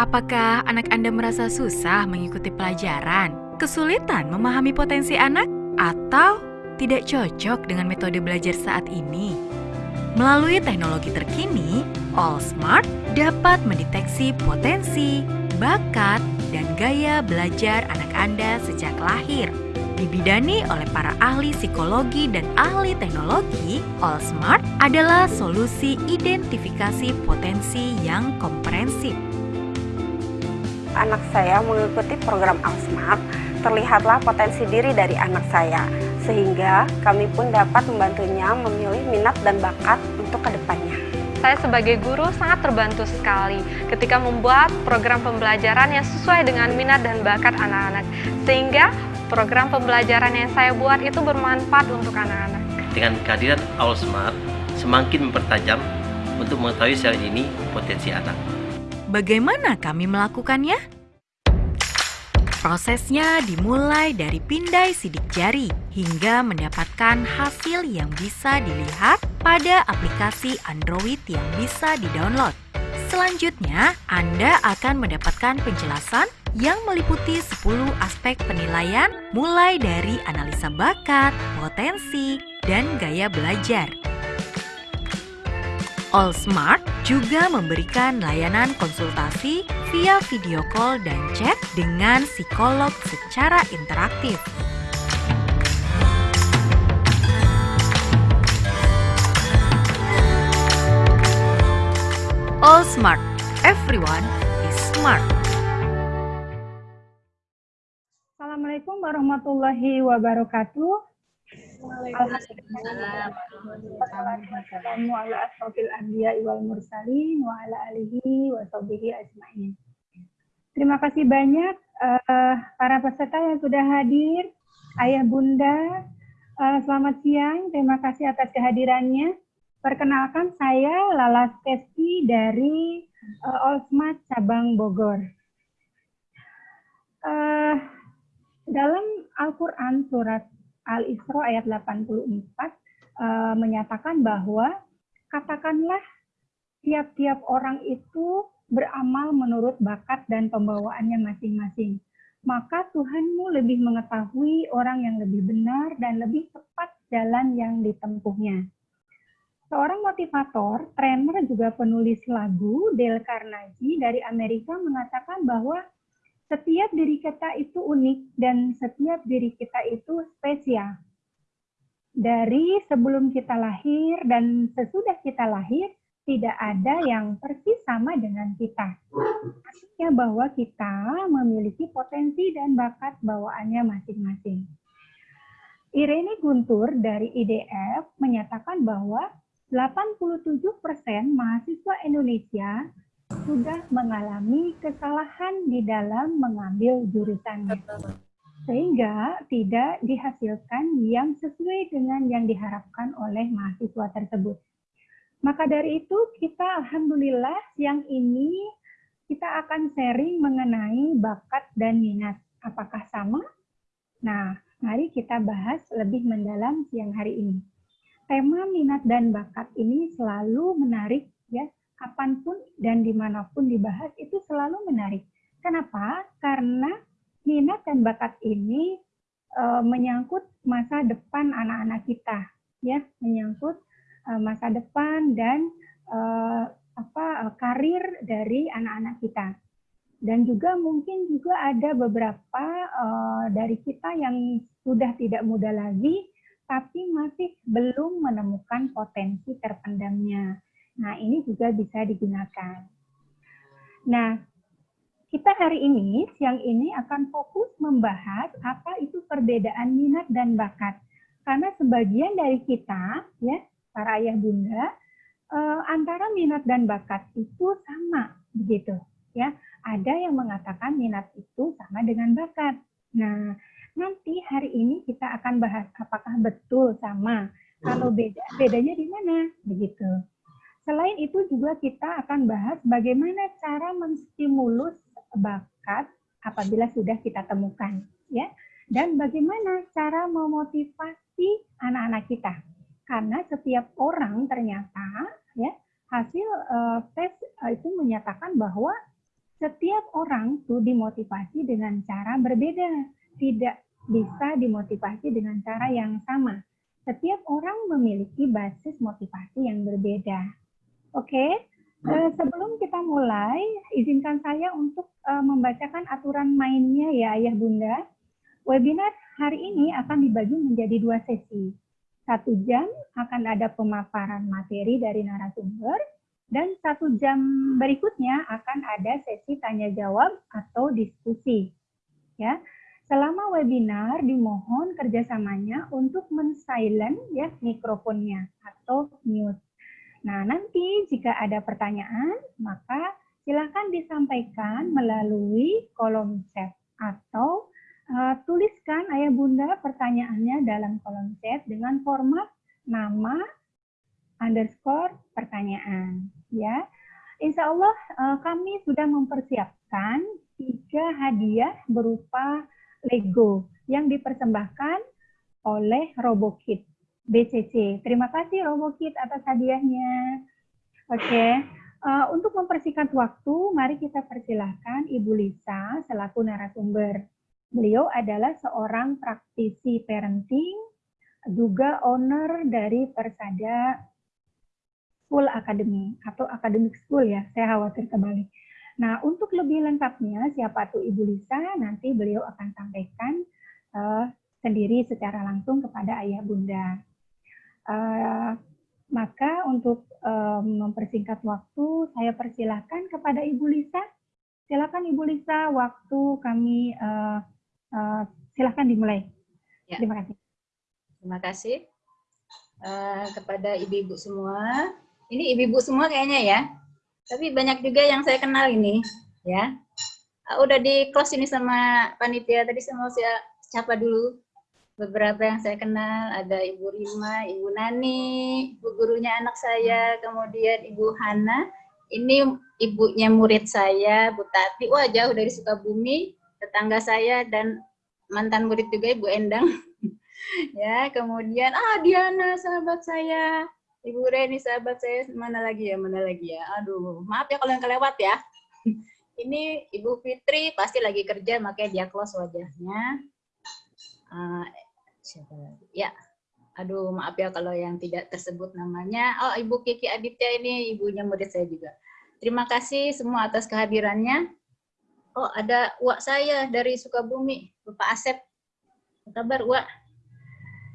Apakah anak Anda merasa susah mengikuti pelajaran, kesulitan memahami potensi anak, atau tidak cocok dengan metode belajar saat ini? Melalui teknologi terkini, All Smart dapat mendeteksi potensi, bakat, dan gaya belajar anak Anda sejak lahir. Dibidani oleh para ahli psikologi dan ahli teknologi, All Smart adalah solusi identifikasi potensi yang komprehensif anak saya mengikuti program Alsmart, terlihatlah potensi diri dari anak saya, sehingga kami pun dapat membantunya memilih minat dan bakat untuk ke depannya. Saya sebagai guru sangat terbantu sekali ketika membuat program pembelajaran yang sesuai dengan minat dan bakat anak-anak, sehingga program pembelajaran yang saya buat itu bermanfaat untuk anak-anak. Dengan kehadiran Alsmart, semakin mempertajam untuk mengetahui secara ini potensi anak. Bagaimana kami melakukannya? Prosesnya dimulai dari pindai sidik jari hingga mendapatkan hasil yang bisa dilihat pada aplikasi Android yang bisa didownload. Selanjutnya, Anda akan mendapatkan penjelasan yang meliputi 10 aspek penilaian mulai dari analisa bakat, potensi, dan gaya belajar. All Smart juga memberikan layanan konsultasi via video call dan chat dengan psikolog secara interaktif. All Smart, everyone is smart. Assalamualaikum warahmatullahi wabarakatuh. Terima kasih banyak uh, para peserta yang sudah hadir. Ayah Bunda, uh, selamat siang. Terima kasih atas kehadirannya. Perkenalkan saya Lala Stesti dari uh, Olsmat Cabang Bogor. Uh, dalam Al-Quran surat Al-Isra ayat 84 uh, eh, menyatakan bahwa katakanlah tiap-tiap orang itu beramal menurut bakat dan pembawaannya masing-masing. Maka Tuhanmu lebih mengetahui orang yang lebih benar dan lebih tepat jalan yang ditempuhnya. Seorang motivator, trainer juga penulis lagu, Dale Carnegie dari Amerika mengatakan bahwa setiap diri kita itu unik dan setiap diri kita itu spesial. Dari sebelum kita lahir dan sesudah kita lahir, tidak ada yang persis sama dengan kita. Artinya bahwa kita memiliki potensi dan bakat bawaannya masing-masing. Irene Guntur dari IDF menyatakan bahwa 87% mahasiswa Indonesia sudah mengalami kesalahan di dalam mengambil jurusannya. Sehingga tidak dihasilkan yang sesuai dengan yang diharapkan oleh mahasiswa tersebut. Maka dari itu kita Alhamdulillah siang ini kita akan sharing mengenai bakat dan minat. Apakah sama? Nah, mari kita bahas lebih mendalam siang hari ini. Tema minat dan bakat ini selalu menarik ya kapan pun dan di mana pun dibahas itu selalu menarik. Kenapa? Karena minat dan bakat ini e, menyangkut masa depan anak-anak kita, ya, menyangkut e, masa depan dan e, apa e, karir dari anak-anak kita. Dan juga mungkin juga ada beberapa e, dari kita yang sudah tidak muda lagi, tapi masih belum menemukan potensi terpendamnya Nah, ini juga bisa digunakan. Nah, kita hari ini, siang ini akan fokus membahas apa itu perbedaan minat dan bakat. Karena sebagian dari kita, ya, para ayah bunda, eh, antara minat dan bakat itu sama, begitu. Ya, ada yang mengatakan minat itu sama dengan bakat. Nah, nanti hari ini kita akan bahas apakah betul sama. Kalau beda, bedanya di mana, begitu. Selain itu juga kita akan bahas bagaimana cara menstimulus bakat apabila sudah kita temukan, ya. Dan bagaimana cara memotivasi anak-anak kita. Karena setiap orang ternyata ya hasil uh, tes uh, itu menyatakan bahwa setiap orang tuh dimotivasi dengan cara berbeda, tidak bisa dimotivasi dengan cara yang sama. Setiap orang memiliki basis motivasi yang berbeda. Oke, uh, sebelum kita mulai, izinkan saya untuk uh, membacakan aturan mainnya ya Ayah Bunda. Webinar hari ini akan dibagi menjadi dua sesi. Satu jam akan ada pemaparan materi dari narasumber, dan satu jam berikutnya akan ada sesi tanya jawab atau diskusi. Ya, selama webinar dimohon kerjasamanya untuk men-silent ya mikrofonnya atau mute. Nah, nanti jika ada pertanyaan, maka silakan disampaikan melalui kolom chat atau uh, tuliskan ayah bunda pertanyaannya dalam kolom chat dengan format nama, underscore pertanyaan ya. Insya Allah uh, kami sudah mempersiapkan tiga hadiah berupa Lego yang dipersembahkan oleh RoboKit BCC. Terima kasih RoboKit atas hadiahnya. Oke, okay. uh, eh, untuk mempersingkat waktu, mari kita persilahkan Ibu Lisa selaku narasumber. Beliau adalah seorang praktisi parenting, juga owner dari Persada School Academy atau Academic School ya, saya khawatir kembali. Nah, untuk lebih lengkapnya siapa tuh Ibu Lisa, nanti beliau akan sampaikan uh, sendiri secara langsung kepada ayah bunda. Uh, maka untuk uh, mempersingkat waktu, saya persilahkan kepada Ibu Lisa. Silakan Ibu Lisa, waktu kami uh, uh, silakan dimulai. Ya. Terima kasih. Terima kasih uh, kepada ibu-ibu semua ini ibu-ibu semua kayaknya ya. Tapi banyak juga yang saya kenal ini, ya. Uh, udah di close ini sama panitia tadi saya mau saya siapa dulu beberapa yang saya kenal ada Ibu Rima, Ibu Nani, ibu gurunya anak saya, kemudian Ibu Hana. Ini ibunya murid saya, Bu Tati. Wah jauh dari Sukabumi, tetangga saya dan mantan murid juga Ibu Endang. ya, kemudian ah Diana sahabat saya, Ibu Reni sahabat saya mana lagi ya mana lagi ya aduh maaf ya kalau yang kelewat ya ini Ibu Fitri pasti lagi kerja makanya dia close wajahnya uh, siapa? Lagi ya aduh maaf ya kalau yang tidak tersebut namanya. Oh Ibu Kiki Aditya ini ibunya murid saya juga. Terima kasih semua atas kehadirannya. Oh ada uak saya dari Sukabumi Bapak Asep. Apa kabar uak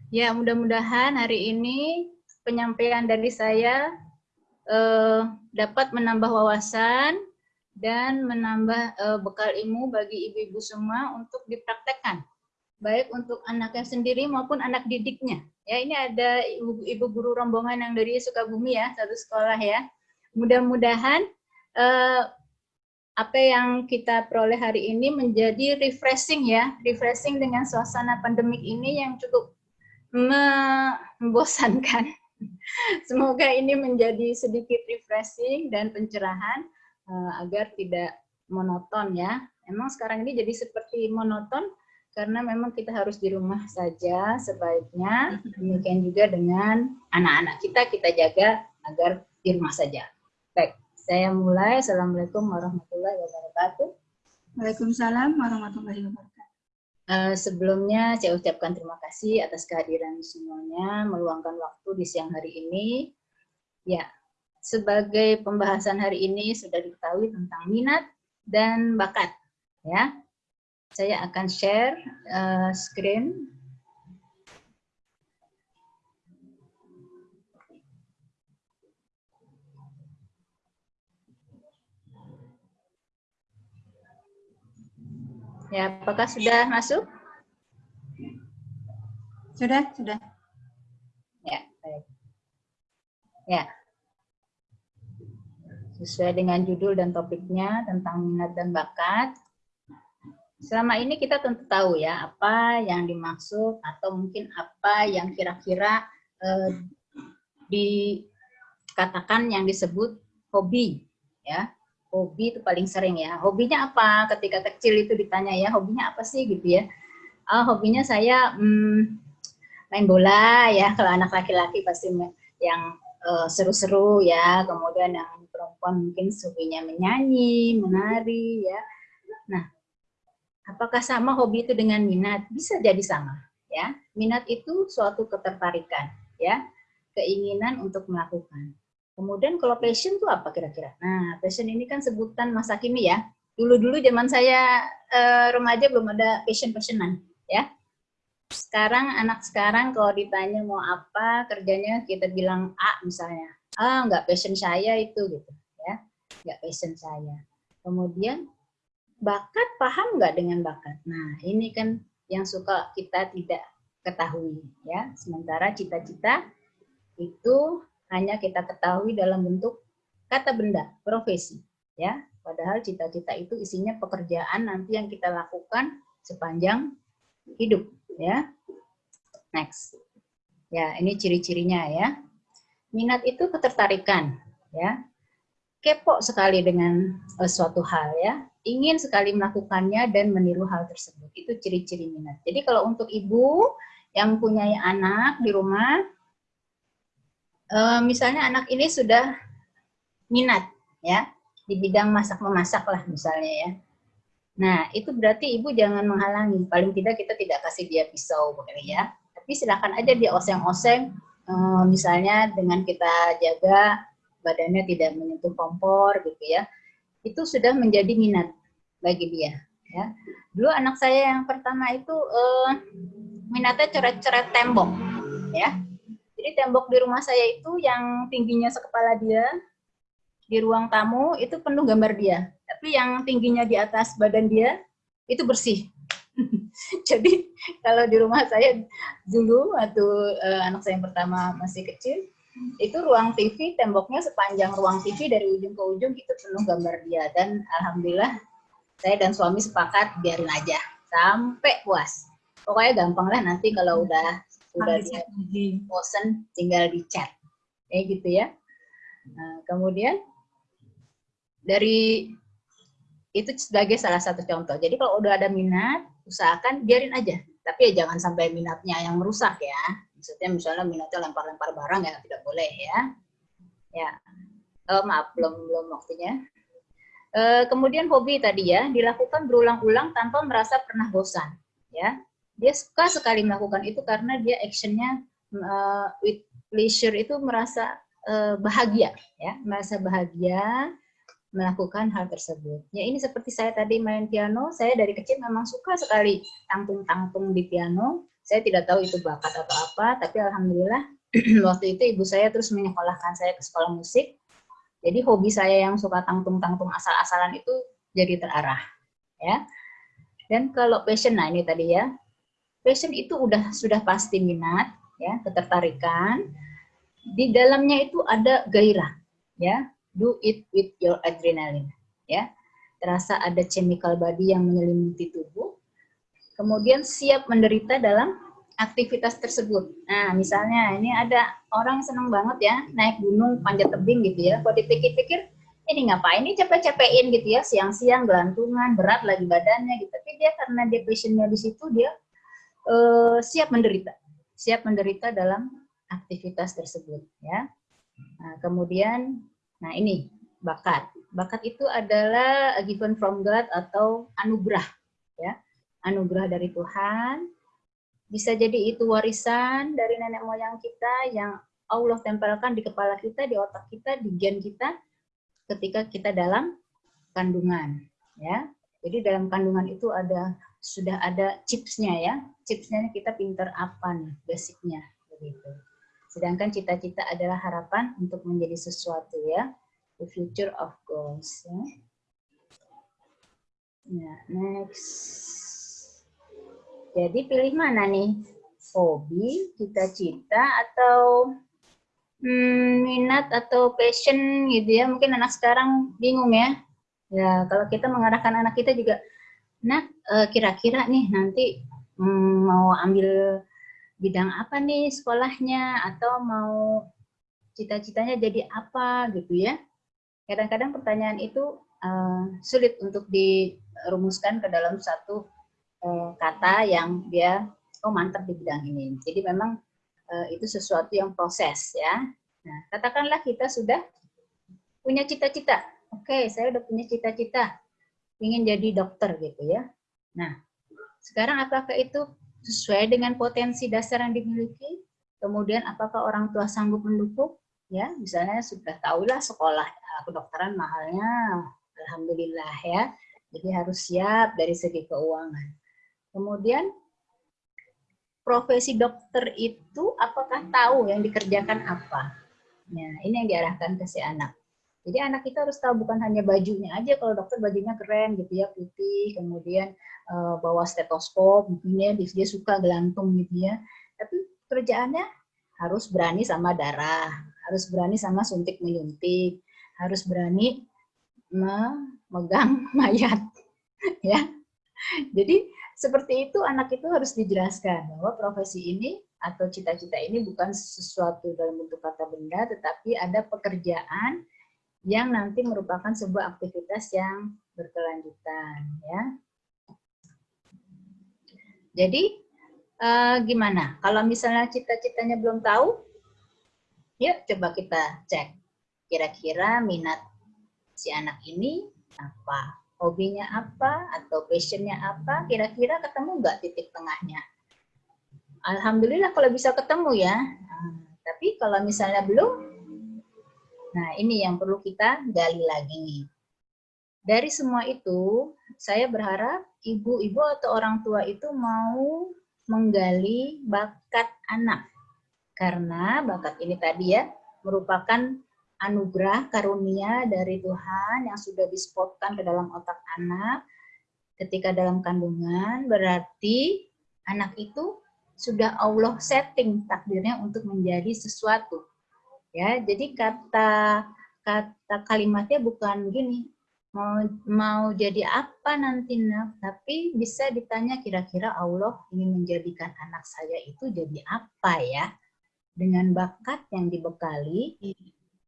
ya mudah-mudahan hari ini penyampaian dari saya eh, dapat menambah wawasan dan menambah eh, bekal ilmu bagi ibu-ibu semua untuk dipraktekkan baik untuk anaknya sendiri maupun anak didiknya. Ya, ini ada ibu, ibu guru rombongan yang dari Sukabumi ya, satu sekolah ya. Mudah-mudahan eh, apa yang kita peroleh hari ini menjadi refreshing ya, refreshing dengan suasana pandemik ini yang cukup membosankan Semoga ini menjadi sedikit refreshing dan pencerahan uh, agar tidak monoton ya. Emang sekarang ini jadi seperti monoton karena memang kita harus di rumah saja sebaiknya. Demikian juga dengan anak-anak kita kita jaga agar di rumah saja. Baik, saya mulai. Assalamualaikum warahmatullahi wabarakatuh. Waalaikumsalam warahmatullahi wabarakatuh. Uh, sebelumnya saya ucapkan terima kasih atas kehadiran semuanya, meluangkan waktu di siang hari ini. Ya, sebagai pembahasan hari ini sudah diketahui tentang minat dan bakat. Ya, saya akan share uh, screen. Ya, apakah sudah masuk? Sudah, sudah. Ya, baik. Ya. Sesuai dengan judul dan topiknya tentang minat dan bakat. Selama ini kita tentu tahu ya apa yang dimaksud atau mungkin apa yang kira-kira eh, dikatakan yang disebut hobi ya hobi itu paling sering ya. Hobinya apa? Ketika kecil itu ditanya ya, hobinya apa sih gitu ya. Oh, hobinya saya hmm, main bola ya. Kalau anak laki-laki pasti yang seru seru-seru ya. Kemudian yang perempuan mungkin suaminya menyanyi, menari, ya. Nah, apakah sama hobi itu dengan minat? Bisa jadi sama, ya. Minat itu suatu ketertarikan, ya, keinginan untuk melakukan. Kemudian kalau passion itu apa kira-kira? Nah, passion ini kan sebutan masa kini ya. Dulu-dulu zaman saya uh, remaja belum ada passion-passionan, ya. Sekarang anak sekarang kalau ditanya mau apa kerjanya kita bilang A misalnya. Ah, nggak passion saya itu gitu, ya. Nggak passion saya. Kemudian bakat paham nggak dengan bakat? Nah, ini kan yang suka kita tidak ketahui, ya. Sementara cita-cita itu hanya kita ketahui dalam bentuk kata benda, profesi, ya. Padahal cita-cita itu isinya pekerjaan nanti yang kita lakukan sepanjang hidup, ya. Next. Ya, ini ciri-cirinya ya. Minat itu ketertarikan, ya. Kepo sekali dengan uh, suatu hal ya. Ingin sekali melakukannya dan meniru hal tersebut. Itu ciri-ciri minat. Jadi kalau untuk ibu yang punya anak di rumah, uh, misalnya anak ini sudah minat ya di bidang masak memasak lah misalnya ya. Nah itu berarti ibu jangan menghalangi. Paling tidak kita tidak kasih dia pisau begini ya. Tapi silakan aja dia oseng-oseng. Uh, misalnya dengan kita jaga badannya tidak menyentuh kompor gitu ya. Itu sudah menjadi minat bagi dia. Ya. Dulu anak saya yang pertama itu uh, minatnya coret-coret tembok, ya jadi tembok di rumah saya itu yang tingginya sekepala dia, di ruang tamu itu penuh gambar dia. Tapi yang tingginya di atas badan dia itu bersih. Jadi kalau di rumah saya dulu waktu uh, anak saya yang pertama masih kecil, itu ruang TV temboknya sepanjang ruang TV dari ujung ke ujung itu penuh gambar dia. Dan alhamdulillah saya dan suami sepakat biarin aja sampai puas. Pokoknya gampang lah nanti kalau udah udah di bosen tinggal di chat kayak gitu ya. Nah, kemudian dari itu sebagai salah satu contoh. Jadi kalau udah ada minat usahakan biarin aja. Tapi ya jangan sampai minatnya yang merusak ya maksudnya misalnya minatnya lempar-lempar barang ya tidak boleh ya. Ya. Oh, maaf belum belum waktunya. E, kemudian hobi tadi ya dilakukan berulang-ulang tanpa merasa pernah bosan ya. Dia suka sekali melakukan itu karena dia actionnya uh, with pleasure itu merasa uh, bahagia ya. Merasa bahagia melakukan hal tersebut. Ya ini seperti saya tadi main piano saya dari kecil memang suka sekali tangtung-tangtung di piano saya tidak tahu itu bakat atau apa tapi alhamdulillah waktu itu ibu saya terus menyekolahkan saya ke sekolah musik jadi hobi saya yang suka tangtung-tangtung asal-asalan itu jadi terarah ya dan kalau passion nah ini tadi ya passion itu udah sudah pasti minat, ya, ketertarikan. Di dalamnya itu ada gairah, ya. Do it with your adrenaline, ya. Terasa ada chemical body yang menyelimuti tubuh. Kemudian siap menderita dalam aktivitas tersebut. Nah, misalnya ini ada orang senang banget ya naik gunung panjat tebing gitu ya. Kalau dipikir-pikir ini ngapain ini capek-capekin gitu ya siang-siang gelantungan berat lagi badannya gitu tapi dia karena dia passionnya di situ dia uh, siap menderita, siap menderita dalam aktivitas tersebut ya. Nah, kemudian nah ini bakat. Bakat itu adalah given from God atau anugerah ya. Anugerah dari Tuhan. Bisa jadi itu warisan dari nenek moyang kita yang Allah tempelkan di kepala kita, di otak kita, di gen kita ketika kita dalam kandungan ya. Jadi dalam kandungan itu ada sudah ada chipsnya ya. Chipsnya kita pinter apa nih, basicnya begitu. Sedangkan cita-cita adalah harapan untuk menjadi sesuatu ya. The future of goals. Ya. Nah, next. Jadi pilih mana nih? Hobi, cita-cita, atau hmm, minat atau passion gitu ya. Mungkin anak sekarang bingung ya. Ya, kalau kita mengarahkan anak kita juga, Nah, kira-kira nih nanti mm, mau ambil bidang apa nih sekolahnya atau mau cita-citanya jadi apa gitu ya. Kadang-kadang pertanyaan itu uh, sulit untuk dirumuskan ke dalam satu kata yang dia oh mantap di bidang ini. Jadi memang uh, itu sesuatu yang proses ya. Nah, katakanlah kita sudah punya cita-cita. Oke, saya udah punya cita-cita, ingin jadi dokter gitu ya. Nah, sekarang apakah itu sesuai dengan potensi dasar yang dimiliki? Kemudian apakah orang tua sanggup mendukung? Ya, misalnya sudah tahulah sekolah kedokteran mahalnya, alhamdulillah ya. Jadi harus siap dari segi keuangan. Kemudian profesi dokter itu apakah tahu yang dikerjakan apa? Nah, ini yang diarahkan ke si anak. Jadi anak kita harus tahu bukan hanya bajunya aja, kalau dokter bajunya keren gitu ya, putih, kemudian uh, bawa stetoskop, mungkin ya, dia suka gelantung gitu ya. Tapi kerjaannya harus berani sama darah, harus berani sama suntik menyuntik, harus berani memegang mayat ya jadi seperti itu anak itu harus dijelaskan bahwa profesi ini atau cita-cita ini bukan sesuatu dalam bentuk kata benda tetapi ada pekerjaan yang nanti merupakan sebuah aktivitas yang berkelanjutan ya. Jadi eh, gimana? Kalau misalnya cita-citanya belum tahu yuk coba kita cek kira-kira minat si anak ini apa, hobinya apa, atau passionnya apa, kira-kira ketemu nggak titik tengahnya. Alhamdulillah kalau bisa ketemu ya, nah, tapi kalau misalnya belum, nah ini yang perlu kita gali lagi. Dari semua itu, saya berharap ibu-ibu atau orang tua itu mau menggali bakat anak. Karena bakat ini tadi ya, merupakan anugerah karunia dari Tuhan yang sudah dispotkan ke dalam otak anak ketika dalam kandungan berarti anak itu sudah Allah setting takdirnya untuk menjadi sesuatu. Ya jadi kata kata kalimatnya bukan gini mau mau jadi apa nanti nak? Tapi bisa ditanya kira-kira Allah ingin menjadikan anak saya itu jadi apa ya? Dengan bakat yang dibekali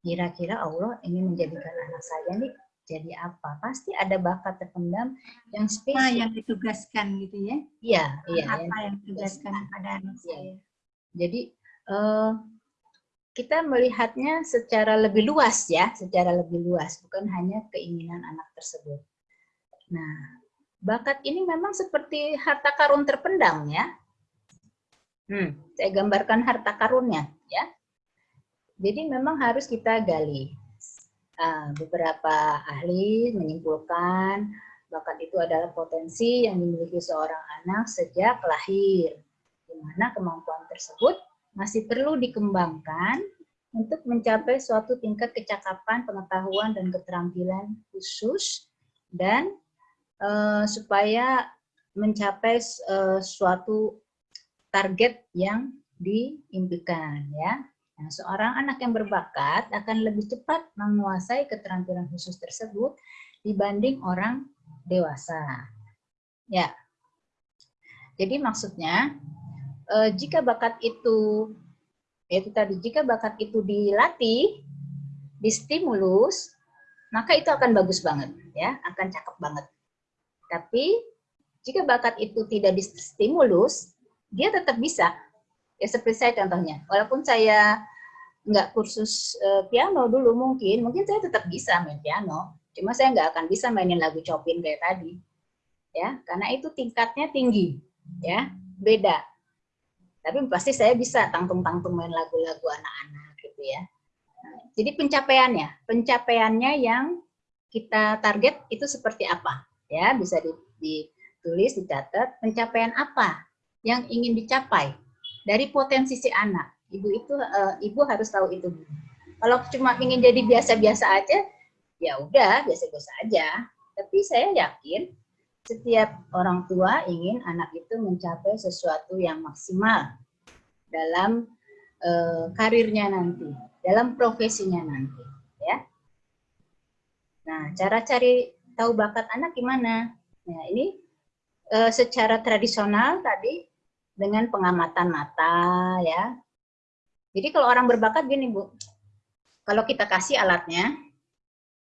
kira-kira Allah ingin menjadikan anak saya nih jadi apa? Pasti ada bakat terpendam yang spesial. yang ditugaskan gitu ya? Iya, iya. Apa yang, yang ditugaskan pada anak saya? Jadi uh, kita melihatnya secara lebih luas ya, secara lebih luas, bukan hanya keinginan anak tersebut. Nah, bakat ini memang seperti harta karun terpendam ya. Hmm, saya gambarkan harta karunnya ya. Jadi memang harus kita gali. Uh, beberapa ahli menyimpulkan bakat itu adalah potensi yang dimiliki seorang anak sejak lahir, di mana kemampuan tersebut masih perlu dikembangkan untuk mencapai suatu tingkat kecakapan, pengetahuan, dan keterampilan khusus, dan uh, supaya mencapai uh, suatu target yang diimpikan ya Nah, seorang anak yang berbakat akan lebih cepat menguasai keterampilan khusus tersebut dibanding orang dewasa. Ya. Jadi maksudnya eh, jika bakat itu yaitu tadi jika bakat itu dilatih, distimulus, maka itu akan bagus banget ya, akan cakep banget. Tapi jika bakat itu tidak distimulus, dia tetap bisa ya seperti saya contohnya. Walaupun saya nggak kursus uh, piano dulu mungkin mungkin saya tetap bisa main piano. Cuma saya nggak akan bisa mainin lagu Chopin kayak tadi. Ya karena itu tingkatnya tinggi. Ya beda. Tapi pasti saya bisa tangtung-tangtung main lagu-lagu anak-anak gitu ya. Jadi pencapaiannya pencapaiannya yang kita target itu seperti apa? Ya bisa ditulis dicatat pencapaian apa yang ingin dicapai dari potensi si anak. Ibu itu uh, ibu harus tahu itu. Kalau cuma ingin jadi biasa-biasa aja, ya udah biasa-biasa aja. Tapi saya yakin setiap orang tua ingin anak itu mencapai sesuatu yang maksimal dalam uh, karirnya nanti, dalam profesinya nanti, ya. Nah, cara cari tahu bakat anak gimana? Nah, ini uh, secara tradisional tadi dengan pengamatan mata ya. Jadi kalau orang berbakat gini Bu, kalau kita kasih alatnya,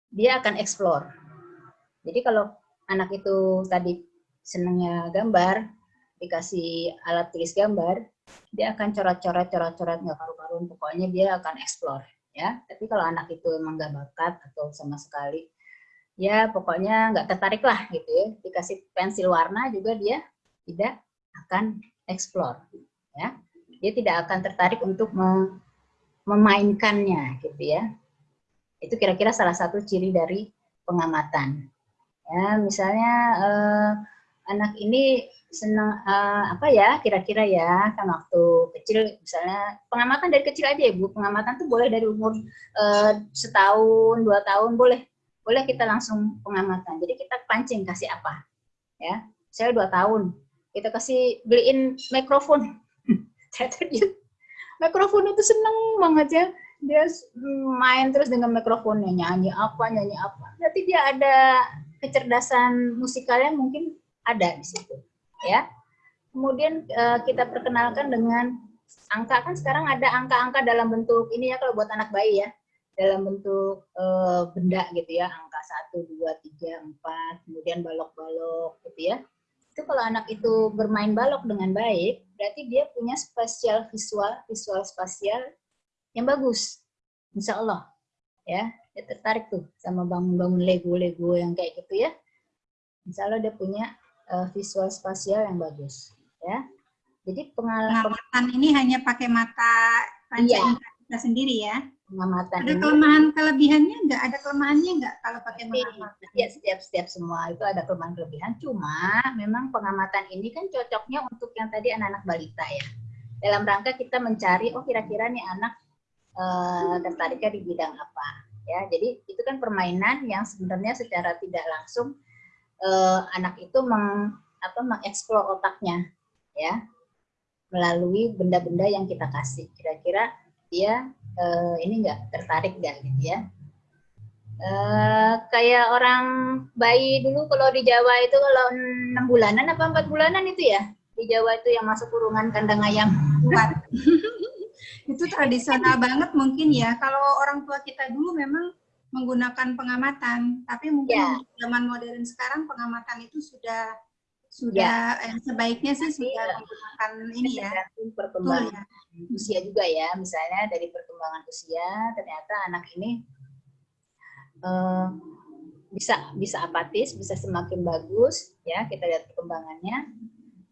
dia akan explore. Jadi kalau anak itu tadi senangnya gambar, dikasih alat tulis gambar, dia akan coret-coret, coret-coret nggak karu-karuan, pokoknya dia akan explore. ya. Tapi kalau anak itu emang nggak bakat atau sama sekali, ya pokoknya nggak tertarik lah gitu ya. Dikasih pensil warna juga dia tidak akan explore, ya. Dia tidak akan tertarik untuk mem memainkannya gitu ya. Itu kira-kira salah satu ciri dari pengamatan. Ya, misalnya eh, anak ini senang uh, apa ya kira-kira ya kan waktu kecil misalnya pengamatan dari kecil aja ya bu pengamatan tuh boleh dari umur uh, setahun dua tahun boleh boleh kita langsung pengamatan jadi kita pancing kasih apa ya saya dua tahun kita kasih beliin mikrofon. Mikrofon itu seneng banget ya. Dia main terus dengan mikrofonnya nyanyi apa nyanyi apa. Berarti dia ada kecerdasan musikalnya mungkin ada di situ ya. Kemudian uh, kita perkenalkan dengan angka. Kan sekarang ada angka-angka dalam bentuk ini ya kalau buat anak bayi ya. Dalam bentuk uh, benda gitu ya. Angka 1, 2, 3, 4 kemudian balok-balok gitu ya itu kalau anak itu bermain balok dengan baik berarti dia punya spasial visual visual spasial yang bagus. Insya Allah ya. Dia tertarik tuh sama bangun-bangun Lego-Lego yang kayak gitu ya. Insya Allah dia punya uh, visual spasial yang bagus ya. Jadi pengalaman ini hanya pakai mata panca iya. kita sendiri ya pengamatan ada ini, kelemahan kelebihannya enggak ada kelemahannya enggak kalau pakai pengamatan? ya setiap setiap semua itu ada kelemahan kelebihan. Cuma memang pengamatan ini kan cocoknya untuk yang tadi anak-anak balita ya. Dalam rangka kita mencari oh kira-kira nih anak uh, tertariknya di bidang apa ya. Jadi itu kan permainan yang sebenarnya secara tidak langsung uh, anak itu meng, apa, mengeksplor otaknya ya. Melalui benda-benda yang kita kasih. Kira-kira dia uh, ini enggak tertarik enggak gitu ya? Uh, kayak orang bayi dulu kalau di Jawa itu kalau enam bulanan apa empat bulanan itu ya di Jawa itu yang masuk kurungan kandang ayam kuat itu tradisional banget mungkin ya kalau orang tua kita dulu memang menggunakan pengamatan, tapi mungkin ya. zaman modern sekarang pengamatan itu sudah sudah ya. eh, sebaiknya sih Tapi, sudah menggunakan ini ya. perkembangan ya. usia juga ya, misalnya dari perkembangan usia ternyata anak ini uh, bisa bisa apatis, bisa semakin bagus ya kita lihat perkembangannya.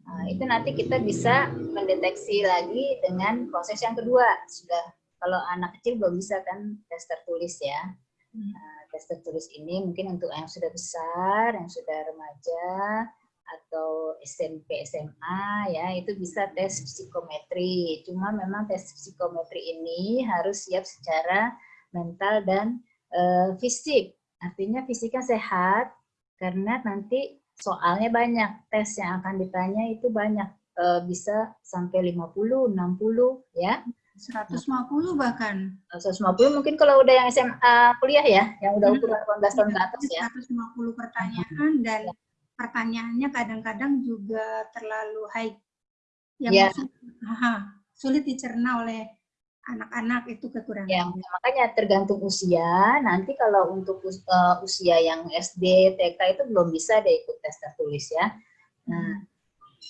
Nah, itu nanti kita bisa mendeteksi lagi dengan proses yang kedua. Sudah kalau anak kecil belum bisa kan tes tertulis ya. Nah, tes tertulis ini mungkin untuk yang sudah besar, yang sudah remaja, atau SMP, SMA, ya itu bisa tes psikometri. Cuma memang tes psikometri ini harus siap secara mental dan uh, fisik. Artinya fisiknya sehat, karena nanti soalnya banyak. Tes yang akan ditanya itu banyak. Uh, bisa sampai 50, 60, ya. 150 bahkan. 150 mungkin kalau udah yang SMA kuliah ya, yang udah ukuran 18 tahun ke atas ya. 150 pertanyaan dan ya. Pertanyaannya kadang-kadang juga terlalu high. Yang ya. sulit, aha, sulit dicerna oleh anak-anak itu kekurangan. Ya, makanya tergantung usia. Nanti kalau untuk us uh, usia yang SD, TK itu belum bisa deh ikut tes tertulis ya. Nah,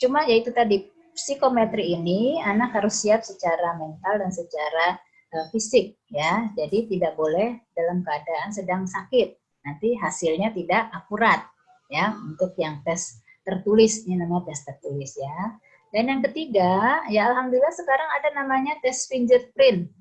cuma ya itu tadi psikometri ini anak harus siap secara mental dan secara uh, fisik ya. Jadi tidak boleh dalam keadaan sedang sakit. Nanti hasilnya tidak akurat ya untuk yang tes tertulis ini namanya tes tertulis ya. Dan yang ketiga, ya alhamdulillah sekarang ada namanya tes fingerprint.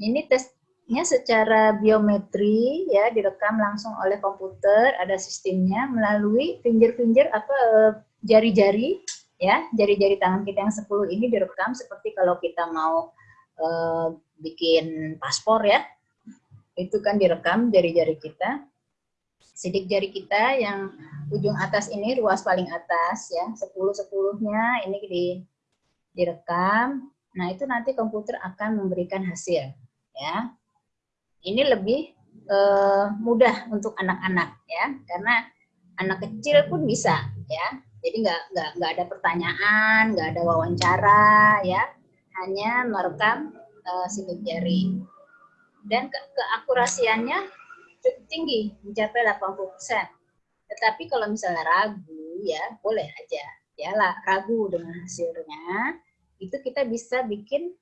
Ini tesnya secara biometri ya direkam langsung oleh komputer, ada sistemnya melalui finger-finger apa eh, jari-jari ya jari-jari tangan kita yang 10 ini direkam seperti kalau kita mau uh, bikin paspor ya itu kan direkam jari-jari kita sidik jari kita yang ujung atas ini ruas paling atas ya. 10 sepuluhnya ini di direkam. Nah itu nanti komputer akan memberikan hasil ya. Ini lebih uh, mudah untuk anak-anak ya. Karena anak kecil pun bisa ya. Jadi nggak nggak nggak ada pertanyaan, nggak ada wawancara, ya, hanya merekam uh, sidik jari. Dan ke keakurasiannya tinggi, mencapai 80%. Tetapi kalau misalnya ragu, ya boleh aja, ya lah ragu dengan hasilnya, itu kita bisa bikin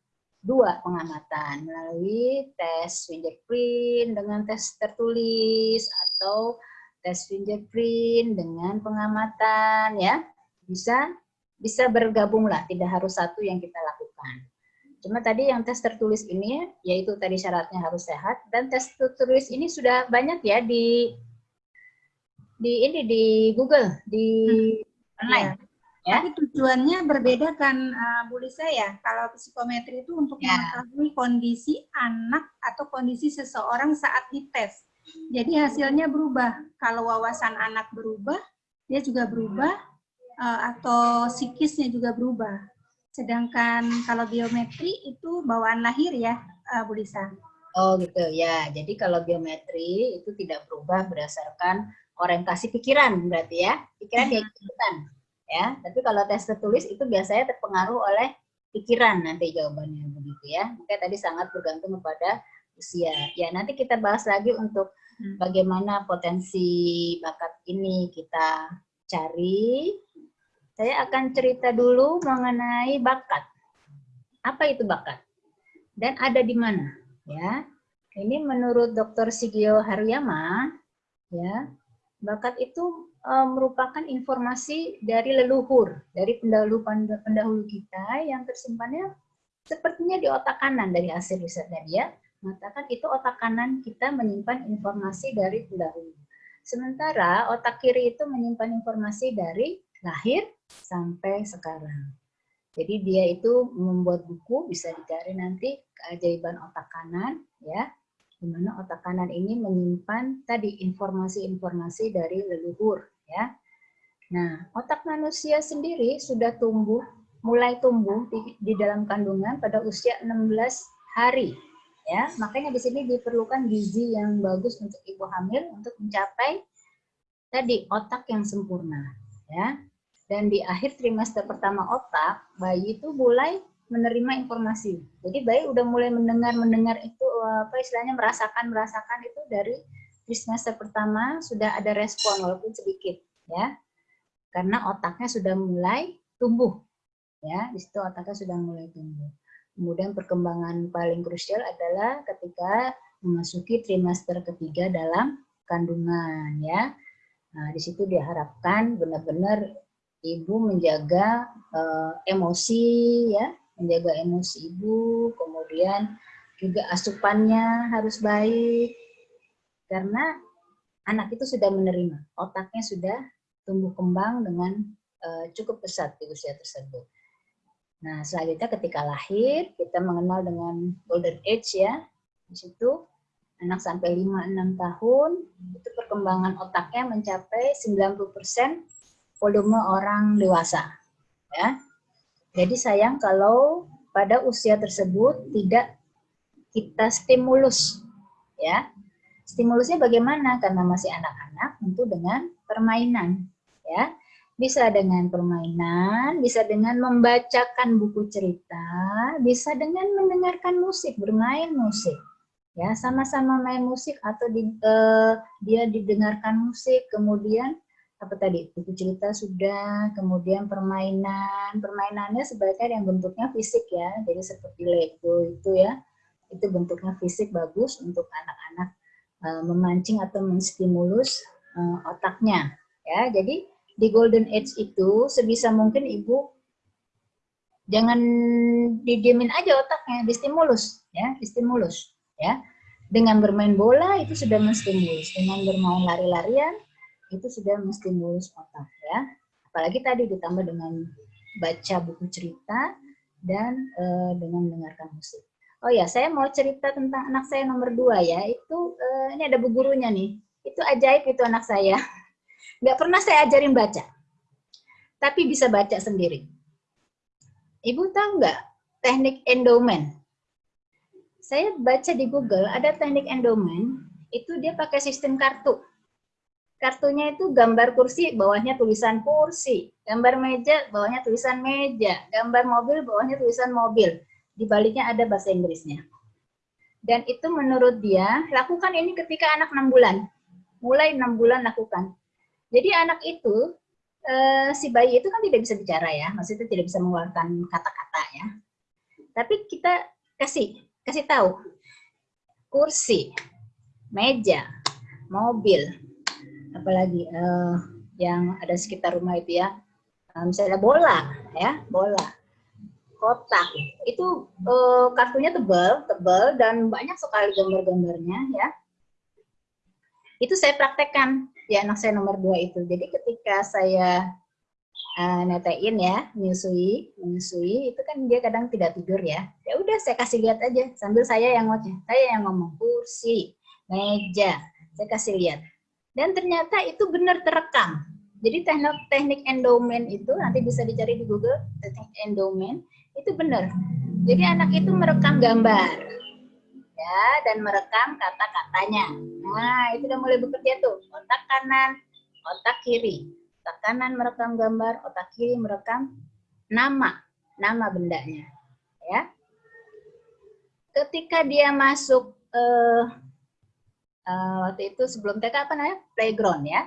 dua pengamatan. Melalui tes fingerprint dengan tes tertulis atau tes fingerprint dengan pengamatan ya. Bisa bisa bergabunglah tidak harus satu yang kita lakukan cuma tadi yang tes tertulis ini yaitu tadi syaratnya harus sehat dan tes tertulis ini sudah banyak ya di di ini di Google di Hmm. online Ya. ya Tapi tujuannya berbeda kan uh, Bu Lisa ya. Kalau psikometri itu untuk Ya. mengetahui kondisi anak atau kondisi seseorang saat dites. Jadi hasilnya berubah. Kalau wawasan anak berubah, dia juga berubah uh, atau psikisnya juga berubah. Sedangkan kalau biometri itu bawaan lahir ya, uh, Bu Lisa. Oh gitu ya. Jadi kalau biometri itu tidak berubah berdasarkan orientasi pikiran berarti ya. Pikiran dia ikutan ya. Tapi kalau tes tertulis itu biasanya terpengaruh oleh pikiran nanti jawabannya begitu ya. Makanya tadi sangat bergantung kepada usia. Ya nanti kita bahas lagi untuk Hmm. bagaimana potensi bakat ini kita cari. Saya akan cerita dulu mengenai bakat. Apa itu bakat? Dan ada di mana? Ya, ini menurut Dr. Sigio Haruyama, ya, bakat itu eh, merupakan informasi dari leluhur, dari pendahulu pendahulu kita yang tersimpannya sepertinya di otak kanan dari hasil risetnya dia mengatakan itu otak kanan kita menyimpan informasi dari pendahulu. Sementara otak kiri itu menyimpan informasi dari lahir sampai sekarang. Jadi dia itu membuat buku bisa dicari nanti keajaiban otak kanan ya di mana otak kanan ini menyimpan tadi informasi-informasi dari leluhur ya. Nah, otak manusia sendiri sudah tumbuh mulai tumbuh di, di dalam kandungan pada usia 16 hari ya. Makanya di sini diperlukan gizi yang bagus untuk ibu hamil untuk mencapai tadi otak yang sempurna ya. Dan di akhir trimester pertama otak, bayi itu mulai menerima informasi. Jadi bayi udah mulai mendengar mendengar itu apa istilahnya merasakan merasakan itu dari trimester pertama sudah ada respon walaupun sedikit ya. Karena otaknya sudah mulai tumbuh. Ya, di situ otaknya sudah mulai tumbuh. Kemudian perkembangan paling krusial adalah ketika memasuki trimester ketiga dalam kandungan ya. Nah, di situ diharapkan benar-benar ibu menjaga uh, emosi ya, menjaga emosi ibu, kemudian juga asupannya harus baik karena anak itu sudah menerima, otaknya sudah tumbuh kembang dengan uh, cukup pesat di usia tersebut. Nah, selanjutnya ketika lahir, kita mengenal dengan golden age ya. Di situ anak sampai 5-6 tahun, itu perkembangan otaknya mencapai 90% volume orang dewasa. Ya. Jadi sayang kalau pada usia tersebut tidak kita stimulus. ya. Stimulusnya bagaimana? Karena masih anak-anak, tentu dengan permainan. ya bisa dengan permainan, bisa dengan membacakan buku cerita, bisa dengan mendengarkan musik, bermain musik. Ya, sama-sama main musik atau di, uh, dia didengarkan musik, kemudian apa tadi? Buku cerita sudah, kemudian permainan. Permainannya sebaiknya yang bentuknya fisik ya. Jadi seperti Lego itu ya. Itu bentuknya fisik bagus untuk anak-anak uh, memancing atau menstimulus uh, otaknya. Ya, jadi di golden age itu sebisa mungkin ibu jangan didiemin aja otaknya, distimulus ya, distimulus ya. Dengan bermain bola itu sudah menstimulus, dengan bermain lari-larian itu sudah menstimulus otak ya. Apalagi tadi ditambah dengan baca buku cerita dan e, dengan mendengarkan musik. Oh ya, saya mau cerita tentang anak saya nomor dua ya. Itu e, ini ada bu gurunya nih. Itu ajaib itu anak saya. Nggak pernah saya ajarin baca. Tapi bisa baca sendiri. Ibu tahu nggak teknik endowment? Saya baca di Google, ada teknik endowment, itu dia pakai sistem kartu. Kartunya itu gambar kursi, bawahnya tulisan kursi. Gambar meja, bawahnya tulisan meja. Gambar mobil, bawahnya tulisan mobil. Di baliknya ada bahasa Inggrisnya. Dan itu menurut dia, lakukan ini ketika anak 6 bulan. Mulai 6 bulan lakukan jadi anak itu, eh, si bayi itu kan tidak bisa bicara ya, maksudnya tidak bisa mengeluarkan kata-kata ya. Tapi kita kasih kasih tahu kursi, meja, mobil, apalagi uh, yang ada sekitar rumah itu ya, uh, misalnya bola, ya bola, kotak, itu uh, kartunya tebal, tebal dan banyak sekali gambar-gambarnya ya. Itu saya praktekkan di anak saya nomor dua itu. Jadi ketika saya uh, netein ya, menyusui, menyusui itu kan dia kadang tidak tidur ya. Ya udah saya kasih lihat aja sambil saya yang ngoceh, saya yang ngomong kursi, meja, saya kasih lihat. Dan ternyata itu benar terekam. Jadi teknik teknik endowment itu nanti bisa dicari di Google, teknik endowment itu benar. Jadi anak itu merekam gambar. Ya, dan merekam kata-katanya. Nah, itu udah mulai bekerja tuh. Otak kanan, otak kiri otak kanan merekam gambar, otak kiri merekam nama, nama bendanya. Ya. Ketika dia masuk uh, uh, waktu itu sebelum TK apa namanya? Playground ya.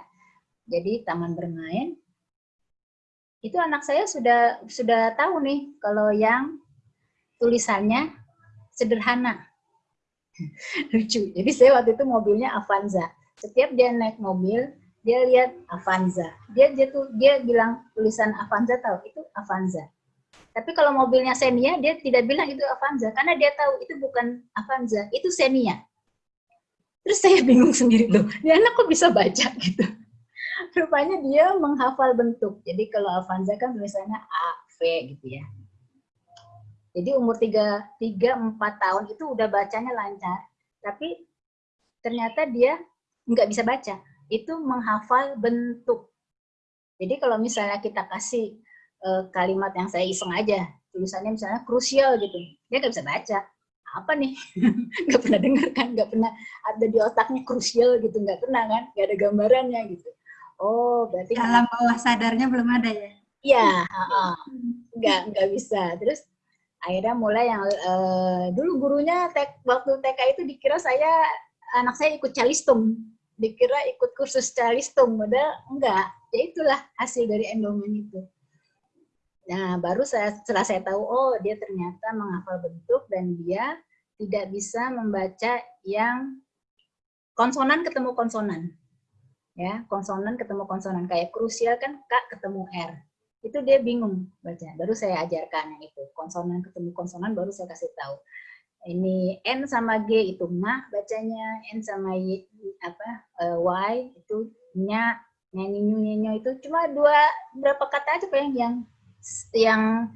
Jadi taman bermain. Itu anak saya sudah sudah tahu nih kalau yang tulisannya sederhana. Lucu. Jadi saya waktu itu mobilnya Avanza. Setiap dia naik mobil, dia lihat Avanza. Dia dia tuh dia bilang tulisan Avanza tahu itu Avanza. Tapi kalau mobilnya Xenia dia tidak bilang itu Avanza karena dia tahu itu bukan Avanza, itu Xenia. Terus saya bingung sendiri tuh, dia anak kok bisa baca gitu. Rupanya dia menghafal bentuk. Jadi kalau Avanza kan tulisannya A, V gitu ya. Jadi umur 3, 3 4 tahun itu udah bacanya lancar. Tapi ternyata dia nggak bisa baca itu menghafal bentuk. Jadi kalau misalnya kita kasih uh, kalimat yang saya iseng aja, tulisannya misalnya krusial gitu, dia nggak bisa baca. Apa nih? nggak pernah dengar kan, nggak pernah ada di otaknya krusial gitu, nggak pernah kan, nggak ada gambarannya gitu. Oh, berarti dalam bawah sadarnya belum ada ya? Iya, nggak nggak bisa. Terus akhirnya mulai yang uh, dulu gurunya tek, waktu TK itu dikira saya anak saya ikut calistung dikira ikut kursus calistung, padahal enggak. Ya itulah hasil dari endowment itu. Nah, baru saya setelah saya tahu, oh dia ternyata menghafal bentuk dan dia tidak bisa membaca yang konsonan ketemu konsonan. Ya, konsonan ketemu konsonan kayak krusial kan K ketemu R. Itu dia bingung baca. Baru saya ajarkan yang itu. Konsonan ketemu konsonan baru saya kasih tahu ini N sama G itu ma bacanya, N sama Y, apa uh, Y itu nya, nyanyi nyanyi itu cuma dua berapa kata aja yang yang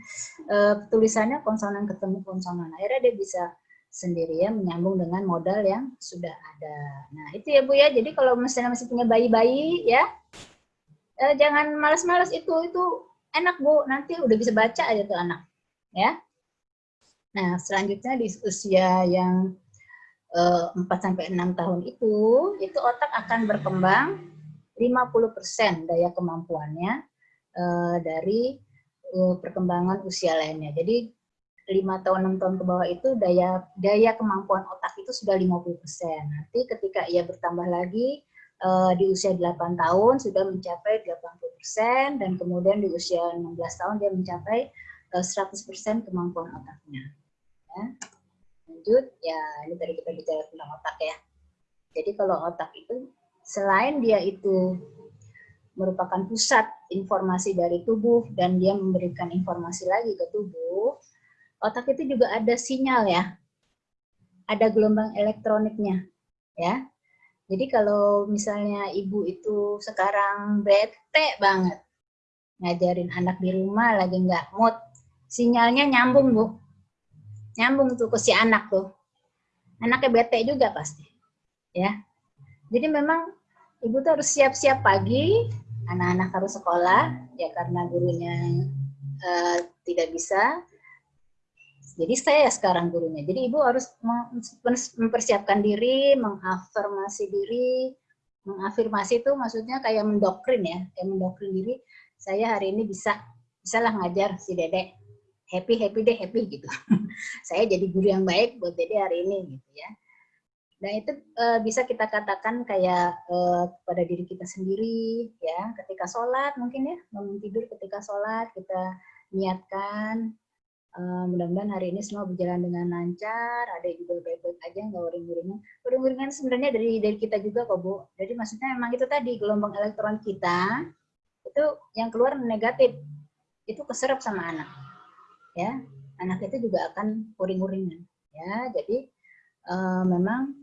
uh, tulisannya konsonan ketemu konsonan. Akhirnya dia bisa sendiri ya menyambung dengan modal yang sudah ada. Nah itu ya Bu ya. Jadi kalau misalnya masih punya bayi-bayi ya uh, jangan malas-malas itu itu enak Bu. Nanti udah bisa baca aja tuh anak ya. Nah, selanjutnya di usia yang eh, 4 sampai 6 tahun itu, itu otak akan berkembang 50% daya kemampuannya uh, dari uh, perkembangan usia lainnya. Jadi 5 tahun 6 tahun ke bawah itu daya daya kemampuan otak itu sudah 50%. Nanti ketika ia bertambah lagi uh, di usia 8 tahun sudah mencapai 80% dan kemudian di usia 16 tahun dia mencapai 100% kemampuan otaknya. Ya. Lanjut, ya ini tadi kita bicara tentang otak ya. Jadi kalau otak itu selain dia itu merupakan pusat informasi dari tubuh dan dia memberikan informasi lagi ke tubuh, otak itu juga ada sinyal ya. Ada gelombang elektroniknya ya. Jadi kalau misalnya ibu itu sekarang bete banget ngajarin anak di rumah lagi nggak mood, sinyalnya nyambung bu nyambung tuh ke si anak tuh anaknya bete juga pasti ya jadi memang ibu tuh harus siap-siap pagi anak-anak harus sekolah ya karena gurunya uh, tidak bisa. Jadi saya sekarang gurunya. Jadi ibu harus mempersiapkan diri mengafirmasi diri. Mengafirmasi itu maksudnya kayak mendoktrin ya kayak mendoktrin diri. Saya hari ini bisa bisalah ngajar si dedek happy happy deh happy gitu. Saya jadi guru yang baik buat dede hari ini gitu ya dan itu uh, bisa kita katakan kayak uh, kepada diri kita sendiri ya ketika sholat mungkin ya bangun tidur ketika sholat kita niatkan Uh, mudah-mudahan hari ini semua berjalan dengan lancar, ada juga baik-baik aja, nggak uring-uringan. Uring-uringan sebenarnya dari dari kita juga kok Bu. Jadi maksudnya memang itu tadi gelombang elektron kita itu yang keluar negatif, itu keserap sama anak. Ya, anak itu juga akan uring-uringan. Ya, jadi uh, memang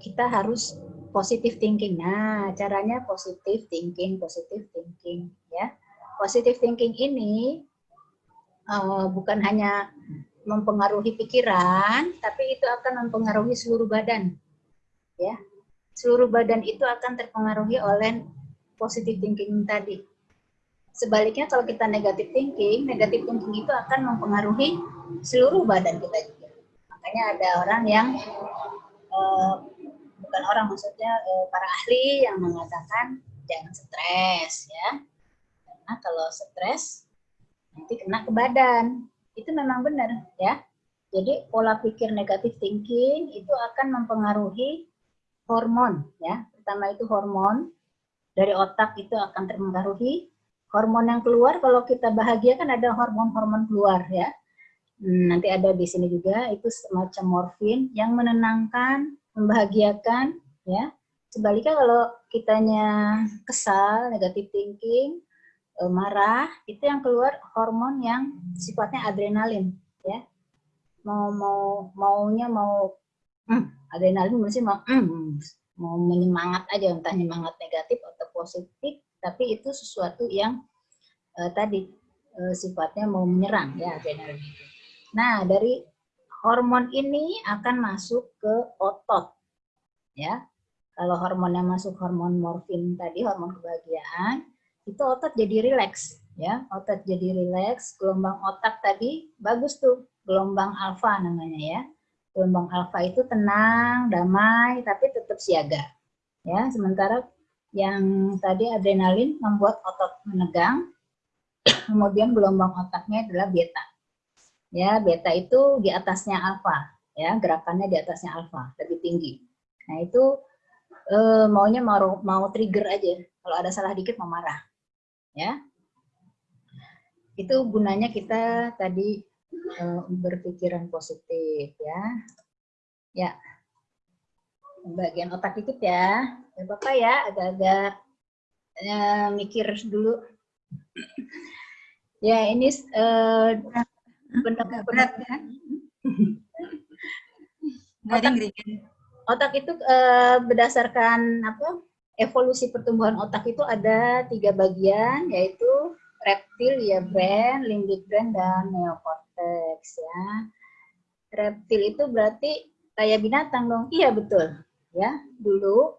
kita harus positive thinking. Nah, caranya positive thinking, positive thinking. Ya, positive thinking ini uh, bukan hanya mempengaruhi pikiran, tapi itu akan mempengaruhi seluruh badan. Ya, seluruh badan itu akan terpengaruhi oleh positive thinking tadi. Sebaliknya kalau kita negative thinking, negative thinking itu akan mempengaruhi seluruh badan kita juga. Makanya ada orang yang uh, bukan orang maksudnya uh, para ahli yang mengatakan jangan stres ya. Karena kalau stres nanti kena ke badan. Itu memang benar ya. Jadi pola pikir negatif thinking itu akan mempengaruhi hormon ya. Pertama itu hormon dari otak itu akan terpengaruhi. Hormon yang keluar kalau kita bahagia kan ada hormon-hormon keluar ya. Hmm, nanti ada di sini juga itu semacam morfin yang menenangkan, membahagiakan ya. Sebaliknya kalau kitanya kesal, negatif thinking, e, marah, itu yang keluar hormon yang sifatnya adrenalin, ya. Mau mau maunya mau hmm, adrenalin mesti mau hmm, mau menyemangat aja entah menyemangat negatif atau positif, tapi itu sesuatu yang uh, tadi uh, sifatnya mau menyerang ya adrenalin itu. Nah, dari hormon ini akan masuk ke otot. Ya. Kalau hormon yang masuk hormon morfin tadi, hormon kebahagiaan, itu otot jadi rileks ya otot jadi rileks gelombang otak tadi bagus tuh gelombang alfa namanya ya gelombang alfa itu tenang damai tapi tetap siaga ya sementara yang tadi adrenalin membuat otot menegang kemudian gelombang otaknya adalah beta ya beta itu di atasnya alfa ya gerakannya di atasnya alfa lebih tinggi. Nah itu eh, maunya mau mau trigger aja. Kalau ada salah dikit mau marah ya. Itu gunanya kita tadi uh, berpikiran positif ya. Ya. Bagian otak dikit ya. Ya bapak ya. Agak-agak uh, mikir dulu. Ya ini uh, benar berat ya otak, otak itu uh, berdasarkan apa evolusi pertumbuhan otak itu ada tiga bagian, yaitu reptil, ya brain, limbic brain, dan neocortex ya. Reptil itu berarti kayak binatang dong. Iya betul. Ya, dulu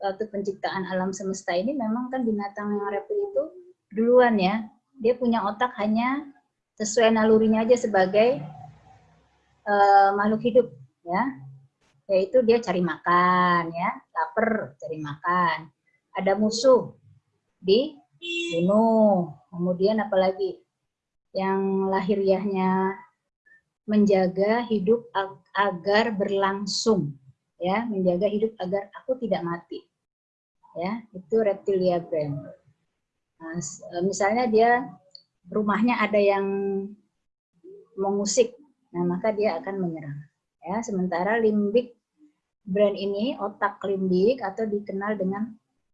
waktu penciptaan alam semesta ini memang kan binatang yang reptil itu duluan ya. Dia punya otak hanya sesuai nalurinya aja sebagai uh, makhluk hidup ya. Yaitu dia cari makan ya. Lapar cari makan. Ada musuh di bunuh kemudian apalagi? Yang lahiriahnya menjaga hidup ag agar berlangsung ya. Menjaga hidup agar aku tidak mati ya. Itu reptilia brain nah, misalnya dia rumahnya ada yang mengusik nah maka dia akan menyerang ya sementara limbik brand ini otak limbik atau dikenal dengan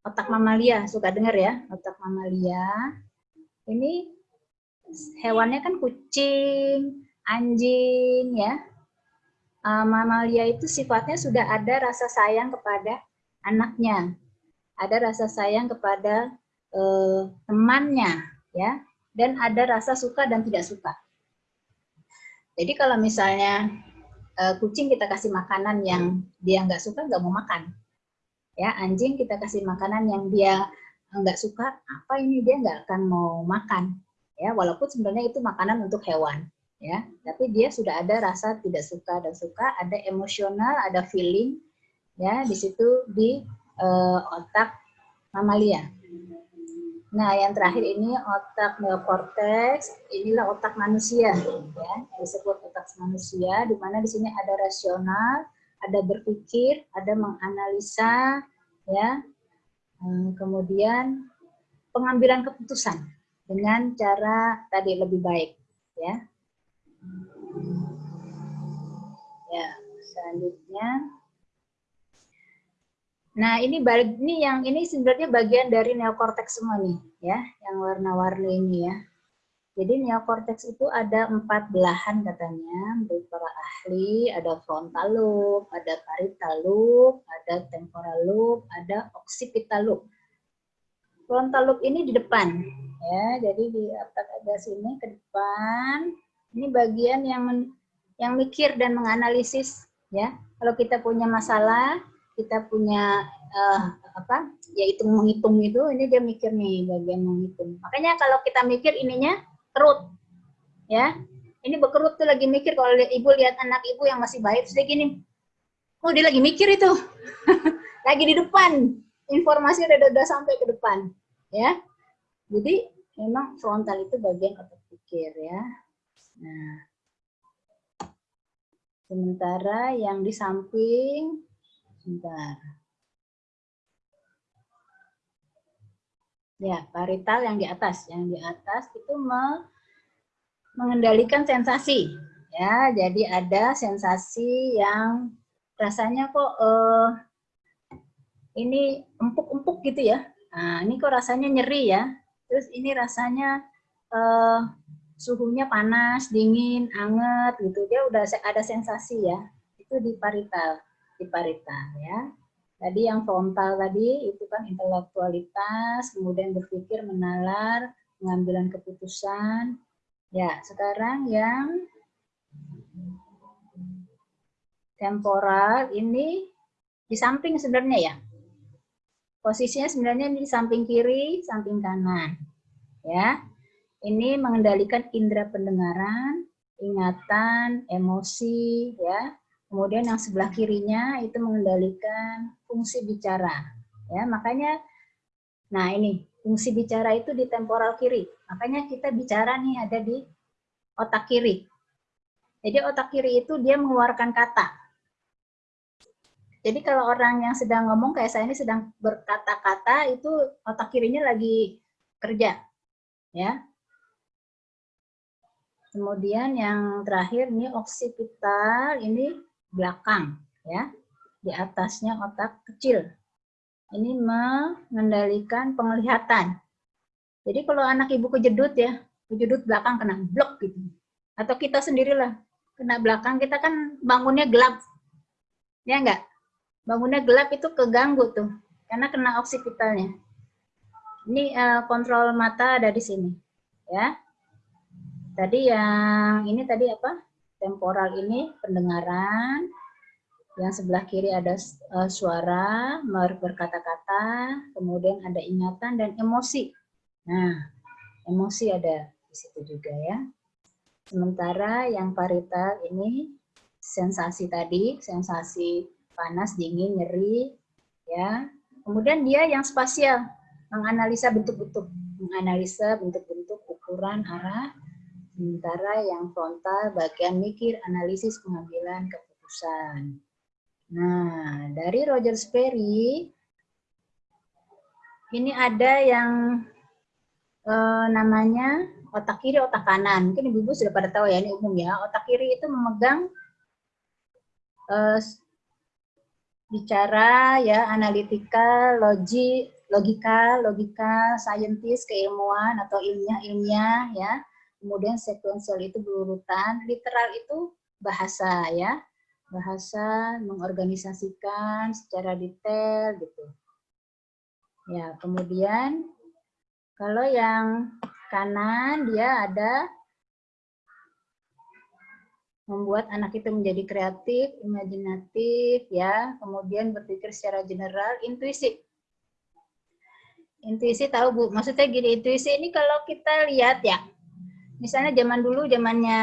otak mamalia. Suka dengar ya, otak mamalia. Ini hewannya kan kucing, anjing ya. Uh, mamalia itu sifatnya sudah ada rasa sayang kepada anaknya. Ada rasa sayang kepada uh, temannya ya. Dan ada rasa suka dan tidak suka. Jadi kalau misalnya uh, kucing kita kasih makanan yang dia nggak suka nggak mau makan. Ya anjing kita kasih makanan yang dia nggak suka apa ini dia nggak akan mau makan? Ya walaupun sebenarnya itu makanan untuk hewan. Ya tapi dia sudah ada rasa tidak suka dan suka ada emosional ada feeling ya di situ di uh, otak mamalia Nah, yang terakhir ini otak neokortex, inilah otak manusia, ya, yang disebut otak manusia, di mana di sini ada rasional, ada berpikir, ada menganalisa, ya, hmm, kemudian pengambilan keputusan dengan cara tadi lebih baik, ya. Ya, selanjutnya. Nah, ini ini yang ini sebenarnya bagian dari neokortex semua nih, ya, yang warna-warni ini ya. Jadi neokortex itu ada empat belahan katanya, para ahli, ada frontal lobe, ada parietal lobe, ada temporal lobe, ada occipital lobe. Frontal lobe ini di depan, ya, jadi di otak ada sini ke depan. Ini bagian yang men- yang mikir dan menganalisis, ya. Kalau kita punya masalah, kita punya eh, apa? Ya hitung menghitung itu, ini dia mikir nih bagian menghitung. Makanya kalau kita mikir ininya kerut ya ini bekerut tuh lagi mikir kalau ibu lihat anak ibu yang masih baik dia gini oh dia lagi mikir itu lagi di depan informasi udah, udah sampai ke depan ya jadi memang frontal itu bagian otak pikir ya nah sementara yang di samping sebentar Ya, parital yang di atas, yang di atas itu me mengendalikan sensasi. Ya, jadi ada sensasi yang rasanya kok eh, ini empuk-empuk gitu ya. Nah, ini kok rasanya nyeri ya. Terus ini rasanya eh, suhunya panas, dingin, anget gitu. Dia udah ada sensasi ya. Itu di parital, di parital ya. Tadi yang frontal tadi itu kan intelektualitas, kemudian berpikir, menalar, pengambilan keputusan. Ya, sekarang yang temporal ini di samping sebenarnya ya. Posisinya sebenarnya di samping kiri, samping kanan. Ya. Ini mengendalikan indera pendengaran, ingatan, emosi, ya. Kemudian yang sebelah kirinya itu mengendalikan fungsi bicara. Ya, makanya nah ini fungsi bicara itu di temporal kiri. Makanya kita bicara nih ada di otak kiri. Jadi otak kiri itu dia mengeluarkan kata. Jadi kalau orang yang sedang ngomong kayak saya ini sedang berkata-kata itu otak kirinya lagi kerja. Ya. Kemudian yang terakhir ini oksipital ini belakang ya. Di atasnya otak kecil. Ini mengendalikan penglihatan. Jadi kalau anak ibu kejedut ya kejedut belakang kena blok gitu. Atau kita sendirilah kena belakang kita kan bangunnya gelap. Ya enggak bangunnya gelap itu keganggu tuh karena kena oksipitalnya. Ini uh, kontrol mata ada di sini ya. Tadi yang ini tadi apa temporal ini pendengaran, yang sebelah kiri ada uh, suara, berkata-kata, kemudian ada ingatan dan emosi. Nah, emosi ada di situ juga ya. Sementara yang parital ini sensasi tadi, sensasi panas, dingin, nyeri, ya. Kemudian dia yang spasial, menganalisa bentuk-bentuk, menganalisa bentuk-bentuk, ukuran, arah, Sementara yang frontal bagian mikir, analisis, pengambilan keputusan. Nah, dari Roger Sperry, ini ada yang eh, namanya otak kiri, otak kanan. Mungkin ibu-ibu sudah pada tahu ya, ini umum ya. Otak kiri itu memegang eh, bicara, ya, analitikal, logi, logika, logika, saintis, keilmuan atau ilmiah-ilmiah, ya kemudian sekuensial itu berurutan, literal itu bahasa ya, bahasa mengorganisasikan secara detail gitu. Ya, kemudian kalau yang kanan dia ada membuat anak itu menjadi kreatif, imajinatif, ya, kemudian berpikir secara general, intuisi. Intuisi tahu Bu, maksudnya gini, intuisi ini kalau kita lihat ya, misalnya zaman dulu zamannya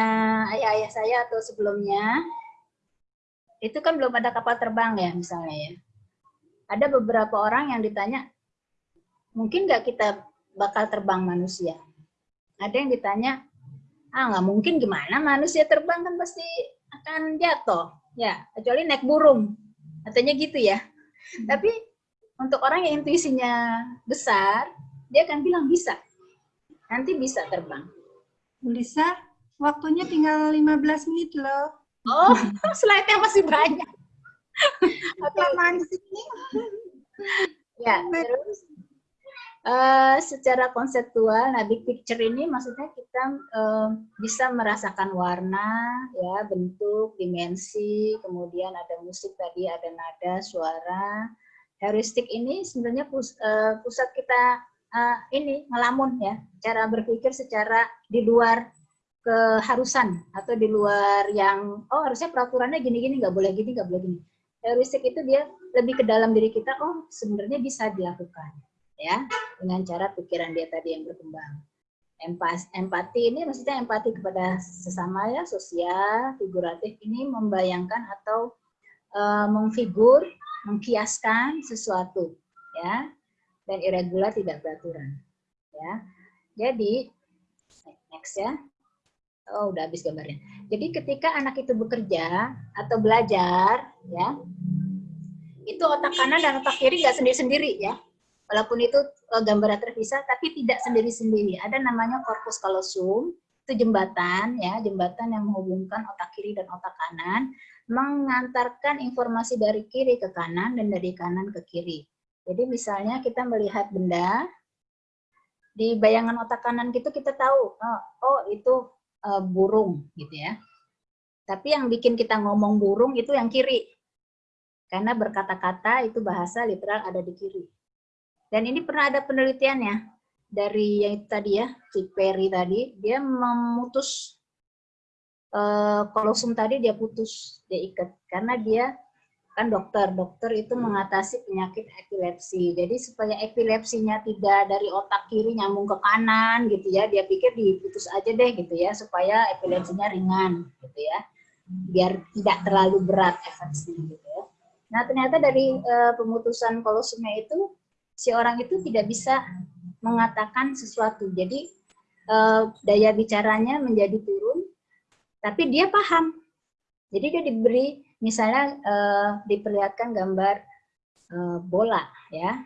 ayah-ayah saya atau sebelumnya itu kan belum ada kapal terbang ya misalnya ya. Ada beberapa orang yang ditanya mungkin nggak kita bakal terbang manusia? Ada yang ditanya ah nggak mungkin gimana manusia terbang kan pasti akan jatuh. Ya kecuali naik burung. Katanya gitu ya. Hmm. tapi untuk orang yang intuisinya besar dia akan bilang bisa. Nanti bisa terbang Lisa, Waktunya tinggal 15 menit loh. Oh, slide-nya masih banyak. Kelamaan di sini. Ya, terus uh, secara konseptual, nah big picture ini maksudnya kita uh, bisa merasakan warna, ya bentuk, dimensi, kemudian ada musik tadi, ada nada, suara. Heuristik ini sebenarnya pus, uh, pusat kita uh, ini ngelamun ya, cara berpikir secara di luar keharusan atau di luar yang oh harusnya peraturannya gini-gini nggak boleh gini nggak boleh gini. Heuristik itu dia lebih ke dalam diri kita oh sebenarnya bisa dilakukan ya dengan cara pikiran dia tadi yang berkembang. Empas, empati ini maksudnya empati kepada sesama ya sosial figuratif ini membayangkan atau uh, mengfigur mengkiaskan sesuatu ya dan irregular tidak beraturan ya jadi next ya Oh, udah habis gambarnya. Jadi ketika anak itu bekerja atau belajar, ya, itu otak kanan dan otak kiri nggak sendiri-sendiri ya. Walaupun itu uh, gambarnya terpisah, tapi tidak sendiri-sendiri. Ada namanya korpus kalosum, itu jembatan ya, jembatan yang menghubungkan otak kiri dan otak kanan, mengantarkan informasi dari kiri ke kanan dan dari kanan ke kiri. Jadi misalnya kita melihat benda, di bayangan otak kanan gitu kita tahu, oh, oh itu uh, burung gitu ya. Tapi yang bikin kita ngomong burung itu yang kiri. Karena berkata-kata itu bahasa literal ada di kiri. Dan ini pernah ada penelitiannya dari yang itu tadi ya, si Perry tadi, dia memutus uh, kolosum tadi dia putus, dia ikat karena dia kan dokter, dokter itu mengatasi penyakit epilepsi. Jadi supaya epilepsinya tidak dari otak kiri nyambung ke kanan gitu ya, dia pikir diputus aja deh gitu ya, supaya epilepsinya ringan gitu ya, biar tidak terlalu berat efeknya gitu ya. Nah ternyata dari uh, pemutusan kolosumnya itu si orang itu tidak bisa mengatakan sesuatu, jadi uh, daya bicaranya menjadi turun, tapi dia paham. Jadi dia diberi misalnya uh, diperlihatkan gambar uh, bola ya.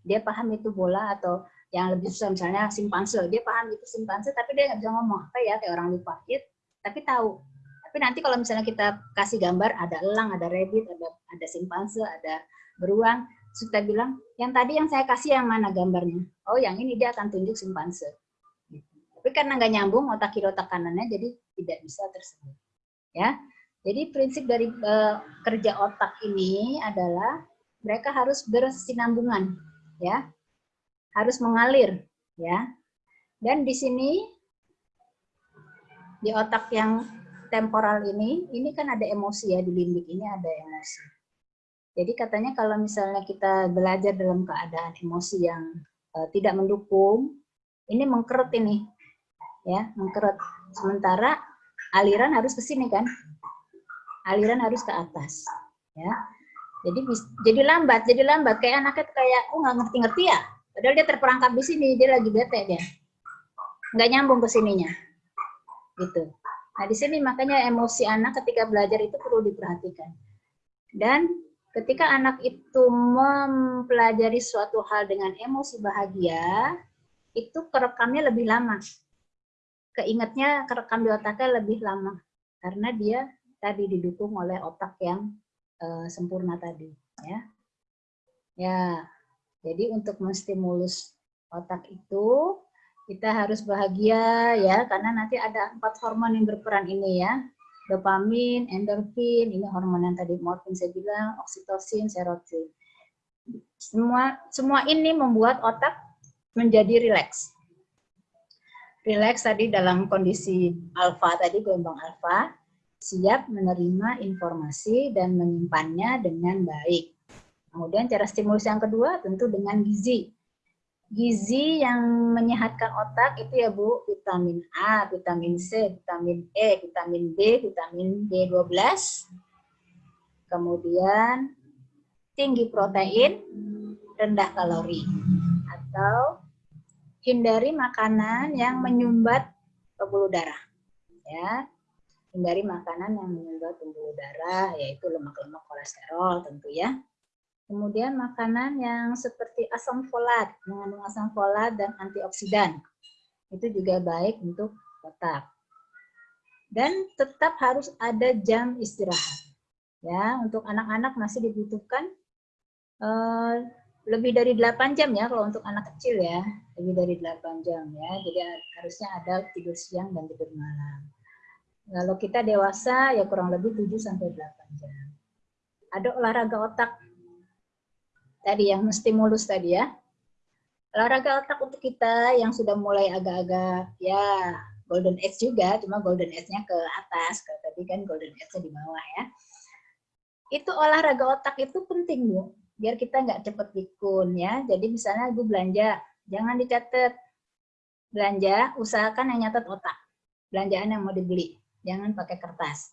Dia paham itu bola atau yang lebih susah misalnya simpanse. Dia paham itu simpanse tapi dia nggak bisa ngomong apa ya kayak orang lupa it tapi tahu. Tapi nanti kalau misalnya kita kasih gambar ada elang ada rabbit ada ada simpanse ada beruang kita bilang yang tadi yang saya kasih yang mana gambarnya? Oh yang ini dia akan tunjuk simpanse. Tapi karena nggak nyambung otak kiri otak kanannya jadi tidak bisa tersebut ya jadi prinsip dari uh, kerja otak ini adalah mereka harus bersinambungan, ya, harus mengalir, ya. Dan di sini di otak yang temporal ini, ini kan ada emosi ya di limbik ini ada emosi. Jadi katanya kalau misalnya kita belajar dalam keadaan emosi yang uh, tidak mendukung, ini mengkeret ini, ya, mengkeret. Sementara aliran harus ke sini kan, aliran harus ke atas ya. Jadi jadi lambat jadi lambat. Kayak anaknya kayak oh nggak ngerti-ngerti ya? Padahal dia terperangkap di sini dia lagi bete dia. Nggak nyambung ke sininya gitu. Nah di sini makanya emosi anak ketika belajar itu perlu diperhatikan. Dan ketika anak itu mempelajari suatu hal dengan emosi bahagia itu kerekamnya lebih lama. Keingetnya kerekam di otaknya lebih lama karena dia tadi didukung oleh otak yang uh, sempurna tadi ya. Ya jadi untuk menstimulus otak itu kita harus bahagia ya karena nanti ada empat hormon yang berperan ini ya. Dopamin endorfin ini hormon yang tadi morfin saya bilang oksitosin serotonin semua semua ini membuat otak menjadi rileks. Rileks tadi dalam kondisi alfa tadi gelombang alfa siap menerima informasi dan menyimpannya dengan baik. Kemudian cara stimulus yang kedua tentu dengan gizi. Gizi yang menyehatkan otak itu ya Bu, vitamin A, vitamin C, vitamin E, vitamin B, vitamin B12. Kemudian tinggi protein, rendah kalori. Atau hindari makanan yang menyumbat pembuluh darah. Ya, hindari makanan yang menyumbat pembuluh darah, yaitu lemak-lemak kolesterol tentu ya. Kemudian makanan yang seperti asam folat, mengandung asam folat dan antioksidan. Itu juga baik untuk otak. dan tetap harus ada jam istirahat. Ya, untuk anak-anak masih dibutuhkan uh, lebih dari 8 jam ya kalau untuk anak kecil ya, lebih dari 8 jam ya. Jadi harusnya ada tidur siang dan tidur malam. Kalau kita dewasa ya kurang lebih 7 sampai 8 jam. Ada olahraga otak tadi yang stimulus tadi ya. Olahraga otak untuk kita yang sudah mulai agak-agak ya golden age juga, cuma golden age-nya ke atas, kalau tadi kan golden age-nya di bawah ya. Itu olahraga otak itu penting, Bu. Biar kita nggak cepet pikun ya. Jadi misalnya Ibu belanja, jangan dicatat. Belanja, usahakan yang nyatet otak. Belanjaan yang mau dibeli, jangan pakai kertas.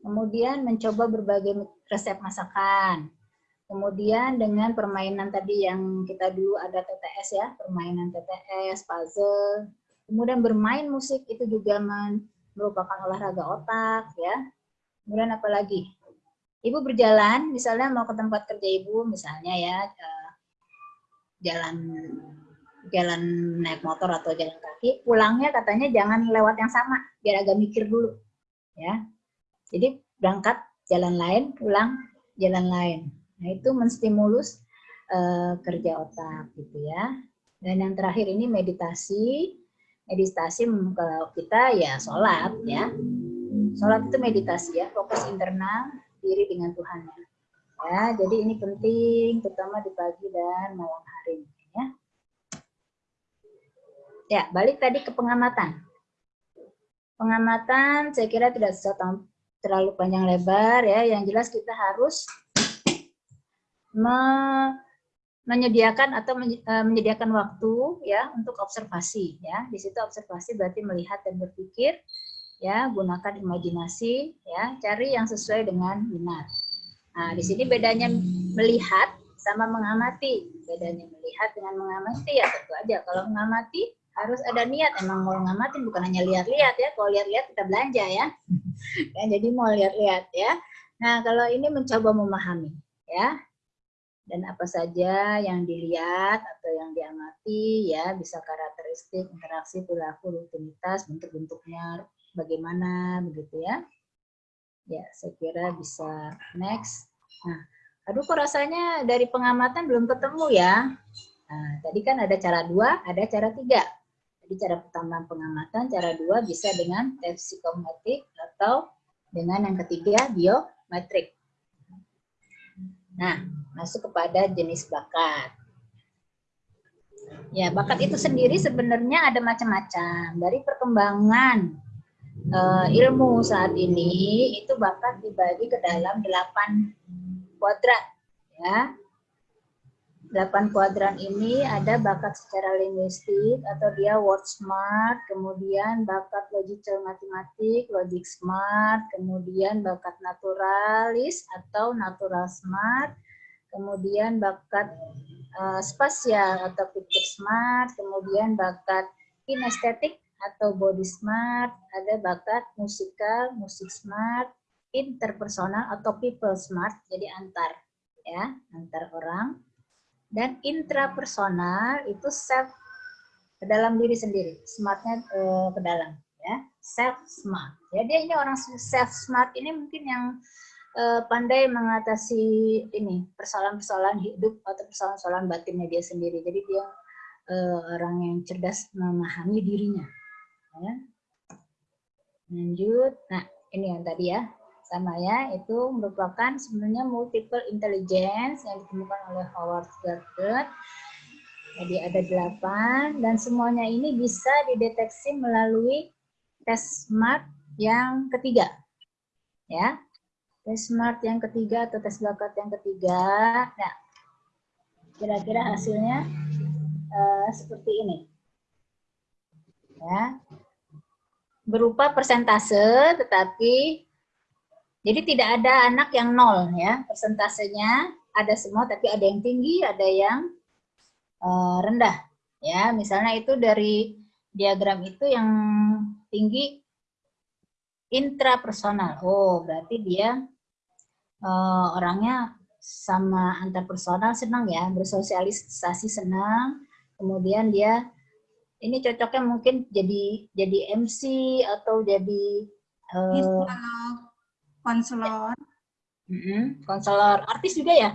Kemudian mencoba berbagai resep masakan. Kemudian dengan permainan tadi yang kita dulu ada TTS ya, permainan TTS, puzzle, Kemudian bermain musik itu juga merupakan olahraga otak ya. Kemudian apa lagi? Ibu berjalan, misalnya mau ke tempat kerja ibu, misalnya ya eh, jalan jalan naik motor atau jalan kaki, pulangnya katanya jangan lewat yang sama, biar agak mikir dulu, ya. Jadi berangkat jalan lain, pulang jalan lain. Nah itu menstimulus uh, kerja otak gitu ya. Dan yang terakhir ini meditasi meditasi kalau kita ya sholat ya sholat itu meditasi ya fokus internal diri dengan Tuhan ya jadi ini penting terutama di pagi dan malam hari ya ya balik tadi ke pengamatan pengamatan saya kira tidak terlalu panjang lebar ya yang jelas kita harus me menyediakan atau eh, menyediakan waktu ya untuk observasi ya. Di situ observasi berarti melihat dan berpikir ya, gunakan imajinasi ya, cari yang sesuai dengan minat. Nah, di sini bedanya melihat sama mengamati. Bedanya melihat dengan mengamati ya tentu aja kalau mengamati harus ada niat. Emang mau ngamatin bukan hanya lihat-lihat ya. Kalau lihat-lihat kita belanja ya. ya jadi mau lihat-lihat ya. Nah kalau ini mencoba memahami ya. Dan apa saja yang dilihat atau yang diamati ya. Bisa karakteristik interaksi perilaku rutinitas bentuk-bentuknya bagaimana begitu ya. Ya saya kira bisa next. Nah aduh kok rasanya dari pengamatan belum ketemu ya? Nah tadi kan ada cara dua ada cara tiga jadi cara pertama pengamatan cara dua bisa dengan tes psikometrik atau dengan yang ketiga biometrik Nah, masuk kepada jenis bakat. Ya, bakat itu sendiri sebenarnya ada macam-macam. Dari perkembangan uh, ilmu saat ini, itu bakat dibagi ke dalam delapan kuadrat. Ya, delapan kuadran ini ada bakat secara linguistik atau dia word smart, kemudian bakat logical matematik, logic smart, kemudian bakat naturalis atau natural smart, kemudian bakat uh, spasial atau picture smart, kemudian bakat kinestetik atau body smart, ada bakat musikal, musik smart, interpersonal atau people smart, jadi antar ya, antar orang dan intrapersonal itu self ke dalam diri sendiri, smartnya uh, ke dalam, ya self smart. Jadi ini orang self smart ini mungkin yang uh, pandai mengatasi ini persoalan-persoalan hidup atau persoalan-persoalan batinnya dia sendiri. Jadi dia uh, orang yang cerdas memahami dirinya. Ya. Lanjut, nah ini yang tadi ya sama ya itu merupakan sebenarnya multiple intelligence yang ditemukan oleh Howard Gardner. Jadi ada delapan dan semuanya ini bisa dideteksi melalui tes SMART yang ketiga. Ya, tes SMART yang ketiga atau tes bakat yang ketiga. Nah, kira-kira hasilnya uh, seperti ini. Ya, berupa persentase, tetapi jadi tidak ada anak yang nol ya, persentasenya ada semua tapi ada yang tinggi, ada yang uh, rendah. Ya, misalnya itu dari diagram itu yang tinggi intrapersonal. Oh, berarti dia uh, orangnya sama antar personal senang ya, bersosialisasi senang. Kemudian dia ini cocoknya mungkin jadi jadi MC atau jadi Eh, konselor, mm-mm, konselor, artis juga ya?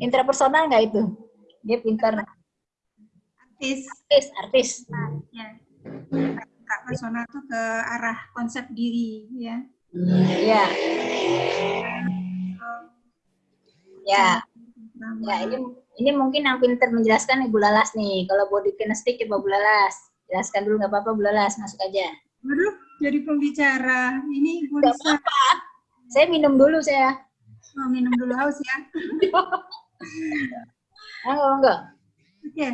Intrapersonal nggak itu? Dia pintar artis. artis, artis. Ya. Kak personal tuh ke arah konsep diri ya. Iya. Ya, ya ini ini mungkin yang pintar menjelaskan Ibu Lalas nih. Kalau body kinestik coba Bu Lalas. Jelaskan dulu nggak apa-apa Bu Lalas, masuk aja. Waduh, jadi pembicara. Ini Bu Nggak Lisa Saya minum dulu saya. mau minum dulu haus ya. Oh, enggak. Oke.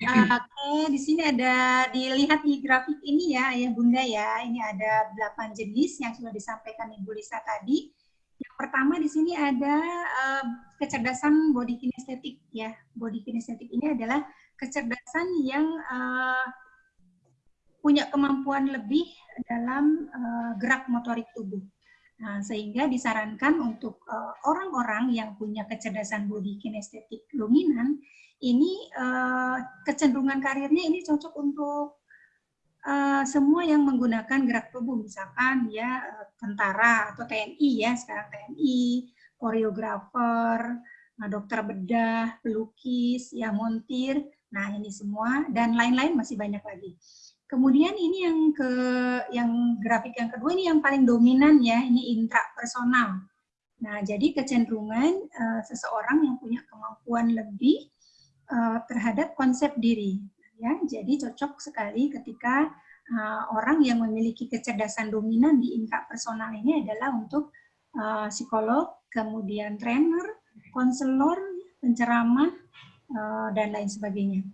Uh, Oke, di sini ada dilihat di grafik ini ya, ya Bunda ya. Ini ada 8 jenis yang sudah disampaikan Ibu Lisa tadi. Yang pertama di sini ada uh, kecerdasan body kinestetik ya. Body kinestetik ini adalah kecerdasan yang uh, punya kemampuan lebih dalam uh, gerak motorik tubuh. Nah, sehingga disarankan untuk uh, orang-orang yang punya kecerdasan body kinestetik dominan ini uh, kecenderungan karirnya ini cocok untuk uh, semua yang menggunakan gerak tubuh, misalkan ya uh, tentara atau TNI ya sekarang TNI, koreografer, dokter bedah, pelukis, ya montir, nah ini semua dan lain-lain masih banyak lagi. Kemudian ini yang ke yang grafik yang kedua ini yang paling dominan ya, ini intrapersonal. Nah, jadi kecenderungan uh, seseorang yang punya kemampuan lebih uh, terhadap konsep diri ya. Jadi cocok sekali ketika uh, orang yang memiliki kecerdasan dominan di intrapersonal ini adalah untuk uh, psikolog, kemudian trainer, konselor, penceramah uh, dan lain sebagainya.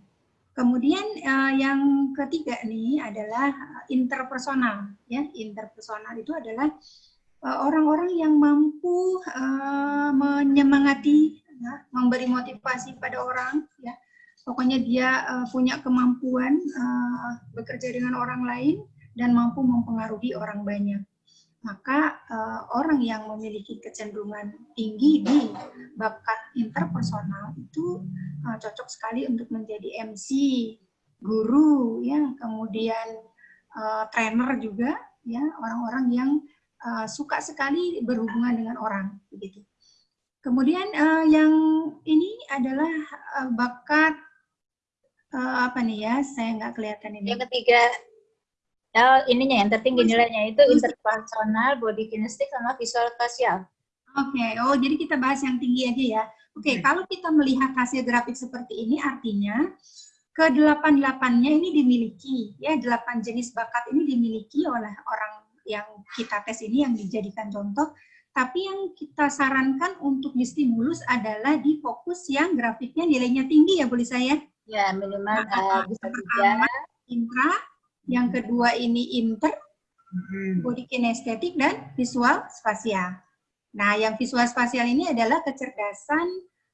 Kemudian uh, yang ketiga nih adalah interpersonal ya. Interpersonal itu adalah orang-orang uh, yang mampu uh, menyemangati ya, memberi motivasi pada orang ya. Pokoknya dia uh, punya kemampuan uh, bekerja dengan orang lain dan mampu mempengaruhi orang banyak. Maka uh, orang yang memiliki kecenderungan tinggi di bakat interpersonal itu uh, cocok sekali untuk menjadi MC, guru, ya, kemudian uh, trainer juga, ya, orang-orang yang uh, suka sekali berhubungan dengan orang, begitu. Kemudian uh, yang ini adalah uh, bakat uh, apa nih ya? Saya nggak kelihatan ini. Yang ketiga, oh, ininya yang tertinggi nilainya itu interpersonal, body kinestik, sama visual spasial. Oke, okay. oh jadi kita bahas yang tinggi aja ya. Oke, okay, hmm. kalau kita melihat hasil grafik seperti ini, artinya ke delapan delapannya ini dimiliki, ya delapan jenis bakat ini dimiliki oleh orang yang kita tes ini yang dijadikan contoh. Tapi yang kita sarankan untuk distimulus adalah di fokus yang grafiknya nilainya tinggi ya, boleh saya? Ya, minimal uh, bisa tiga. Intra, yang kedua ini inter, hmm. body kinestetik dan visual spasial. Nah, yang visual spasial ini adalah kecerdasan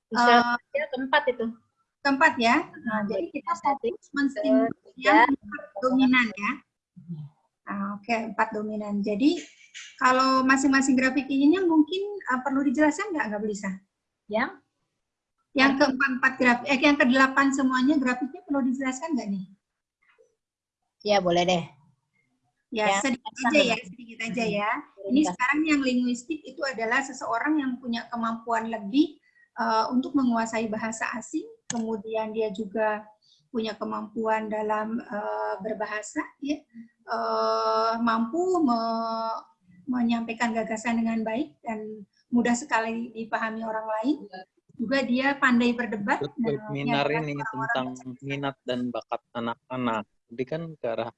visual uh, keempat itu. Keempat ya. Nah, jadi kita fokus menstimulus yang dominan ya. Nah, Oke, okay, empat dominan. Jadi kalau masing-masing grafik ini mungkin uh, perlu dijelaskan nggak nggak bisa? Yang? Yang keempat empat grafik, eh yang kedelapan semuanya grafiknya perlu dijelaskan nggak nih? Ya boleh deh. Ya, ya sedikit aja ya, sedikit aja ya. Ini sekarang yang linguistik itu adalah seseorang yang punya kemampuan lebih uh, untuk menguasai bahasa asing, kemudian dia juga punya kemampuan dalam uh, berbahasa, ya, uh, mampu me menyampaikan gagasan dengan baik dan mudah sekali dipahami orang lain. Juga dia pandai berdebat. Seminar ini tentang minat dan bakat anak-anak. Jadi kan ke arah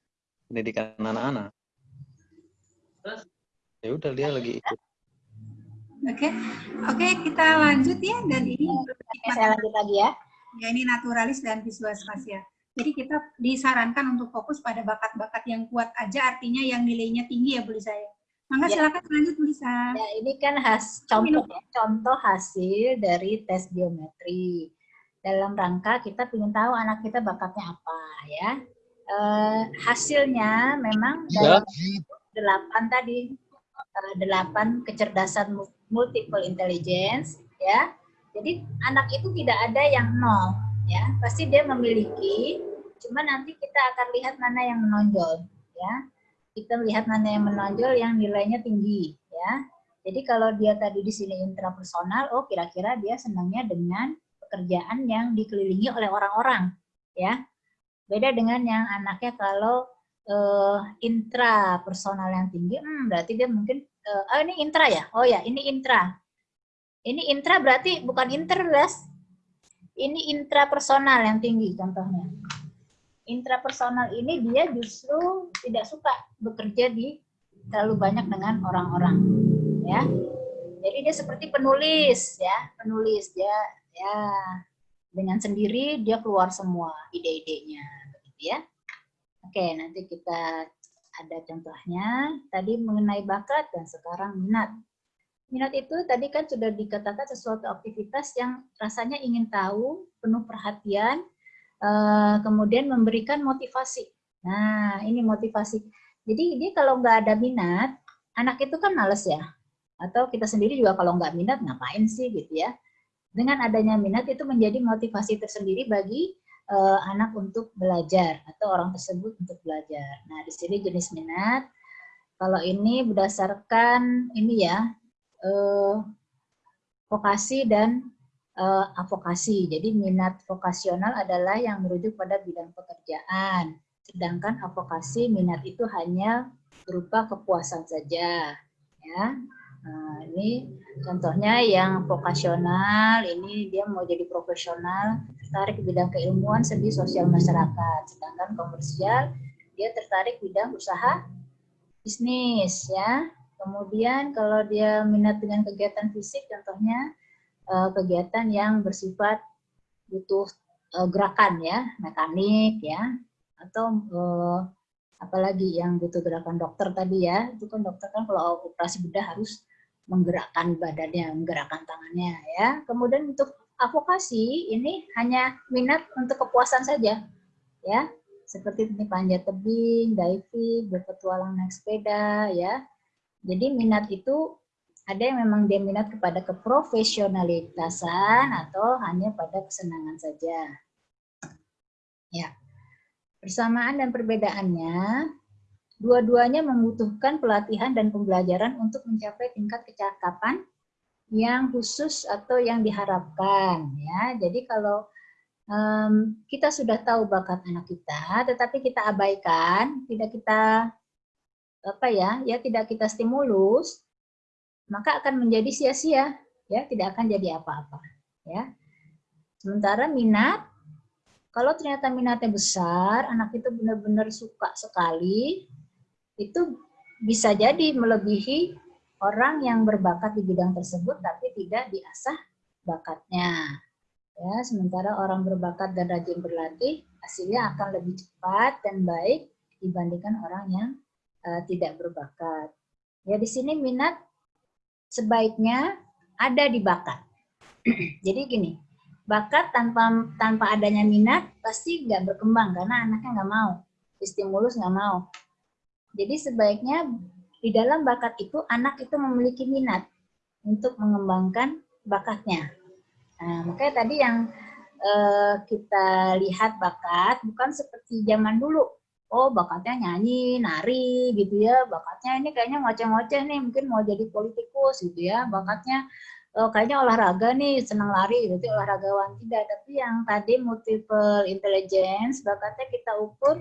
pendidikan anak-anak. Ya udah dia lagi ikut. Oke, okay. oke okay, kita lanjut ya dan ini saya lanjut lagi ya. Ya ini naturalis dan visual spasial. Jadi kita disarankan untuk fokus pada bakat-bakat yang kuat aja, artinya yang nilainya tinggi ya Bu Lisa ya. Maka ya. silakan lanjut Bu Lisa. Ya, ini kan has, contoh ya, contoh hasil dari tes biometri. Dalam rangka kita ingin tahu anak kita bakatnya apa ya uh, hasilnya memang ya. delapan tadi uh, delapan kecerdasan multiple intelligence ya jadi anak itu tidak ada yang nol ya pasti dia memiliki cuma nanti kita akan lihat mana yang menonjol ya kita melihat mana yang menonjol yang nilainya tinggi ya. Jadi kalau dia tadi di sini intrapersonal, oh kira-kira dia senangnya dengan pekerjaan yang dikelilingi oleh orang-orang ya. Beda dengan yang anaknya kalau uh, intrapersonal yang tinggi, hmm, berarti dia mungkin uh, oh ini intra ya. Oh ya, ini intra. Ini intra berarti bukan inter, Ini intrapersonal yang tinggi contohnya intrapersonal ini dia justru tidak suka bekerja di terlalu banyak dengan orang-orang ya jadi dia seperti penulis ya penulis dia ya dengan sendiri dia keluar semua ide-idenya begitu ya oke nanti kita ada contohnya tadi mengenai bakat dan sekarang minat minat itu tadi kan sudah dikatakan sesuatu aktivitas yang rasanya ingin tahu penuh perhatian Eh, kemudian memberikan motivasi. Nah, ini motivasi. Jadi dia kalau nggak ada minat, anak itu kan males ya. Atau kita sendiri juga kalau nggak minat, ngapain sih gitu ya. Dengan adanya minat itu menjadi motivasi tersendiri bagi uh, anak untuk belajar atau orang tersebut untuk belajar. Nah, di sini jenis minat. Kalau ini berdasarkan ini ya, uh, vokasi dan uh, avokasi. Jadi minat vokasional adalah yang merujuk pada bidang pekerjaan. Sedangkan avokasi minat itu hanya berupa kepuasan saja. Ya, Nah, ini contohnya yang vokasional, ini dia mau jadi profesional, tertarik bidang keilmuan, seni sosial masyarakat. Sedangkan komersial, dia tertarik bidang usaha bisnis ya. Kemudian kalau dia minat dengan kegiatan fisik, contohnya uh, kegiatan yang bersifat butuh uh, gerakan ya, mekanik ya, atau uh, apalagi yang butuh gerakan dokter tadi ya, itu kan dokter kan kalau operasi bedah harus menggerakkan badannya, menggerakkan tangannya ya. Kemudian untuk avokasi ini hanya minat untuk kepuasan saja ya, seperti ini panjat tebing, diving, berpetualang naik sepeda ya. Jadi minat itu ada yang memang dia minat kepada keprofesionalitasan atau hanya pada kesenangan saja. Ya. Persamaan dan perbedaannya, dua-duanya membutuhkan pelatihan dan pembelajaran untuk mencapai tingkat kecakapan yang khusus atau yang diharapkan. Ya, jadi kalau um, kita sudah tahu bakat anak kita, tetapi kita abaikan, tidak kita apa ya, ya tidak kita stimulus, maka akan menjadi sia-sia, ya, tidak akan jadi apa-apa, ya. Sementara minat, kalau ternyata minatnya besar, anak itu benar-benar suka sekali, itu bisa jadi melebihi orang yang berbakat di bidang tersebut tapi tidak diasah bakatnya. Ya, sementara orang berbakat dan rajin berlatih, hasilnya akan lebih cepat dan baik dibandingkan orang yang uh, tidak berbakat. Ya, di sini minat sebaiknya ada di bakat. Jadi gini, bakat tanpa tanpa adanya minat pasti nggak berkembang karena anaknya nggak mau, stimulus nggak mau. Jadi sebaiknya di dalam bakat itu anak itu memiliki minat untuk mengembangkan bakatnya. Nah, makanya tadi yang eh, kita lihat bakat bukan seperti zaman dulu. Oh bakatnya nyanyi, nari gitu ya, bakatnya ini kayaknya ngoceh-ngoceh nih, mungkin mau jadi politikus gitu ya, bakatnya oh, kayaknya olahraga nih, senang lari gitu, olahragawan tidak, tapi yang tadi multiple intelligence, bakatnya kita ukur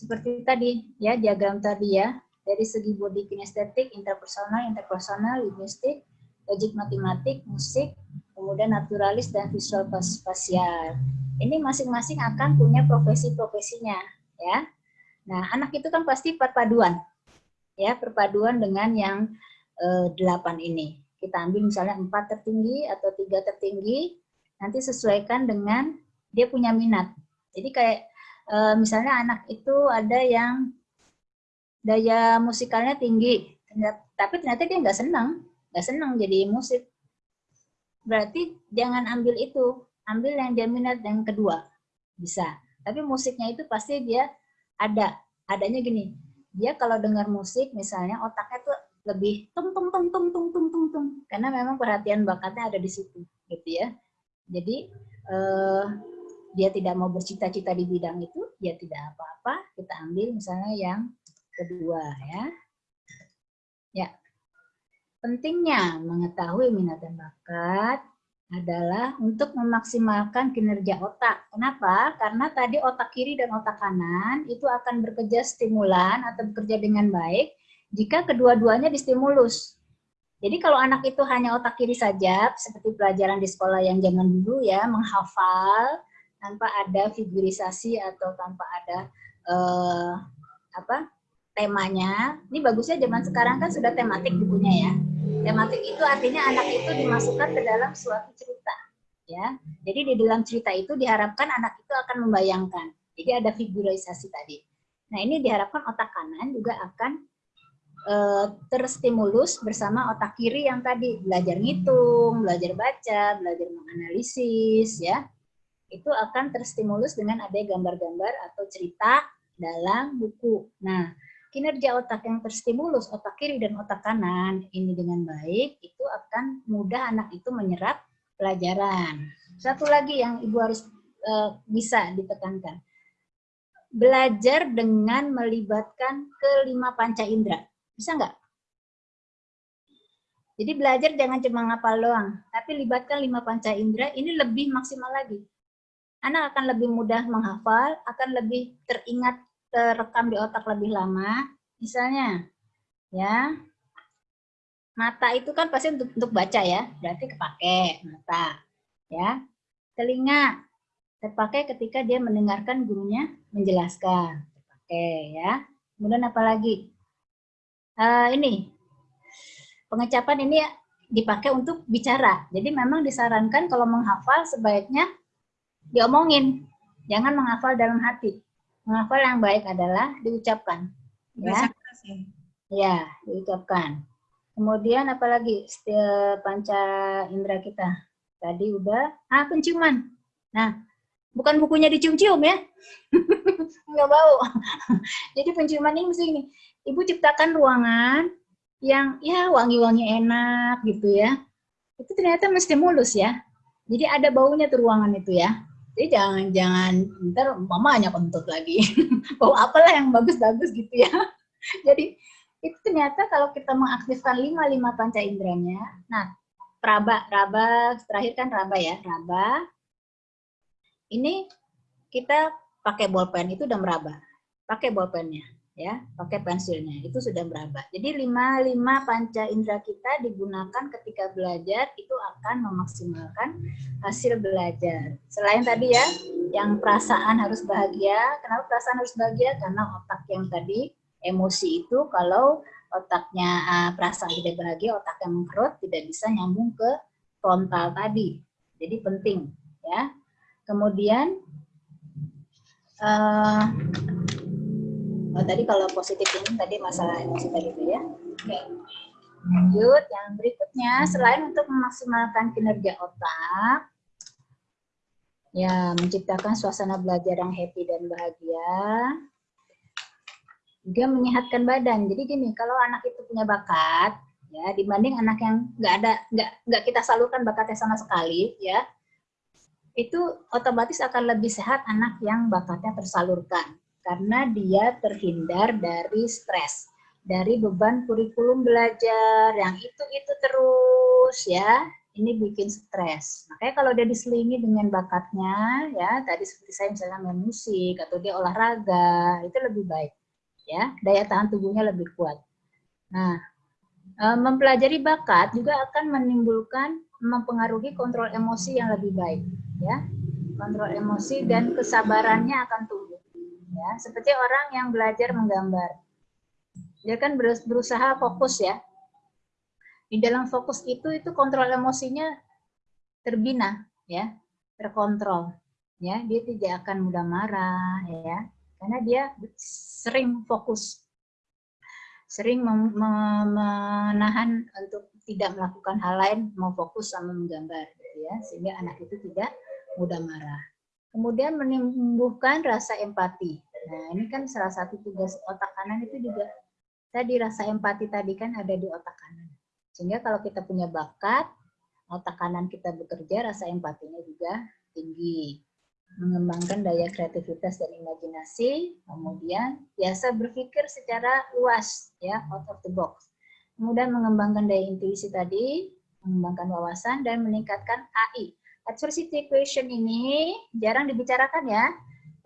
seperti tadi ya, diagram tadi ya, dari segi body kinestetik, interpersonal, interpersonal, linguistik, logik matematik, musik, kemudian naturalis dan visual spasial. Ini masing-masing akan punya profesi-profesinya ya. Nah, anak itu kan pasti perpaduan. Ya, perpaduan dengan yang eh, delapan ini. Kita ambil misalnya empat tertinggi atau tiga tertinggi, nanti sesuaikan dengan dia punya minat. Jadi kayak eh, misalnya anak itu ada yang daya musikalnya tinggi, tapi ternyata dia nggak senang, nggak senang jadi musik. Berarti jangan ambil itu, ambil yang dia minat yang kedua, bisa. Tapi musiknya itu pasti dia ada adanya gini dia kalau dengar musik misalnya otaknya tuh lebih tung tung tung tung tung tung tung tung karena memang perhatian bakatnya ada di situ gitu ya jadi eh, dia tidak mau bercita-cita di bidang itu dia tidak apa-apa kita ambil misalnya yang kedua ya. Ya. Pentingnya mengetahui minat dan bakat adalah untuk memaksimalkan kinerja otak. Kenapa? Karena tadi otak kiri dan otak kanan itu akan bekerja stimulan atau bekerja dengan baik jika kedua-duanya distimulus. Jadi kalau anak itu hanya otak kiri saja, seperti pelajaran di sekolah yang zaman dulu ya, menghafal tanpa ada figurisasi atau tanpa ada eh, apa temanya. Ini bagusnya zaman sekarang kan sudah tematik bukunya ya. Tematik itu artinya anak itu dimasukkan ke dalam suatu cerita, ya. Jadi di dalam cerita itu diharapkan anak itu akan membayangkan. Jadi ada figurisasi tadi. Nah ini diharapkan otak kanan juga akan uh, terstimulus bersama otak kiri yang tadi belajar ngitung, belajar baca, belajar menganalisis ya. Itu akan terstimulus dengan ada gambar-gambar atau cerita dalam buku. Nah, kinerja otak yang terstimulus, otak kiri dan otak kanan ini dengan baik, itu akan mudah anak itu menyerap pelajaran. Satu lagi yang Ibu harus uh, bisa ditekankan. Belajar dengan melibatkan kelima panca indera bisa nggak? Jadi belajar jangan cuma ngapal doang, tapi libatkan lima panca indera, ini lebih maksimal lagi. Anak akan lebih mudah menghafal, akan lebih teringat, terekam di otak lebih lama. Misalnya, ya, mata itu kan pasti untuk, untuk baca ya, berarti kepake mata. ya. Telinga, terpakai ketika dia mendengarkan gurunya menjelaskan. Terpakai ya. Kemudian apa lagi? uh, ini pengecapan ini dipakai untuk bicara. Jadi memang disarankan kalau menghafal sebaiknya diomongin, jangan menghafal dalam hati. Menghafal yang baik adalah diucapkan. Ya, ya diucapkan. Kemudian apalagi panca indera kita. Tadi udah, ah penciuman. Nah, bukan bukunya dicium-cium ya. Nggak bau. Jadi penciuman ini mesti ini ibu ciptakan ruangan yang ya wangi-wangi enak gitu ya. Itu ternyata mesti mulus ya. Jadi ada baunya tuh ruangan itu ya. Jadi jangan jangan ntar mama hanya kentut lagi. Bau apalah yang bagus-bagus gitu ya. Jadi itu ternyata kalau kita mengaktifkan lima lima panca inderanya, nah raba raba terakhir kan raba ya raba. Ini kita pakai bolpen itu udah meraba, pakai bolpennya ya pakai pensilnya itu sudah berapa jadi lima lima panca indera kita digunakan ketika belajar itu akan memaksimalkan hasil belajar. Selain tadi ya yang perasaan harus bahagia kenapa perasaan harus bahagia? Karena otak yang tadi emosi itu kalau otaknya perasaan tidak bahagia otak yang mengkerut tidak bisa nyambung ke frontal tadi. Jadi penting ya. Kemudian uh, Oh, tadi kalau positif ini tadi masalah emosi tadi itu ya. Oke. Lanjut, yang berikutnya selain untuk memaksimalkan kinerja otak, ya menciptakan suasana belajar yang happy dan bahagia, juga menyehatkan badan. Jadi gini, kalau anak itu punya bakat, ya dibanding anak yang nggak ada nggak nggak kita salurkan bakatnya sama sekali, ya itu otomatis akan lebih sehat anak yang bakatnya tersalurkan karena dia terhindar dari stres, dari beban kurikulum belajar yang itu-itu terus ya, ini bikin stres. Makanya kalau dia diselingi dengan bakatnya, ya tadi seperti saya misalnya main musik atau dia olahraga, itu lebih baik. Ya, daya tahan tubuhnya lebih kuat. Nah, e, mempelajari bakat juga akan menimbulkan mempengaruhi kontrol emosi yang lebih baik, ya. Kontrol emosi dan kesabarannya akan tumbuh ya. Seperti orang yang belajar menggambar. Dia kan berusaha fokus ya. Di dalam fokus itu itu kontrol emosinya terbina ya terkontrol ya. Dia tidak akan mudah marah ya karena dia sering fokus sering menahan untuk tidak melakukan hal lain mau fokus sama menggambar gitu ya sehingga anak itu tidak mudah marah. Kemudian menumbuhkan rasa empati. Nah, ini kan salah satu tugas otak kanan itu juga tadi rasa empati tadi kan ada di otak kanan. Sehingga kalau kita punya bakat, otak kanan kita bekerja, rasa empatinya juga tinggi. mengembangkan daya kreativitas dan imajinasi, kemudian biasa berpikir secara luas, ya, out of the box. Kemudian mengembangkan daya intuisi tadi, mengembangkan wawasan, dan meningkatkan AI. Adversity equation ini jarang dibicarakan ya.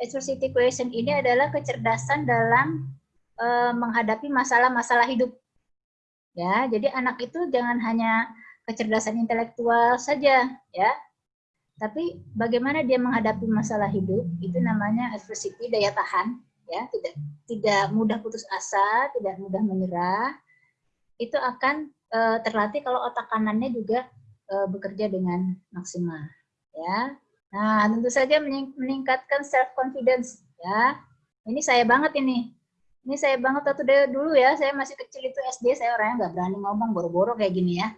Adversity equation ini adalah kecerdasan dalam uh, menghadapi masalah-masalah hidup. Ya, jadi anak itu jangan hanya kecerdasan intelektual saja, ya, tapi bagaimana dia menghadapi masalah hidup itu namanya adversity daya tahan ya. Tidak tidak mudah putus asa tidak mudah menyerah. Itu akan uh, terlatih kalau otak kanannya juga uh, bekerja dengan maksimal ya nah tentu saja meningkatkan self confidence ya ini saya banget ini ini saya banget waktu dulu ya saya masih kecil itu SD saya orangnya nggak berani ngomong boro-boro kayak gini ya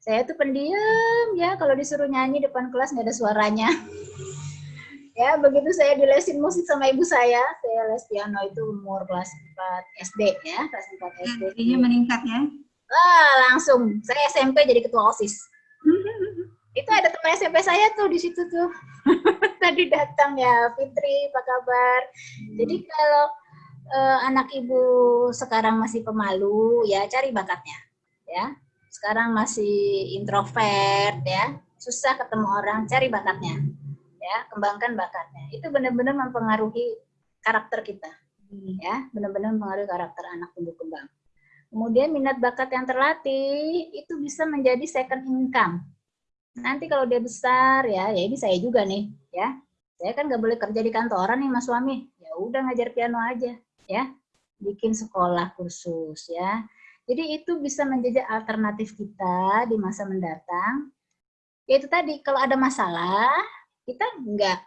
saya tuh pendiam ya, kalau disuruh nyanyi depan kelas nggak ada suaranya. ya, begitu saya dilesin musik sama ibu saya, saya les piano itu umur kelas 4 SD ya, kelas 4 SD. Ini meningkat ya? Wah, langsung. Saya SMP jadi ketua OSIS. itu ada teman SMP saya tuh di situ tuh. Tadi datang ya, Fitri, apa kabar? Jadi kalau uh, anak ibu sekarang masih pemalu, ya cari bakatnya. Ya, sekarang masih introvert ya, susah ketemu orang, cari bakatnya. Ya, kembangkan bakatnya. Itu benar-benar mempengaruhi karakter kita. Ya, benar-benar mempengaruhi karakter anak tumbuh kembang. Kemudian minat bakat yang terlatih itu bisa menjadi second income. Nanti kalau dia besar ya, ya ini saya juga nih, ya. Saya kan nggak boleh kerja di kantoran nih mas suami. Ya udah ngajar piano aja, ya. Bikin sekolah kursus ya jadi itu bisa menjadi alternatif kita di masa mendatang. Yaitu tadi, kalau ada masalah, kita nggak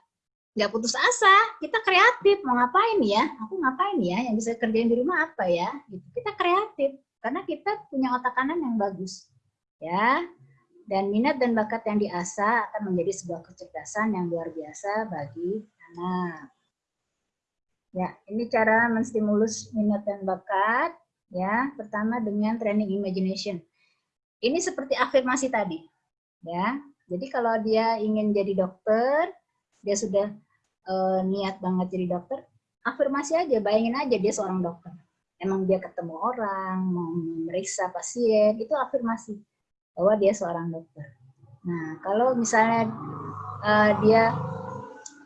nggak putus asa, kita kreatif. Mau ngapain ya? Aku ngapain ya? Yang bisa kerjain di rumah apa ya? Gitu. Kita kreatif karena kita punya otak kanan yang bagus, ya. Dan minat dan bakat yang diasah akan menjadi sebuah kecerdasan yang luar biasa bagi anak. Ya, ini cara menstimulus minat dan bakat Ya, pertama dengan training imagination. Ini seperti afirmasi tadi. Ya. Jadi kalau dia ingin jadi dokter, dia sudah uh, niat banget jadi dokter, afirmasi aja, bayangin aja dia seorang dokter. Emang dia ketemu orang, mau memeriksa pasien, itu afirmasi bahwa dia seorang dokter. Nah, kalau misalnya uh, dia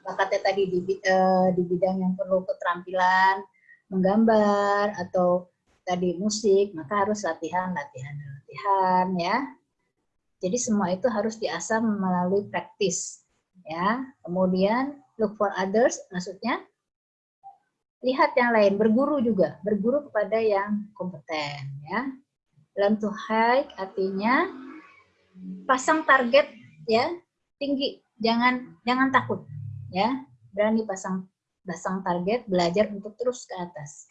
bakatnya tadi di, uh, di bidang yang perlu keterampilan, menggambar atau tadi musik, maka harus latihan, latihan, latihan ya. Jadi semua itu harus diasah melalui praktis ya. Kemudian look for others maksudnya lihat yang lain, berguru juga, berguru kepada yang kompeten ya. Learn to hike artinya pasang target ya tinggi, jangan jangan takut ya. Berani pasang pasang target, belajar untuk terus ke atas.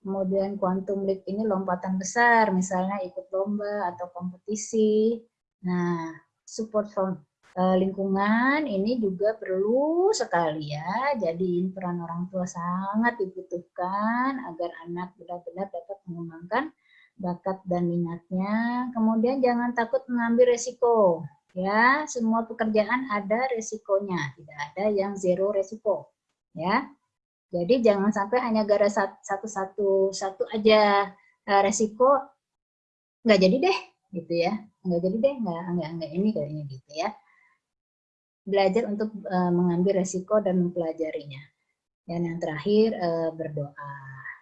Kemudian quantum leap ini lompatan besar, misalnya ikut lomba atau kompetisi. Nah, support from uh, lingkungan ini juga perlu sekali ya. Jadi peran orang tua sangat dibutuhkan agar anak benar-benar dapat mengembangkan bakat dan minatnya. Kemudian jangan takut mengambil resiko. Ya, semua pekerjaan ada resikonya, tidak ada yang zero resiko. Ya, jadi jangan sampai hanya gara satu satu aja uh, resiko nggak jadi deh gitu ya nggak jadi deh nggak nggak nggak ini kayak ini gitu ya belajar untuk uh, mengambil resiko dan mempelajarinya dan yang terakhir uh, berdoa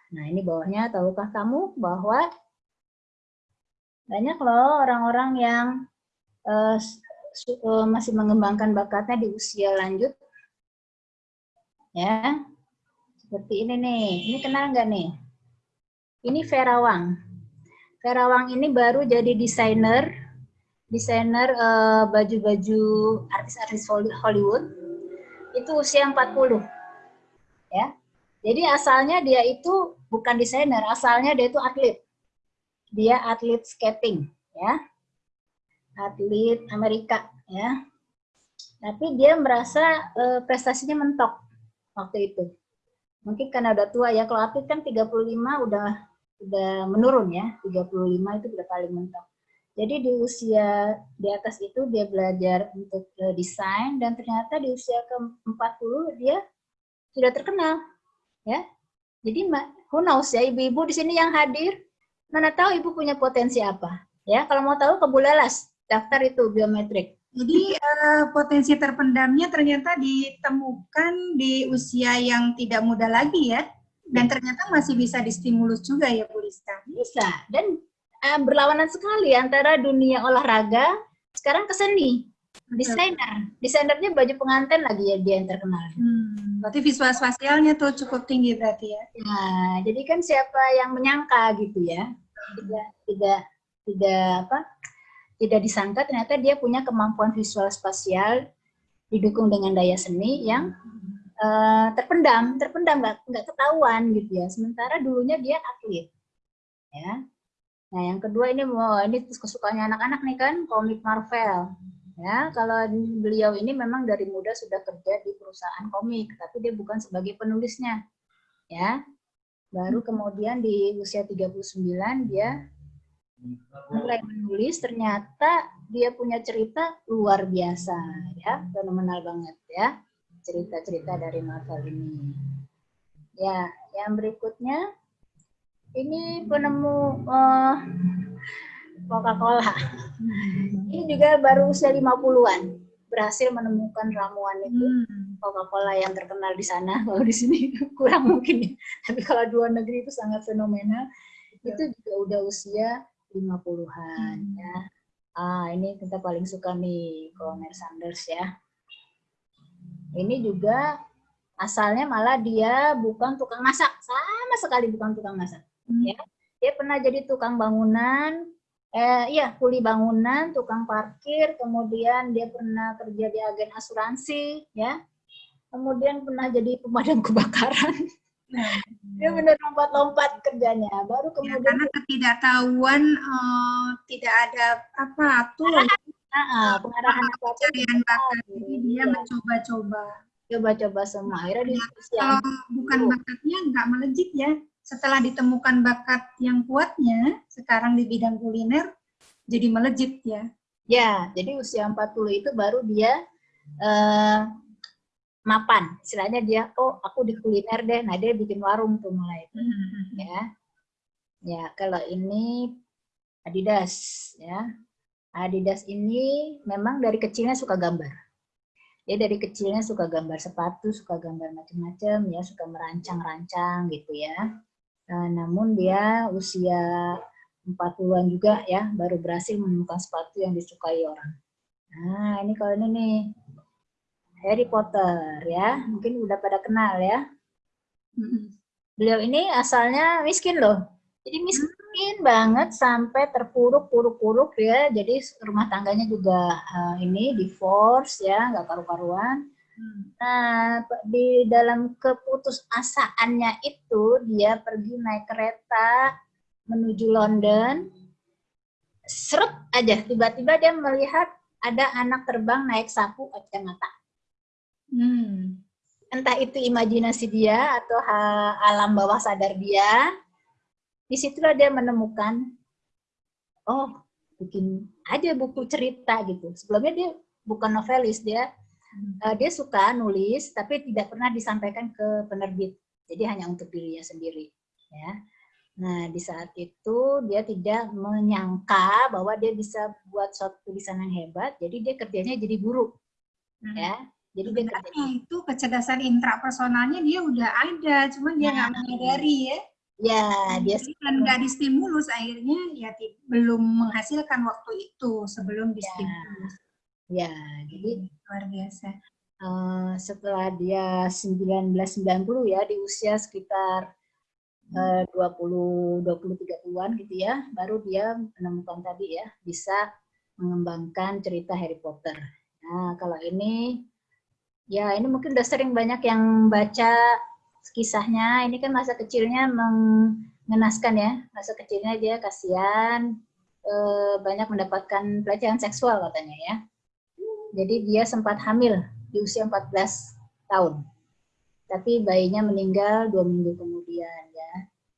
nah ini bawahnya tahukah kamu bahwa banyak loh orang-orang yang uh, masih mengembangkan bakatnya di usia lanjut ya seperti ini nih. Ini kenal nggak nih? Ini Vera Wang. Vera Wang ini baru jadi desainer, desainer eh, baju-baju uh, artis-artis Hollywood. Itu usia 40. Ya. Jadi asalnya dia itu bukan desainer, asalnya dia itu atlet. Dia atlet skating, ya. Atlet Amerika, ya. Tapi dia merasa uh, prestasinya mentok waktu itu mungkin karena udah tua ya kalau atlet kan 35 udah udah menurun ya 35 itu udah paling mentok Jadi di usia di atas itu dia belajar untuk uh, desain dan ternyata di usia ke-40 dia sudah terkenal. Ya. Jadi who knows ya ibu-ibu di sini yang hadir mana tahu ibu punya potensi apa. Ya, kalau mau tahu ke Bulelas, daftar itu biometrik. Jadi uh, potensi terpendamnya ternyata ditemukan di usia yang tidak muda lagi ya, dan ternyata masih bisa distimulus juga ya Bu Rizka. Bisa, dan uh, berlawanan sekali antara dunia olahraga sekarang ke seni. Desainer, desainernya baju pengantin lagi ya dia yang terkenal. Hmm, berarti visual spasialnya tuh cukup tinggi berarti ya. Nah, jadi kan siapa yang menyangka gitu ya? Tidak, tidak, tidak apa? Tidak disangka ternyata dia punya kemampuan visual spasial didukung dengan daya seni yang uh, terpendam, terpendam nggak nggak ketahuan gitu ya. Sementara dulunya dia atlet, ya. Nah, yang kedua ini mau ini kesukaannya anak-anak nih kan komik Marvel. Ya, kalau beliau ini memang dari muda sudah kerja di perusahaan komik, tapi dia bukan sebagai penulisnya. Ya. Baru kemudian di usia 39 dia mulai menulis, ternyata dia punya cerita luar biasa ya, fenomenal banget ya. Cerita-cerita dari Marvel ini. Ya, yang berikutnya ini penemu uh, Coca-Cola. Ini juga baru usia 50-an berhasil menemukan ramuan itu hmm. Coca-Cola yang terkenal di sana. Kalau di sini kurang mungkin ya. Tapi kalau dua negeri itu sangat fenomenal. Itu juga udah usia 50-an hmm. ya. Ah, ini kita paling suka nih Colonel Sanders ya. Ini juga asalnya malah dia bukan tukang masak, sama sekali bukan tukang masak Hmm. ya dia pernah jadi tukang bangunan eh iya kuli bangunan tukang parkir kemudian dia pernah kerja di agen asuransi ya. Kemudian pernah jadi pemadam kebakaran. Nah, dia benar lompat-lompat kerjanya. Baru kemudian ya, karena ketidaktahuan uh, tidak ada apa tuh uh, pengarahan apa carian bakat jadi dia ya. mencoba-coba. Coba-coba semua. Akhirnya ya, kalau bukan bakatnya nggak melejit ya setelah ditemukan bakat yang kuatnya, sekarang di bidang kuliner, jadi melejit ya. Ya, jadi usia 40 itu baru dia uh, mapan. Istilahnya dia, oh aku di kuliner deh, nah dia bikin warung tuh mulai. Hmm. Ya, ya kalau ini Adidas, ya. Adidas ini memang dari kecilnya suka gambar. Dia dari kecilnya suka gambar sepatu, suka gambar macam-macam, ya suka merancang-rancang gitu ya. Nah, namun dia usia 40-an juga ya, baru berhasil menemukan sepatu yang disukai orang. Nah, ini kalau ini nih, Harry Potter ya, mungkin udah pada kenal ya. Beliau ini asalnya miskin loh. Jadi miskin banget sampai terpuruk-puruk-puruk ya. Jadi rumah tangganya juga uh, ini divorce ya, nggak karu-karuan. Nah, di dalam keputusasaannya itu dia pergi naik kereta menuju London. Seret aja, tiba-tiba dia melihat ada anak terbang naik sapu kacamata. Hmm. Entah itu imajinasi dia atau alam bawah sadar dia. Di situlah dia menemukan, oh bikin aja buku cerita gitu. Sebelumnya dia bukan novelis, dia uh, dia suka nulis tapi tidak pernah disampaikan ke penerbit. Jadi hanya untuk dirinya sendiri ya. Nah di saat itu dia tidak menyangka bahwa dia bisa buat suatu tulisan yang hebat jadi dia kerjanya jadi guru hmm. ya. Jadi dia kerjanya itu kecerdasan intrapersonalnya dia udah ada cuman dia nggak nah, menyadari ya. Ya dia kan nggak distimulus akhirnya ya belum menghasilkan waktu itu sebelum distimulus Ya, jadi luar biasa. Uh, setelah dia 1990 ya di usia sekitar uh, 20 20 30-an gitu ya, baru dia menemukan tadi ya bisa mengembangkan cerita Harry Potter. Nah, kalau ini ya ini mungkin udah sering banyak yang baca kisahnya. Ini kan masa kecilnya mengenaskan ya. Masa kecilnya dia kasihan eh, banyak mendapatkan pelecehan seksual katanya ya. Jadi dia sempat hamil di usia 14 tahun. Tapi bayinya meninggal dua minggu kemudian ya.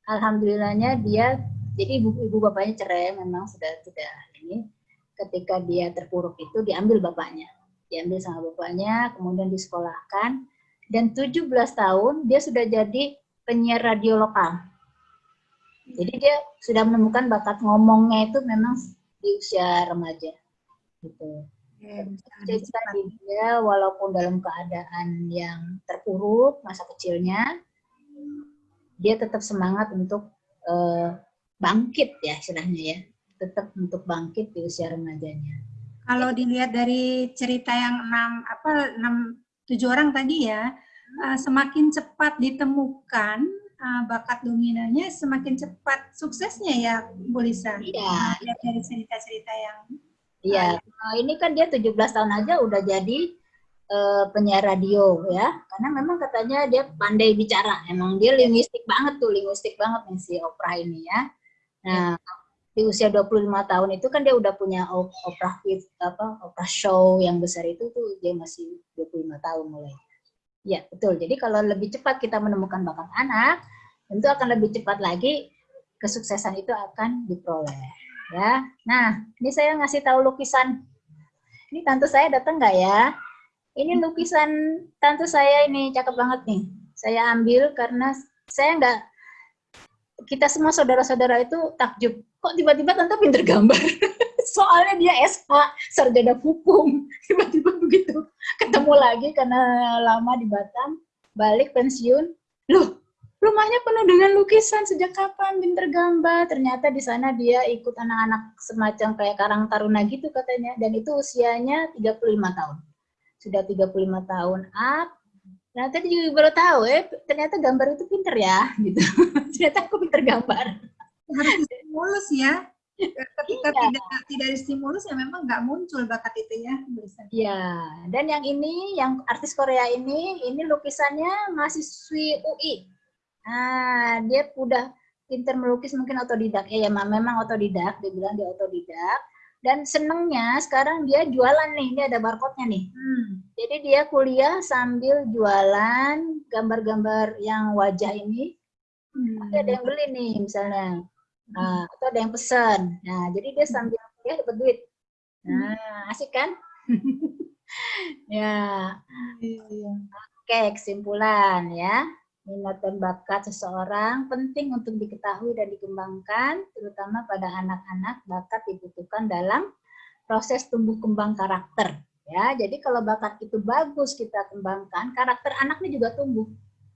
Alhamdulillahnya dia, jadi ibu, ibu bapaknya cerai memang sudah tidak ini. Ketika dia terpuruk itu diambil bapaknya. Diambil sama bapaknya kemudian disekolahkan. Dan 17 tahun dia sudah jadi penyiar radio lokal. Jadi dia sudah menemukan bakat ngomongnya itu memang di usia remaja gitu cerita dia walaupun dalam keadaan yang terpuruk masa kecilnya dia tetap semangat untuk uh, bangkit ya istilahnya ya. Tetap untuk bangkit di usia remajanya. Kalau dilihat dari cerita yang enam apa enam tujuh orang tadi ya uh, semakin cepat ditemukan uh, bakat dominannya semakin cepat suksesnya ya Bu Lisa? Iya. Lihat dari cerita-cerita yang Iya, nah, ini kan dia 17 tahun aja udah jadi uh, penyiar radio ya. Karena memang katanya dia pandai bicara. Emang dia linguistik banget tuh, linguistik banget nih si Oprah ini ya. Nah, di usia 25 tahun itu kan dia udah punya Oprah with apa Oprah show yang besar itu tuh dia masih 25 tahun mulai. Ya, betul. Jadi kalau lebih cepat kita menemukan bakat anak, tentu akan lebih cepat lagi kesuksesan itu akan diperoleh ya. Nah, ini saya ngasih tahu lukisan. Ini tante saya datang nggak ya? Ini lukisan tante saya ini cakep banget nih. Saya ambil karena saya nggak kita semua saudara-saudara itu takjub. Kok tiba-tiba tante pinter gambar? Soalnya dia SH, sarjana hukum. Tiba-tiba begitu ketemu lagi karena lama di Batam, balik pensiun. Loh, rumahnya penuh dengan lukisan. Sejak kapan? Pinter gambar. Ternyata di sana dia ikut anak-anak semacam kayak Karang Taruna gitu katanya. Dan itu usianya 35 tahun. Sudah 35 tahun up. Nah tadi juga baru tahu eh ternyata gambar itu pinter ya gitu. Ternyata aku pinter gambar. Harus stimulus ya. Ketika iya. tidak tidak stimulus ya memang nggak muncul bakat itu ya Iya. Dan yang ini yang artis Korea ini ini lukisannya mahasiswi UI Nah, dia udah pinter melukis mungkin otodidak. Ya, ya memang otodidak, dia bilang dia otodidak. Dan senengnya sekarang dia jualan nih, ini ada barcode-nya nih. Hmm. Jadi dia kuliah sambil jualan gambar-gambar yang wajah ini. Hmm. ada yang beli nih misalnya. Nah, atau ada yang pesan. Nah, jadi dia hmm. sambil kuliah dapat duit. Nah, asik kan? ya. Iya. Oke, kesimpulan ya minat dan bakat seseorang penting untuk diketahui dan dikembangkan, terutama pada anak-anak bakat dibutuhkan dalam proses tumbuh kembang karakter. Ya, jadi kalau bakat itu bagus kita kembangkan, karakter anaknya juga tumbuh.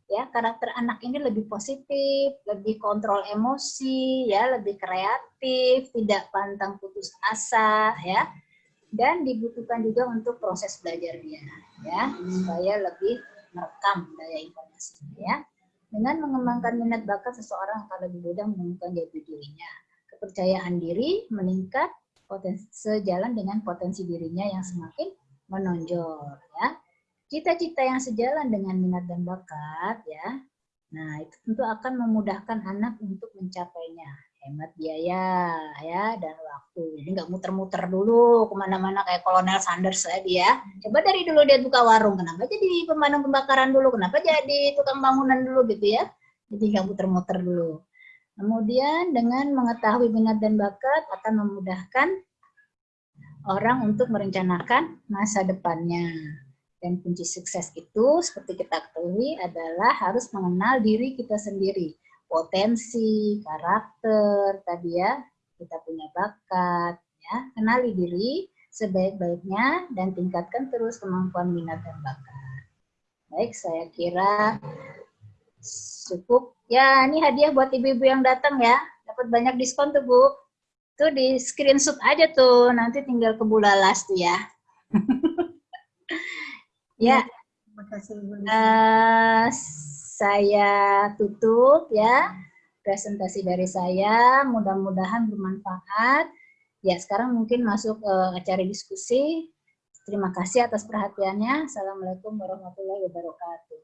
Ya, karakter anak ini lebih positif, lebih kontrol emosi, ya, lebih kreatif, tidak pantang putus asa, ya. Dan dibutuhkan juga untuk proses belajar dia, ya, supaya lebih merekam daya informasi ya. Dengan mengembangkan minat bakat seseorang akan lebih mudah menemukan jati dirinya. Kepercayaan diri meningkat potensi sejalan dengan potensi dirinya yang semakin menonjol ya. Cita-cita yang sejalan dengan minat dan bakat ya. Nah, itu tentu akan memudahkan anak untuk mencapainya hemat biaya ya dan waktu. Jadi nggak muter-muter dulu ke mana-mana kayak Kolonel Sanders tadi ya. Coba dari dulu dia buka warung, kenapa jadi pemadam pembakaran dulu, kenapa jadi tukang bangunan dulu gitu ya. Jadi nggak muter-muter dulu. Kemudian dengan mengetahui minat dan bakat akan memudahkan orang untuk merencanakan masa depannya. Dan kunci sukses itu seperti kita ketahui adalah harus mengenal diri kita sendiri potensi, karakter, tadi ya, kita punya bakat, ya, kenali diri sebaik-baiknya dan tingkatkan terus kemampuan minat dan bakat. Baik, saya kira cukup. Ya, ini hadiah buat ibu-ibu yang datang ya. Dapat banyak diskon tuh, Bu. Tuh di screenshot aja tuh, nanti tinggal ke Bulalas tuh ya. ya. Terima kasih, Bu. Uh, saya tutup ya presentasi dari saya. Mudah-mudahan bermanfaat. Ya, sekarang mungkin masuk ke acara diskusi. Terima kasih atas perhatiannya. Assalamualaikum warahmatullahi wabarakatuh.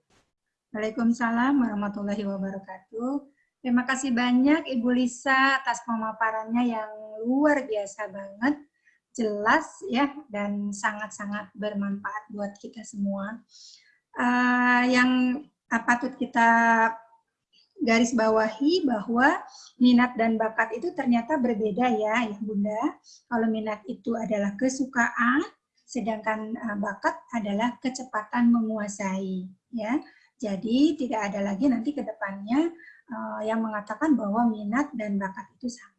Waalaikumsalam warahmatullahi wabarakatuh. Terima kasih banyak Ibu Lisa atas pemaparannya yang luar biasa banget, jelas ya, dan sangat-sangat bermanfaat buat kita semua. Uh, yang patut kita garis bawahi bahwa minat dan bakat itu ternyata berbeda ya, ya Bunda. Kalau minat itu adalah kesukaan, sedangkan uh, bakat adalah kecepatan menguasai, ya. Jadi tidak ada lagi nanti ke depannya uh, yang mengatakan bahwa minat dan bakat itu sama.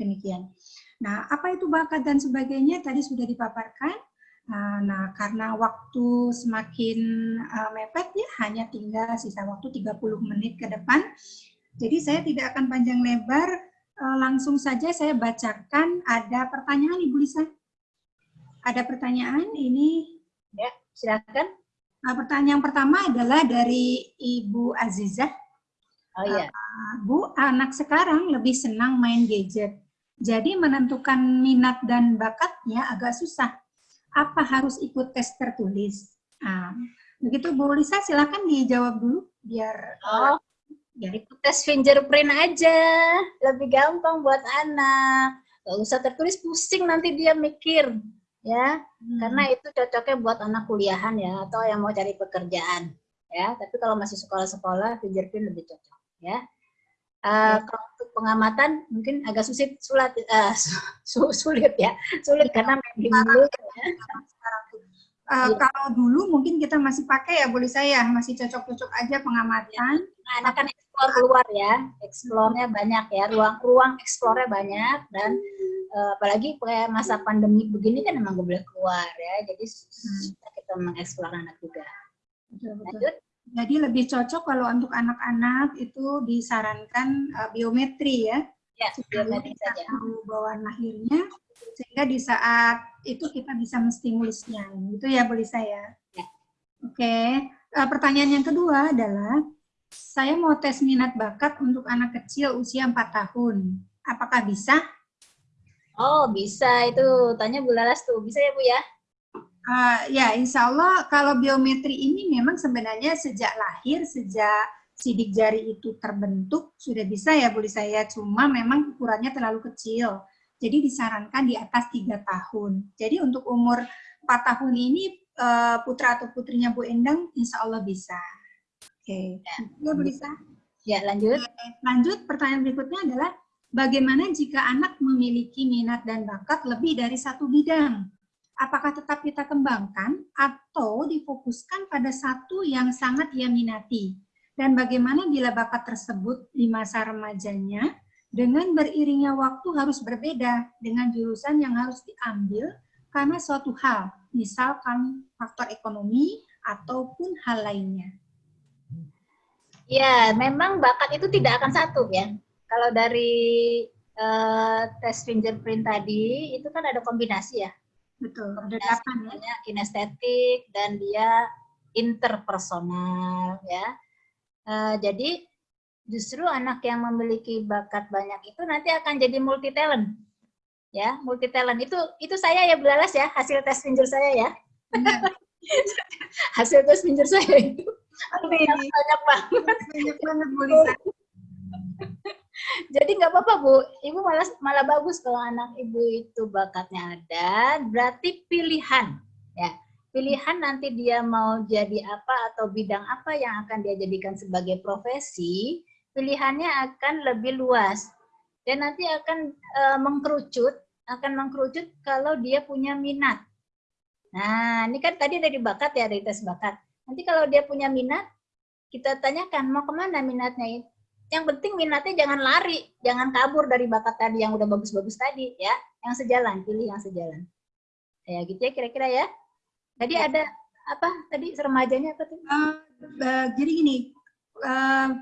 Demikian. Nah, apa itu bakat dan sebagainya tadi sudah dipaparkan. Uh, nah, karena waktu semakin uh, mepet ya, hanya tinggal sisa waktu 30 menit ke depan. Jadi saya tidak akan panjang lebar, uh, langsung saja saya bacakan ada pertanyaan Ibu Lisa. Ada pertanyaan ini? Ya, silakan. Nah, pertanyaan pertama adalah dari Ibu Azizah. Oh iya. Uh, Bu, anak sekarang lebih senang main gadget. Jadi menentukan minat dan bakatnya agak susah apa harus ikut tes tertulis? Nah, begitu Bu Lisa, silakan dijawab dulu biar oh, biar ikut tes fingerprint aja, lebih gampang buat anak. Gak usah tertulis pusing nanti dia mikir, ya. Hmm. Karena itu cocoknya buat anak kuliahan ya, atau yang mau cari pekerjaan, ya. Tapi kalau masih sekolah-sekolah, fingerprint lebih cocok, ya. Uh, ya. Kalau pengamatan mungkin agak sulit, sulit, uh, sulit ya, sulit karena main dulu. Ya. Uh, ya. Kalau dulu mungkin kita masih pakai ya, boleh saya masih cocok-cocok aja pengamatan. Nah, anak kan explore keluar ya, explore-nya banyak ya, ruang-ruang explore-nya banyak dan uh, apalagi kayak masa pandemi begini kan emang gak boleh keluar ya, jadi hmm. kita mengeksplor anak juga. Betul, betul. Lanjut. Jadi lebih cocok kalau untuk anak-anak itu disarankan uh, biometri ya. Ya, biometri saja. Bawaan lahirnya sehingga di saat itu kita bisa menstimulusnya. Itu ya boleh saya. Ya. Oke. Uh, pertanyaan yang kedua adalah saya mau tes minat bakat untuk anak kecil usia 4 tahun. Apakah bisa? Oh, bisa. Itu tanya Bu Laras tuh. Bisa ya, Bu ya? Uh, ya, insya Allah kalau biometri ini memang sebenarnya sejak lahir, sejak sidik jari itu terbentuk, sudah bisa ya Bu saya, cuma memang ukurannya terlalu kecil. Jadi disarankan di atas tiga tahun. Jadi untuk umur 4 tahun ini uh, putra atau putrinya Bu Endang insya Allah bisa. Oke, okay. ya, ya Bu Lisa. Ya, lanjut. Lanjut, pertanyaan berikutnya adalah bagaimana jika anak memiliki minat dan bakat lebih dari satu bidang? Apakah tetap kita kembangkan atau difokuskan pada satu yang sangat ia minati? Dan bagaimana bila bakat tersebut di masa remajanya dengan beriringnya waktu harus berbeda dengan jurusan yang harus diambil karena suatu hal, misalkan faktor ekonomi ataupun hal lainnya. Ya, memang bakat itu tidak akan satu ya. Kalau dari uh, tes fingerprint tadi, itu kan ada kombinasi ya Betul, ada delapan ya. Kinestetik dan dia interpersonal ya. Uh, jadi justru anak yang memiliki bakat banyak itu nanti akan jadi multi talent. Ya, multi talent itu itu saya ya Belalas ya, hasil tes finger saya ya. hasil tes finger saya itu banyak banget. Banyak banget Bu Lisa. Jadi nggak apa-apa Bu, Ibu malah malah bagus kalau anak Ibu itu bakatnya ada, berarti pilihan ya. Pilihan nanti dia mau jadi apa atau bidang apa yang akan dia jadikan sebagai profesi, pilihannya akan lebih luas. Dan nanti akan e, mengkerucut, akan mengkerucut kalau dia punya minat. Nah, ini kan tadi dari bakat ya, dari tes bakat. Nanti kalau dia punya minat, kita tanyakan mau ke mana minatnya yang penting minatnya jangan lari, jangan kabur dari bakat tadi yang udah bagus-bagus tadi ya. Yang sejalan, pilih yang sejalan. Ya gitu ya kira-kira ya. Tadi ya. ada apa tadi remajanya apa tuh? Uh, uh, jadi gini, uh,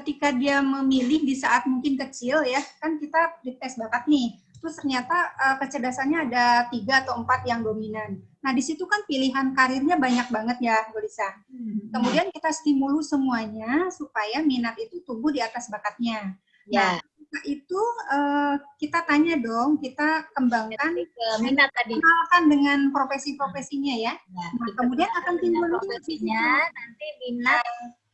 ketika dia memilih di saat mungkin kecil ya, kan kita di tes bakat nih terus ternyata uh, kecerdasannya ada tiga atau empat yang dominan. Nah di situ kan pilihan karirnya banyak banget ya, Bu Lisa. Hmm. Kemudian kita stimulus semuanya supaya minat itu tumbuh di atas bakatnya. Ya. Nah, itu uh, kita tanya dong, kita kembangkan ke minat tadi. Kenalkan dengan profesi-profesinya ya. ya nah, kemudian akan timbul profesinya, nanti minat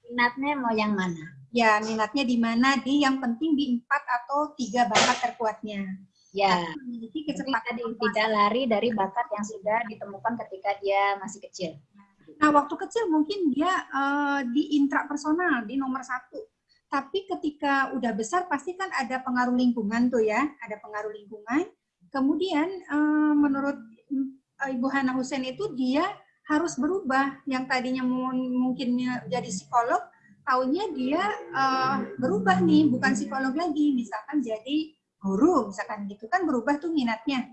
minatnya mau yang mana? Ya, minatnya di mana? Di yang penting di empat atau tiga bakat terkuatnya. Ya, memiliki kecepatan tadi tidak lari dari bakat yang sudah ditemukan ketika dia masih kecil. Nah, waktu kecil mungkin dia uh, di intrapersonal, di nomor satu. Tapi ketika udah besar pasti kan ada pengaruh lingkungan tuh ya, ada pengaruh lingkungan. Kemudian eh, menurut eh, Ibu Hana Hussein itu dia harus berubah. Yang tadinya mungkin jadi psikolog, tahunya dia eh, berubah nih, bukan psikolog lagi. Misalkan jadi guru, misalkan gitu kan berubah tuh minatnya.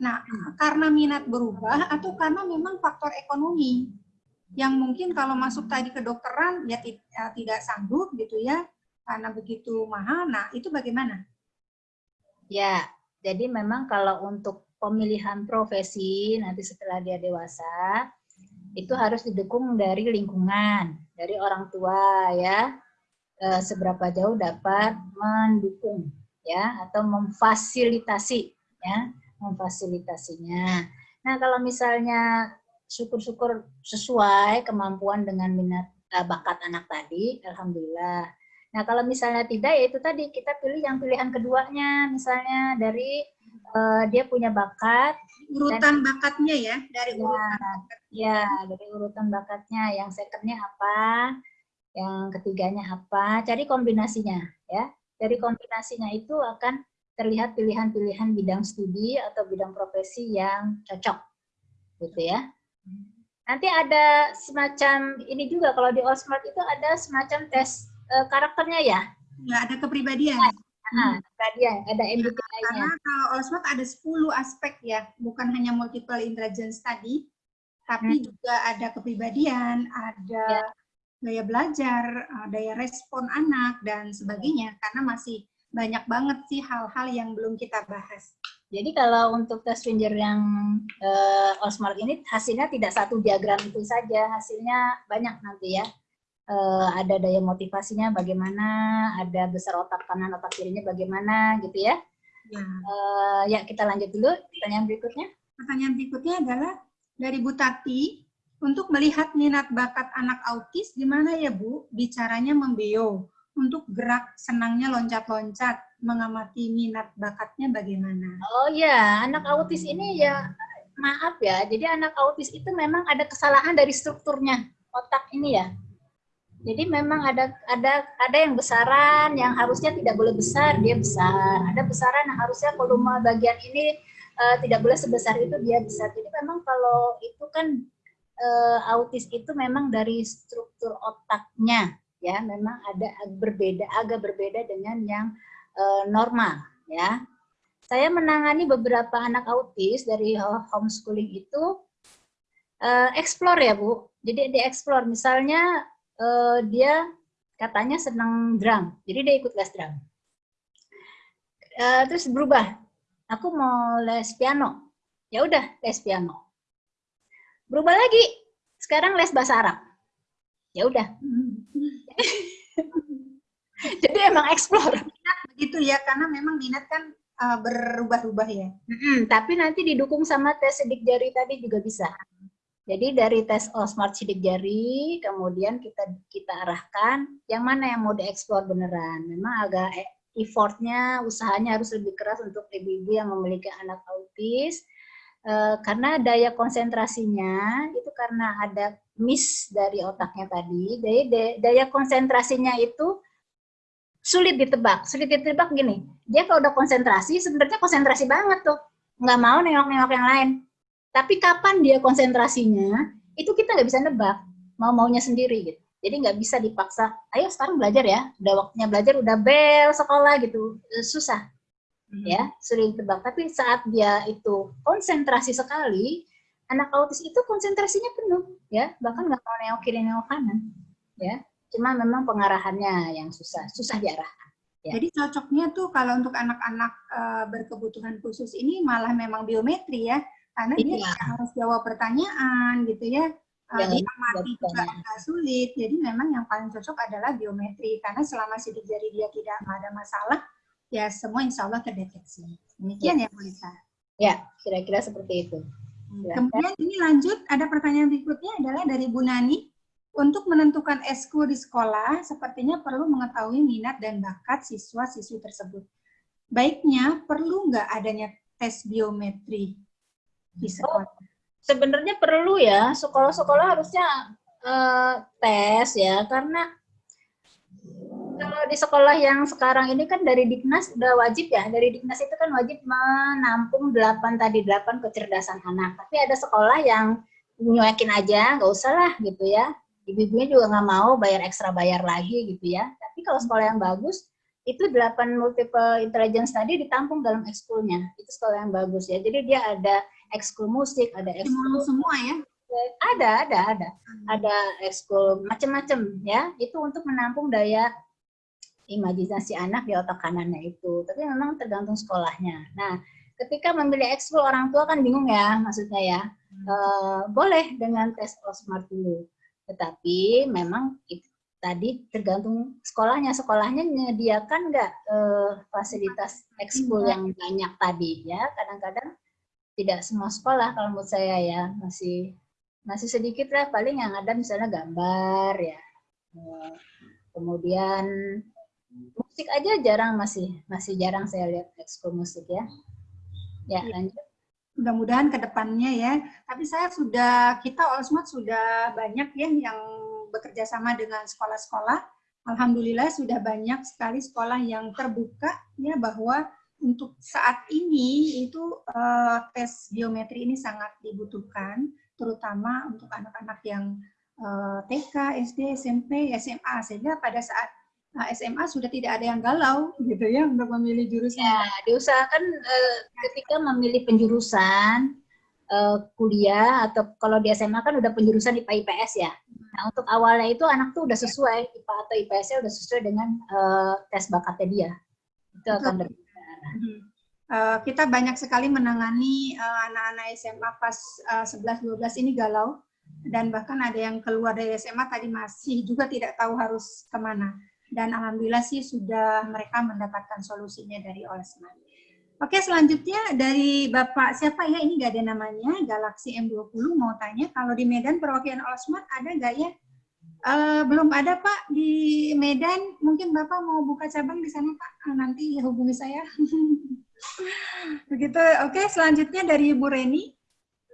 Nah, karena minat berubah atau karena memang faktor ekonomi yang mungkin kalau masuk tadi ke dokteran ya tidak sanggup gitu ya karena begitu mahal. Nah, itu bagaimana? Ya, jadi memang kalau untuk pemilihan profesi nanti setelah dia dewasa itu harus didukung dari lingkungan, dari orang tua ya. E, seberapa jauh dapat mendukung ya atau memfasilitasi ya memfasilitasinya. Nah, kalau misalnya syukur-syukur sesuai kemampuan dengan minat uh, bakat anak tadi, alhamdulillah. Nah, kalau misalnya tidak ya itu tadi kita pilih yang pilihan keduanya, misalnya dari uh, dia punya bakat urutan dan, bakatnya ya, dari ya, urutan ya, dari urutan bakatnya yang secondnya apa, yang ketiganya apa, cari kombinasinya ya. Dari kombinasinya itu akan terlihat pilihan-pilihan bidang studi atau bidang profesi yang cocok, gitu ya. Nanti ada semacam ini juga kalau di Allsmart itu ada semacam tes uh, karakternya ya. Ya ada kepribadian. Nah, kepribadian, ada MBTI-nya. Karena kalau Allsmart ada 10 aspek ya, bukan hanya multiple intelligence tadi, tapi hmm. juga ada kepribadian, ada ya. Daya belajar, eh, daya respon anak dan sebagainya. Karena masih banyak banget sih hal-hal yang belum kita bahas. Jadi kalau untuk tes Finger yang uh, Allsmart ini hasilnya tidak satu diagram itu saja, hasilnya banyak nanti ya. Uh, ada daya motivasinya bagaimana, ada besar otak kanan, otak kirinya bagaimana gitu ya. Ya. Uh, ya kita lanjut dulu pertanyaan berikutnya. Pertanyaan berikutnya adalah dari Bu Tati, untuk melihat minat bakat anak autis, gimana ya Bu bicaranya membeo? untuk gerak senangnya loncat-loncat, mengamati minat bakatnya bagaimana? Oh ya, anak autis ini ya maaf ya. Jadi anak autis itu memang ada kesalahan dari strukturnya otak ini ya. Jadi memang ada ada ada yang besaran yang harusnya tidak boleh besar dia besar. Ada besaran yang harusnya volume bagian ini uh, tidak boleh sebesar itu dia besar. Jadi memang kalau itu kan uh, autis itu memang dari struktur otaknya ya memang ada berbeda agak berbeda dengan yang uh, normal ya. Saya menangani beberapa anak autis dari homeschooling itu uh, explore ya Bu. Jadi dia explore misalnya uh, dia katanya senang drum, jadi dia ikut les drum. Uh, terus berubah, aku mau les piano, ya udah les piano. Berubah lagi, sekarang les bahasa Arab, ya udah Jadi emang explore. begitu ya, karena memang minat kan uh, berubah-ubah ya. Hmm, tapi nanti didukung sama tes sidik jari tadi juga bisa. Jadi dari tes oh, smart sidik jari, kemudian kita kita arahkan yang mana yang mau dieksplor beneran. Memang agak e, effortnya, usahanya harus lebih keras untuk ibu-ibu yang memiliki anak autis. Uh, karena daya konsentrasinya itu karena ada miss dari otaknya tadi, jadi daya konsentrasinya itu sulit ditebak. Sulit ditebak gini, dia kalau udah konsentrasi, sebenarnya konsentrasi banget tuh, nggak mau nengok-nengok yang lain. Tapi kapan dia konsentrasinya, itu kita nggak bisa nebak, mau-maunya sendiri gitu. Jadi nggak bisa dipaksa, ayo sekarang belajar ya, udah waktunya belajar, udah bel sekolah gitu, susah. Hmm. Ya, sulit ditebak. Tapi saat dia itu konsentrasi sekali, anak autis itu konsentrasinya penuh ya bahkan nggak mau nengok kiri nengok kanan ya cuma memang pengarahannya yang susah susah diarahkan ya. jadi cocoknya tuh kalau untuk anak-anak uh, berkebutuhan khusus ini malah memang biometri ya karena iya. dia harus jawab pertanyaan gitu ya uh, dia mati juga agak sulit jadi memang yang paling cocok adalah biometri karena selama sidik jari dia tidak ada masalah ya semua insya Allah terdeteksi demikian ya, ya Bu Lisa ya kira-kira seperti itu Ya. Kemudian ini lanjut, ada pertanyaan berikutnya adalah dari Bu Nani. Untuk menentukan eskul di sekolah, sepertinya perlu mengetahui minat dan bakat siswa-siswi tersebut. Baiknya, perlu nggak adanya tes biometri di oh, sekolah? Oh, sebenarnya perlu ya, sekolah-sekolah harusnya uh, tes ya, karena di sekolah yang sekarang ini kan dari Diknas udah wajib ya, dari Diknas itu kan wajib menampung 8 tadi, 8 kecerdasan anak. Tapi ada sekolah yang nyuekin aja, nggak usah lah gitu ya. Ibu-ibunya juga nggak mau bayar ekstra bayar lagi gitu ya. Tapi kalau sekolah yang bagus, itu 8 multiple intelligence tadi ditampung dalam ekskulnya. Itu sekolah yang bagus ya. Jadi dia ada ekskul musik, ada ekskul semua ya? Ada, ada, ada. Ada ekskul macam-macam ya. Itu untuk menampung daya imajinasi anak di otak kanannya itu. Tapi memang tergantung sekolahnya. Nah, ketika memilih ekskul orang tua kan bingung ya, maksudnya ya. E, boleh dengan tes Osmart dulu. Tetapi memang itu, tadi tergantung sekolahnya. Sekolahnya menyediakan nggak e, fasilitas ekskul yang banyak tadi ya. Kadang-kadang tidak semua sekolah kalau menurut saya ya masih masih sedikit lah paling yang ada misalnya gambar ya eh, kemudian musik aja jarang masih masih jarang saya lihat ekskul musik ya. Ya iya. lanjut. Mudah-mudahan ke depannya ya. Tapi saya sudah kita Olsmart sudah banyak ya yang bekerja sama dengan sekolah-sekolah. Alhamdulillah sudah banyak sekali sekolah yang terbuka ya bahwa untuk saat ini itu uh, tes biometri ini sangat dibutuhkan terutama untuk anak-anak yang uh, TK, SD, SMP, SMA sehingga pada saat SMA sudah tidak ada yang galau gitu ya untuk memilih jurusan. Ya, diusahakan uh, ketika memilih penjurusan uh, kuliah atau kalau di SMA kan udah penjurusan IPA IPS ya. Nah, untuk awalnya itu anak tuh udah sesuai IPA atau IPS-nya udah sesuai dengan uh, tes bakatnya dia. Itu akan berbeda. Uh, kita banyak sekali menangani anak-anak uh, SMA pas uh, 11 12 ini galau dan bahkan ada yang keluar dari SMA tadi masih juga tidak tahu harus ke mana dan alhamdulillah sih sudah mereka mendapatkan solusinya dari Olesman. Oke, selanjutnya dari Bapak siapa ya? Ini gak ada namanya, Galaxy M20 mau tanya, kalau di Medan perwakilan Olesman ada nggak ya? Uh, belum ada Pak di Medan, mungkin Bapak mau buka cabang di sana Pak, ah, nanti hubungi saya. Begitu, oke selanjutnya dari Ibu Reni.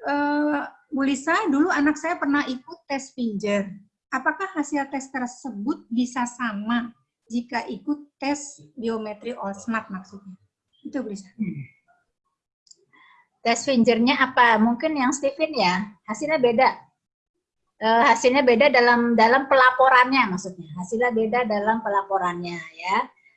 Uh, Bu Lisa, dulu anak saya pernah ikut tes finger apakah hasil tes tersebut bisa sama jika ikut tes biometri Olsmart maksudnya? Itu bisa. Tes fingernya apa? Mungkin yang Steven ya, hasilnya beda. Uh, hasilnya beda dalam dalam pelaporannya maksudnya. Hasilnya beda dalam pelaporannya ya.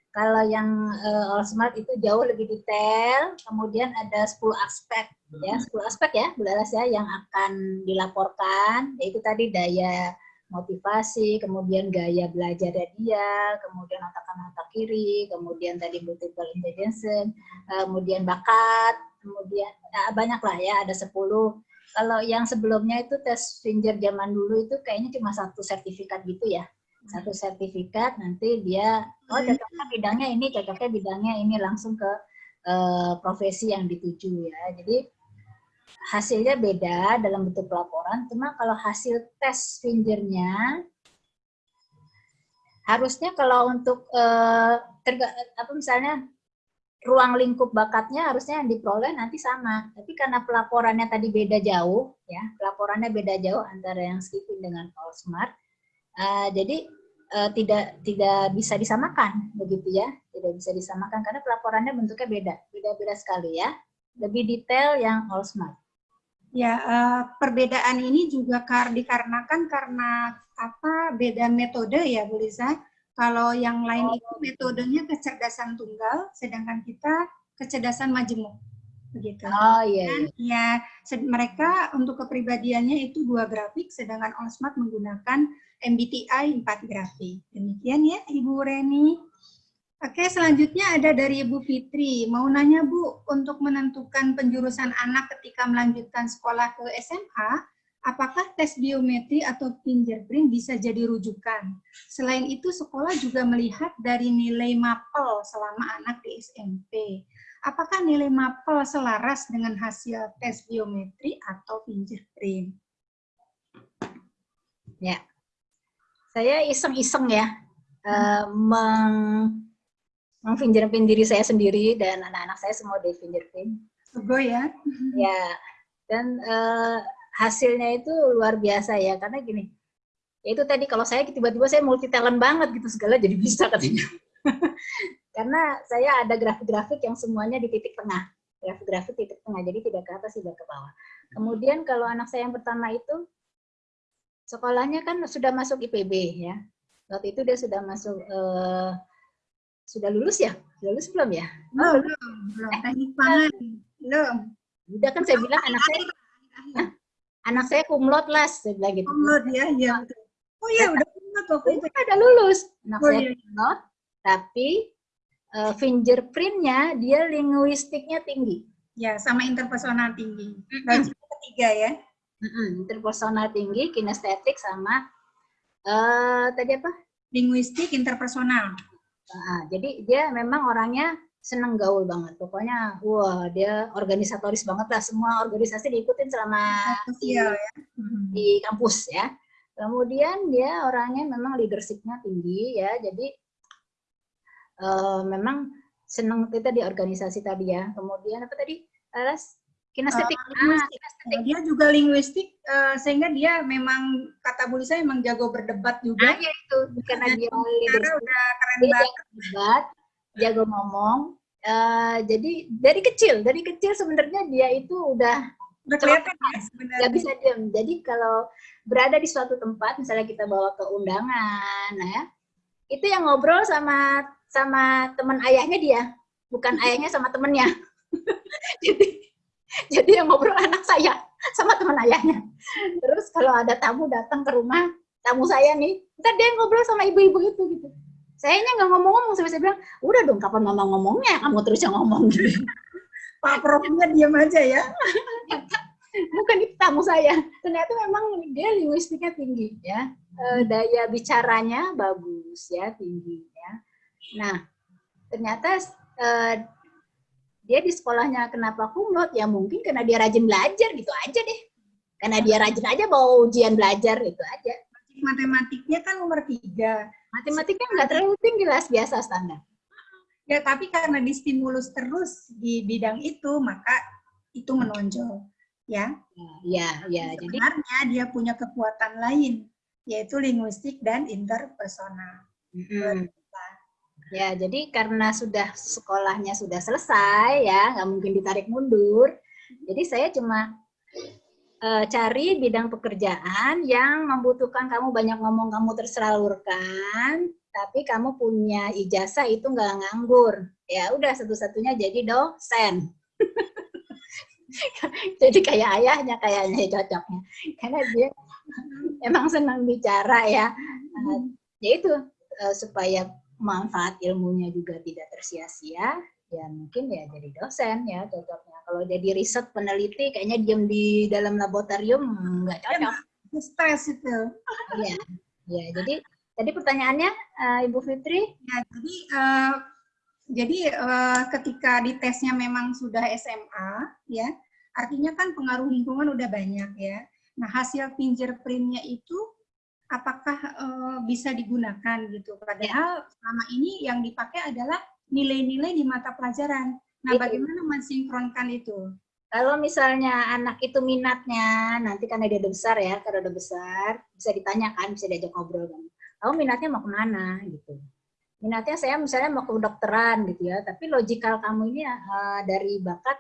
Kalau yang uh, Olsmart itu jauh lebih detail, kemudian ada 10 aspek ya, 10 aspek ya, Bu ya yang akan dilaporkan, yaitu tadi daya motivasi, kemudian gaya belajar dia, kemudian otak kanan otak kiri, kemudian tadi multiple intelligence, kemudian bakat, kemudian nah, banyak lah ya, ada 10. Kalau yang sebelumnya itu tes finger zaman dulu itu kayaknya cuma satu sertifikat gitu ya. Satu sertifikat nanti dia, oh cocoknya bidangnya ini, cocoknya bidangnya ini langsung ke uh, profesi yang dituju ya. Jadi hasilnya beda dalam bentuk pelaporan, cuma kalau hasil tes fingernya harusnya kalau untuk terga, apa misalnya ruang lingkup bakatnya harusnya yang diperoleh nanti sama. Tapi karena pelaporannya tadi beda jauh, ya pelaporannya beda jauh antara yang Stephen dengan Paul Smart, uh, jadi uh, tidak tidak bisa disamakan begitu ya, tidak bisa disamakan karena pelaporannya bentuknya beda, beda-beda sekali ya. Lebih detail yang All Smart. Ya, uh, perbedaan ini juga kar dikarenakan karena apa beda metode ya, Bu Lisa. Kalau yang lain itu metodenya kecerdasan tunggal, sedangkan kita kecerdasan majemuk. Begitu. Oh iya. Dan, ya, mereka untuk kepribadiannya itu dua grafik, sedangkan Olsmart menggunakan MBTI 4 grafik. Demikian ya, Ibu Reni. Oke, selanjutnya ada dari Ibu Fitri. Mau nanya Bu, untuk menentukan penjurusan anak ketika melanjutkan sekolah ke SMA, apakah tes biometri atau fingerprint bisa jadi rujukan? Selain itu, sekolah juga melihat dari nilai MAPEL selama anak di SMP. Apakah nilai MAPEL selaras dengan hasil tes biometri atau fingerprint? Ya, saya iseng-iseng ya, uh, meng mengfingerprint diri saya sendiri dan anak-anak saya semua di fingerprint. Sego ya? Ya, dan uh, hasilnya itu luar biasa ya, karena gini, Ya itu tadi kalau saya tiba-tiba saya multi talent banget gitu segala jadi bisa katanya. Karena saya ada grafik-grafik yang semuanya di titik tengah. Grafik-grafik titik tengah, jadi tidak ke atas, tidak ke bawah. Kemudian kalau anak saya yang pertama itu, sekolahnya kan sudah masuk IPB ya. Waktu itu dia sudah masuk, eh, sudah lulus ya? Sudah lulus belum ya? Belum, belum, belum. Teknik pangan. Belum. Udah kan saya bilang anak saya, Hah? anak saya kumlot las, saya bilang gitu. Kumlot ya, iya betul. Oh iya, udah kumlot waktu itu. Ada lulus. Anak Oh, saya iya. kumlot, tapi eh, fingerprintnya dia linguistiknya tinggi. Ya, sama interpersonal tinggi. Logika ketiga ya. Mm-mm, interpersonal tinggi, kinestetik sama eh tadi apa? Linguistik interpersonal. Ah, jadi dia memang orangnya seneng gaul banget. Pokoknya, wah dia organisatoris banget lah. Semua organisasi diikutin selama di, Sosial ya. Hmm. di kampus ya. Kemudian dia orangnya memang leadershipnya tinggi ya. Jadi eh, memang seneng kita di organisasi tadi ya. Kemudian apa tadi? Alas kinestetik. Ah, linguistik. kinestetik. Dia juga linguistik, eh, sehingga dia memang kata Bu Lisa memang jago berdebat juga. ya itu karena dia Karena udah keren dia banget. jago debat, jago ngomong. Eh, jadi dari kecil, dari kecil sebenarnya dia itu udah Udah kelihatan ya sebenarnya. bisa diam. Jadi kalau berada di suatu tempat, misalnya kita bawa ke undangan, nah ya, itu yang ngobrol sama sama teman ayahnya dia, bukan ayahnya sama temennya. jadi, jadi yang ngobrol anak saya sama teman ayahnya. Terus kalau ada tamu datang ke rumah, tamu saya nih, ntar dia ngobrol sama ibu-ibu itu gitu. Sayanya nggak ngomong-ngomong, sampai saya bilang, udah dong kapan mama ngomongnya, kamu terus yang ngomong gitu. Pak Profnya diam aja ya. bukan itu tamu saya. Ternyata memang dia linguistiknya tinggi ya. Eh, daya bicaranya bagus ya, tinggi ya. Nah, ternyata eh, dia di sekolahnya kenapa kumlot? Ya mungkin karena dia rajin belajar gitu aja deh. Karena dia rajin aja bawa ujian belajar itu aja. Matematiknya kan nomor tiga. Matematiknya nggak terlalu tinggi lah, biasa standar. Ya, tapi karena distimulus terus di bidang itu, maka itu menonjol. Ya, Ya, ya. Jadi sebenarnya dia punya kekuatan lain, yaitu linguistik dan interpersonal. Ya, jadi karena sudah sekolahnya sudah selesai ya, nggak mungkin ditarik mundur. Jadi saya cuma eh, cari bidang pekerjaan yang membutuhkan kamu banyak ngomong, kamu tersalurkan, tapi kamu punya ijazah itu nggak nganggur. Ya udah satu-satunya jadi dosen. jadi kayak ayahnya kayaknya cocoknya, karena dia emang senang bicara ya. Eh, ya itu eh, supaya manfaat ilmunya juga tidak tersia-sia, ya mungkin ya jadi dosen ya cocoknya. Kalau jadi riset peneliti kayaknya diem di dalam laboratorium nggak cocok. Stres itu. Iya, ya. Jadi tadi pertanyaannya eh, Ibu Fitri, Ya, jadi eh, jadi eh, ketika di tesnya memang sudah SMA, ya, artinya kan pengaruh lingkungan udah banyak ya. Nah, hasil fingerprintnya itu apakah eh, bisa digunakan gitu? Padahal selama ini yang dipakai adalah nilai-nilai di mata pelajaran. Nah, Itu. bagaimana mensinkronkan itu? kalau misalnya anak itu minatnya nanti karena dia udah besar ya, karena udah besar bisa ditanyakan, bisa diajak ngobrol kan. Kamu minatnya mau ke mana gitu? Minatnya saya misalnya mau ke kedokteran gitu ya, tapi logikal kamu ini eh, dari bakat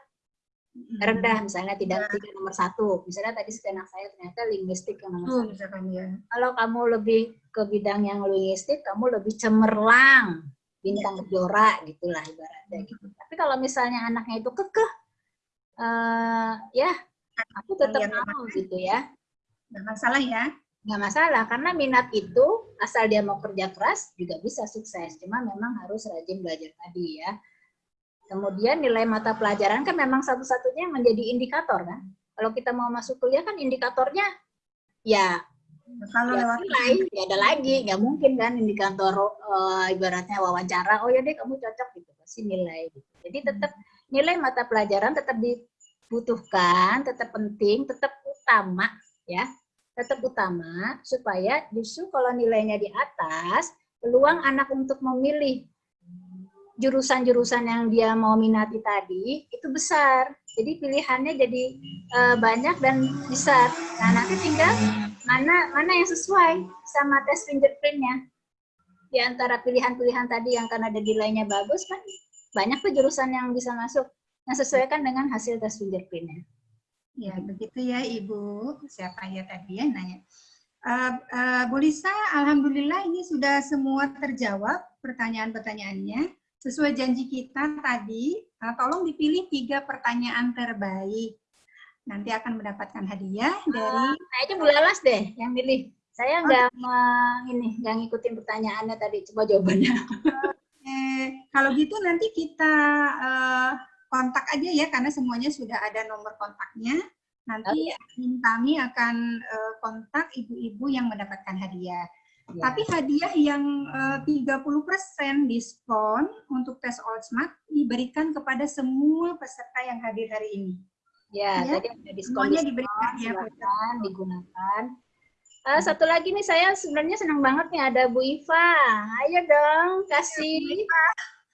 rendah misalnya tidak tidak nomor satu. Misalnya tadi anak saya ternyata linguistik yang nomor Tuh, satu. misalkan ya. kalau kamu lebih ke bidang yang linguistik kamu lebih cemerlang bintang kejora gitulah ibaratnya gitu. Tapi kalau misalnya anaknya itu kekeh eh ya aku tetap Kalian mau gitu ya. Nggak masalah ya. nggak masalah karena minat itu asal dia mau kerja keras juga bisa sukses. Cuma memang harus rajin belajar tadi ya kemudian nilai mata pelajaran kan memang satu-satunya yang menjadi indikator kan? Kalau kita mau masuk kuliah kan indikatornya ya Kalau ya lewat nilai ya ada lagi. Nggak mungkin kan indikator eh, ibaratnya wawancara oh ya deh kamu cocok gitu. Pasti nilai gitu. Jadi tetap nilai mata pelajaran tetap dibutuhkan tetap penting tetap utama ya. Tetap utama supaya justru kalau nilainya di atas peluang anak untuk memilih jurusan-jurusan yang dia mau minati tadi itu besar jadi pilihannya jadi eh, banyak dan besar nah nanti tinggal mana mana yang sesuai sama tes fingerprintnya di antara pilihan-pilihan tadi yang karena ada nilainya bagus kan banyak tuh jurusan yang bisa masuk yang sesuaikan dengan hasil tes fingerprintnya. Ya, begitu ya Ibu. Siapa ya tadi ya nanya. Uh, uh, Bu Lisa, Alhamdulillah ini sudah semua terjawab pertanyaan-pertanyaannya. Sesuai janji kita tadi, uh, tolong dipilih tiga pertanyaan terbaik. Nanti akan mendapatkan hadiah dari... Uh, kayaknya Bu Lalas deh yang milih. Saya nggak oh. ini nggak ngikutin pertanyaannya tadi, coba jawabannya. Eh, kalau gitu nanti kita uh, kontak aja ya karena semuanya sudah ada nomor kontaknya. Nanti okay. kami akan uh, kontak ibu-ibu yang mendapatkan hadiah. Ya. Tapi hadiah yang uh, 30% diskon untuk tes All Smart diberikan kepada semua peserta yang hadir hari ini. Ya, ya? tadi ada diskon. Semuanya diberikan ya, silakan digunakan. Uh, satu lagi nih saya sebenarnya senang banget nih ada Bu Iva. Ayo dong kasih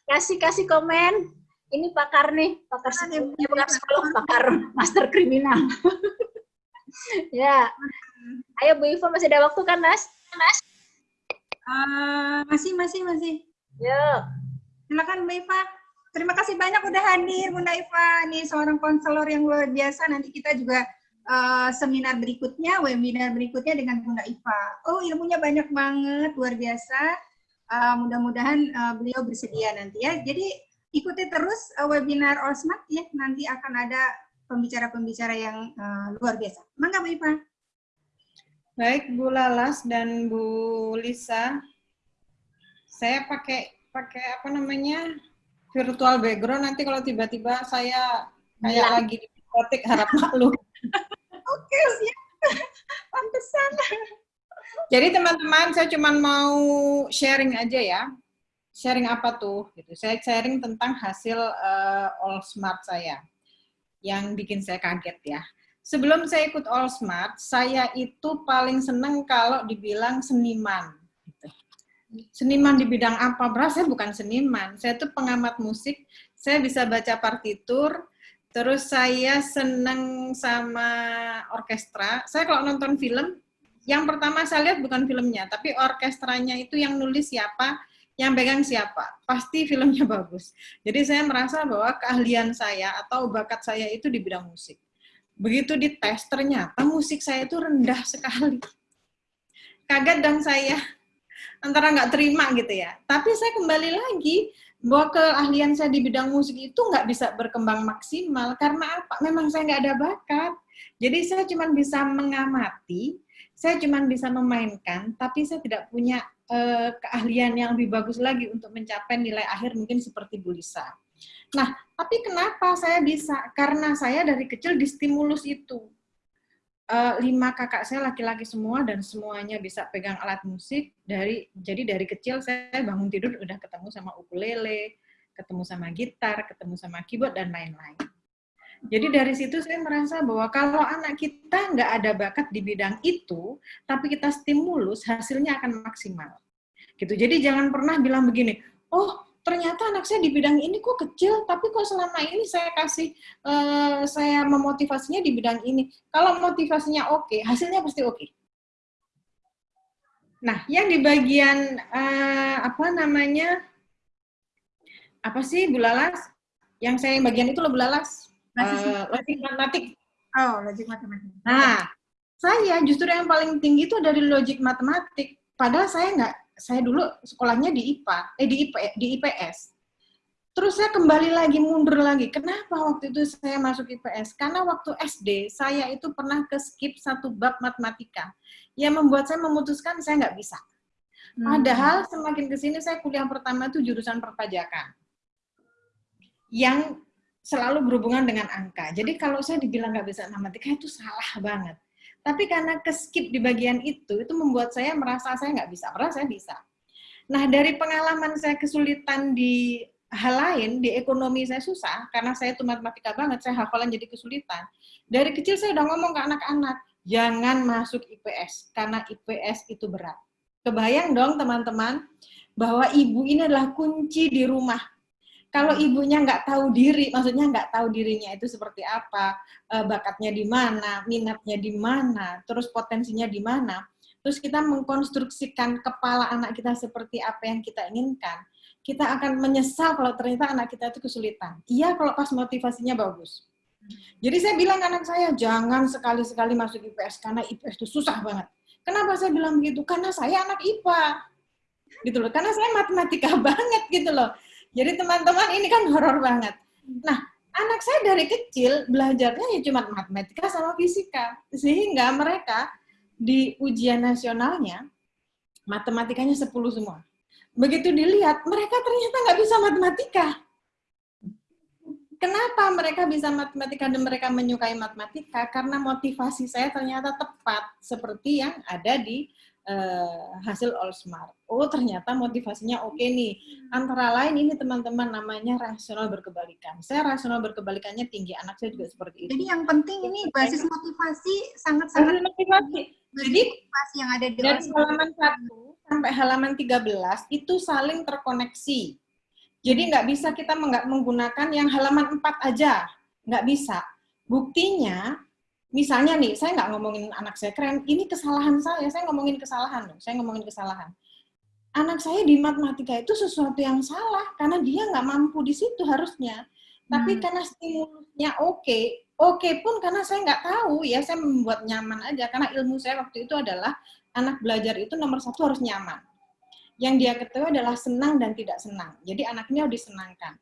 kasih kasih komen ini pakar nih, pakar psikologi, pakar psikolog, pakar master kriminal. ya. Ayo Bu Iva masih ada waktu kan, Mas? Mas? Uh, masih, masih, masih. Yuk. Silakan Bu Iva. Terima kasih banyak udah hadir Bunda Iva. Ini seorang konselor yang luar biasa. Nanti kita juga uh, seminar berikutnya, webinar berikutnya dengan Bunda Iva. Oh, ilmunya banyak banget, luar biasa. Uh, Mudah-mudahan uh, beliau bersedia nanti ya. Jadi ikuti terus uh, webinar Allsmart ya, nanti akan ada pembicara-pembicara yang uh, luar biasa. Mangga Bu Ipa. Baik Bu Lalas dan Bu Lisa, saya pakai pakai apa namanya virtual background nanti kalau tiba-tiba saya kayak ya. lagi di diskotik harap maklum. Oke siap, pantesan. Jadi teman-teman saya cuma mau sharing aja ya sharing apa tuh gitu. Saya sharing tentang hasil uh, All Smart saya yang bikin saya kaget ya. Sebelum saya ikut All Smart, saya itu paling seneng kalau dibilang seniman. Gitu. Seniman di bidang apa? Beras saya bukan seniman, saya tuh pengamat musik. Saya bisa baca partitur, terus saya seneng sama orkestra. Saya kalau nonton film, yang pertama saya lihat bukan filmnya, tapi orkestranya itu yang nulis siapa, yang pegang siapa? Pasti filmnya bagus. Jadi saya merasa bahwa keahlian saya atau bakat saya itu di bidang musik. Begitu dites, ternyata musik saya itu rendah sekali. Kaget dan saya antara nggak terima gitu ya. Tapi saya kembali lagi bahwa keahlian saya di bidang musik itu nggak bisa berkembang maksimal. Karena apa? Memang saya nggak ada bakat. Jadi saya cuma bisa mengamati, saya cuma bisa memainkan, tapi saya tidak punya uh, keahlian yang lebih bagus lagi untuk mencapai nilai akhir mungkin seperti Bu Lisa. Nah, tapi kenapa saya bisa? Karena saya dari kecil distimulus itu. Uh, lima kakak saya laki-laki semua dan semuanya bisa pegang alat musik dari jadi dari kecil saya bangun tidur udah ketemu sama ukulele, ketemu sama gitar, ketemu sama keyboard dan lain-lain. Jadi dari situ saya merasa bahwa kalau anak kita nggak ada bakat di bidang itu, tapi kita stimulus, hasilnya akan maksimal. Gitu. Jadi jangan pernah bilang begini, oh ternyata anak saya di bidang ini kok kecil, tapi kok selama ini saya kasih, uh, saya memotivasinya di bidang ini. Kalau motivasinya oke, okay, hasilnya pasti oke. Okay. Nah, yang di bagian uh, apa namanya, apa sih Bu Lalas? Yang saya yang bagian itu loh Bu Lalas uh, logik matematik. Oh, logik matematik. Nah, saya justru yang paling tinggi itu dari logik matematik. Padahal saya nggak, saya dulu sekolahnya di IPA, eh di IP, di IPS. Terus saya kembali lagi mundur lagi. Kenapa waktu itu saya masuk IPS? Karena waktu SD saya itu pernah ke skip satu bab matematika yang membuat saya memutuskan saya nggak bisa. Hmm. Padahal semakin ke sini saya kuliah pertama itu jurusan perpajakan. Yang selalu berhubungan dengan angka. Jadi kalau saya dibilang nggak bisa matematika itu salah banget. Tapi karena keskip di bagian itu, itu membuat saya merasa saya nggak bisa. Padahal saya bisa. Nah dari pengalaman saya kesulitan di hal lain, di ekonomi saya susah, karena saya itu matematika banget, saya hafalan jadi kesulitan. Dari kecil saya udah ngomong ke anak-anak, jangan masuk IPS, karena IPS itu berat. Kebayang dong teman-teman, bahwa ibu ini adalah kunci di rumah Kalau ibunya nggak tahu diri, maksudnya nggak tahu dirinya itu seperti apa, eh, bakatnya di mana, minatnya di mana, terus potensinya di mana, terus kita mengkonstruksikan kepala anak kita seperti apa yang kita inginkan, kita akan menyesal kalau ternyata anak kita itu kesulitan. Iya kalau pas motivasinya bagus. Jadi saya bilang anak saya, jangan sekali-sekali masuk IPS, karena IPS itu susah banget. Kenapa saya bilang begitu? Karena saya anak IPA. Gitu loh, karena saya matematika banget gitu loh. Jadi teman-teman ini kan horor banget. Nah, anak saya dari kecil belajarnya ya cuma matematika sama fisika. Sehingga mereka di ujian nasionalnya, matematikanya 10 semua. Begitu dilihat, mereka ternyata nggak bisa matematika Kenapa mereka bisa matematika dan mereka menyukai matematika? Karena motivasi saya ternyata tepat seperti yang ada di uh, hasil All Smart. Oh, ternyata motivasinya oke okay nih. Antara lain ini teman-teman namanya rasional berkebalikan. Saya rasional berkebalikannya tinggi, anak saya juga seperti itu. Jadi yang penting ini basis motivasi sangat-sangat motivasi. Jadi motivasi yang ada di dari halaman 1 sampai halaman 13 itu saling terkoneksi jadi nggak bisa kita menggunakan yang halaman 4 aja, nggak bisa. Buktinya, misalnya nih, saya nggak ngomongin anak saya keren, ini kesalahan saya, saya ngomongin kesalahan loh, saya ngomongin kesalahan. Anak saya di matematika itu sesuatu yang salah, karena dia nggak mampu di situ harusnya. Tapi hmm. karena stimulusnya oke, okay, oke okay pun karena saya nggak tahu ya, saya membuat nyaman aja, karena ilmu saya waktu itu adalah anak belajar itu nomor satu harus nyaman yang dia ketahui adalah senang dan tidak senang. Jadi anaknya disenangkan.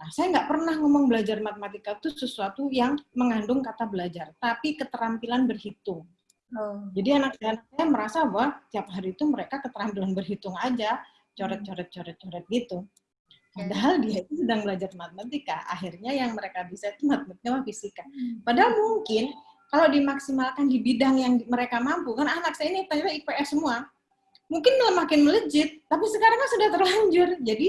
Nah, saya nggak pernah ngomong belajar matematika itu sesuatu yang mengandung kata belajar, tapi keterampilan berhitung. Oh. Jadi anak saya, merasa bahwa tiap hari itu mereka keterampilan berhitung aja, coret-coret-coret-coret gitu. Padahal dia itu sedang belajar matematika. Akhirnya yang mereka bisa itu matematika sama fisika. Hmm. Padahal mungkin kalau dimaksimalkan di bidang yang mereka mampu, kan anak saya ini ternyata IPS semua, mungkin makin melejit, tapi sekarang kan sudah terlanjur. Jadi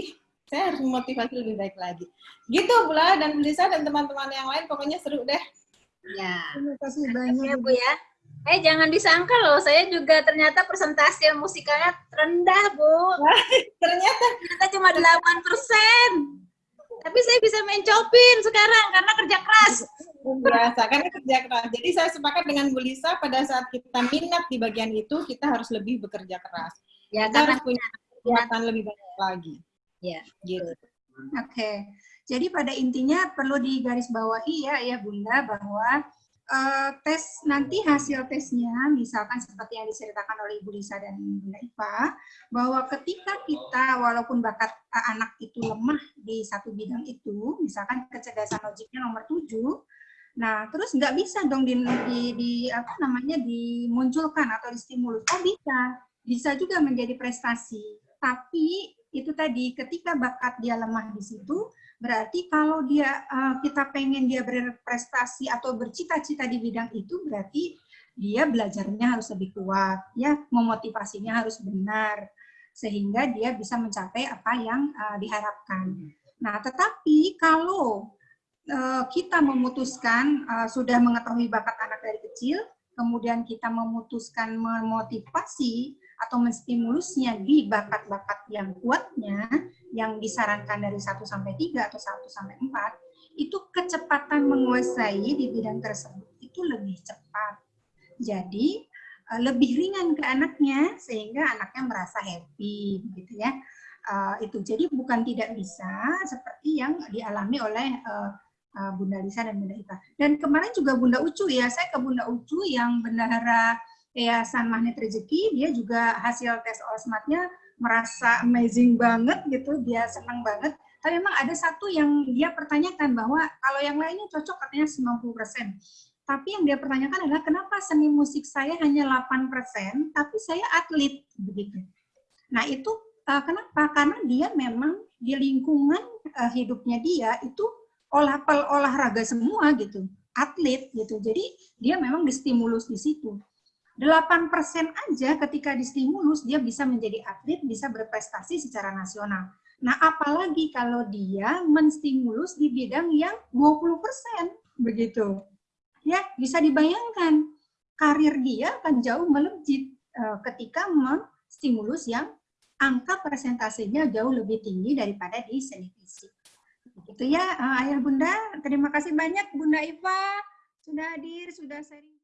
saya harus memotivasi lebih baik lagi. Gitu Bula dan Belisa dan teman-teman yang lain, pokoknya seru deh. Ya. Terima kasih banyak ya Bu ya. Eh jangan disangka loh, saya juga ternyata presentasi musikalnya rendah Bu. ternyata ternyata cuma 8 persen. Tapi saya bisa main copin sekarang karena kerja keras. Biasa, karena kerja keras. Jadi saya sepakat dengan Bu Lisa pada saat kita minat di bagian itu, kita harus lebih bekerja keras. Ya, kita harus punya kegiatan lebih banyak lagi. Ya, gitu. Oke. Okay. Jadi pada intinya perlu digarisbawahi ya ya Bunda bahwa uh, tes nanti hasil tesnya misalkan seperti yang diceritakan oleh Ibu Lisa dan Bunda Ipa bahwa ketika kita walaupun bakat uh, anak itu lemah di satu bidang itu misalkan kecerdasan logiknya nomor 7 nah terus nggak bisa dong di, di, di apa namanya dimunculkan atau distimulus oh bisa bisa juga menjadi prestasi tapi itu tadi ketika bakat dia lemah di situ Berarti kalau dia uh, kita pengen dia berprestasi atau bercita-cita di bidang itu berarti dia belajarnya harus lebih kuat, ya, memotivasinya harus benar sehingga dia bisa mencapai apa yang uh, diharapkan. Nah, tetapi kalau uh, kita memutuskan uh, sudah mengetahui bakat anak dari kecil, kemudian kita memutuskan memotivasi atau menstimulusnya di bakat-bakat yang kuatnya, yang disarankan dari 1 sampai 3 atau 1 sampai 4, itu kecepatan menguasai di bidang tersebut itu lebih cepat. Jadi eh, lebih ringan ke anaknya sehingga anaknya merasa happy gitu ya. Uh, itu jadi bukan tidak bisa seperti yang dialami oleh uh, Bunda Lisa dan Bunda Ita. Dan kemarin juga Bunda Ucu ya, saya ke Bunda Ucu yang bendahara Yayasan Magnet Rezeki, dia juga hasil tes Osmatnya merasa amazing banget gitu, dia senang banget. Tapi memang ada satu yang dia pertanyakan bahwa kalau yang lainnya cocok katanya 90%. Tapi yang dia pertanyakan adalah kenapa seni musik saya hanya 8%, tapi saya atlet begitu. Nah itu uh, kenapa? Karena dia memang di lingkungan uh, hidupnya dia itu olah olahraga semua gitu, atlet gitu. Jadi dia memang distimulus di situ. 8% aja ketika distimulus dia bisa menjadi atlet, bisa berprestasi secara nasional. Nah, apalagi kalau dia menstimulus di bidang yang 20% begitu. Ya, bisa dibayangkan karir dia akan jauh melejit uh, ketika menstimulus yang angka persentasenya jauh lebih tinggi daripada di seni fisik. Itu ya, eh, ayah bunda. Terima kasih banyak Bunda Iva sudah hadir, sudah sharing.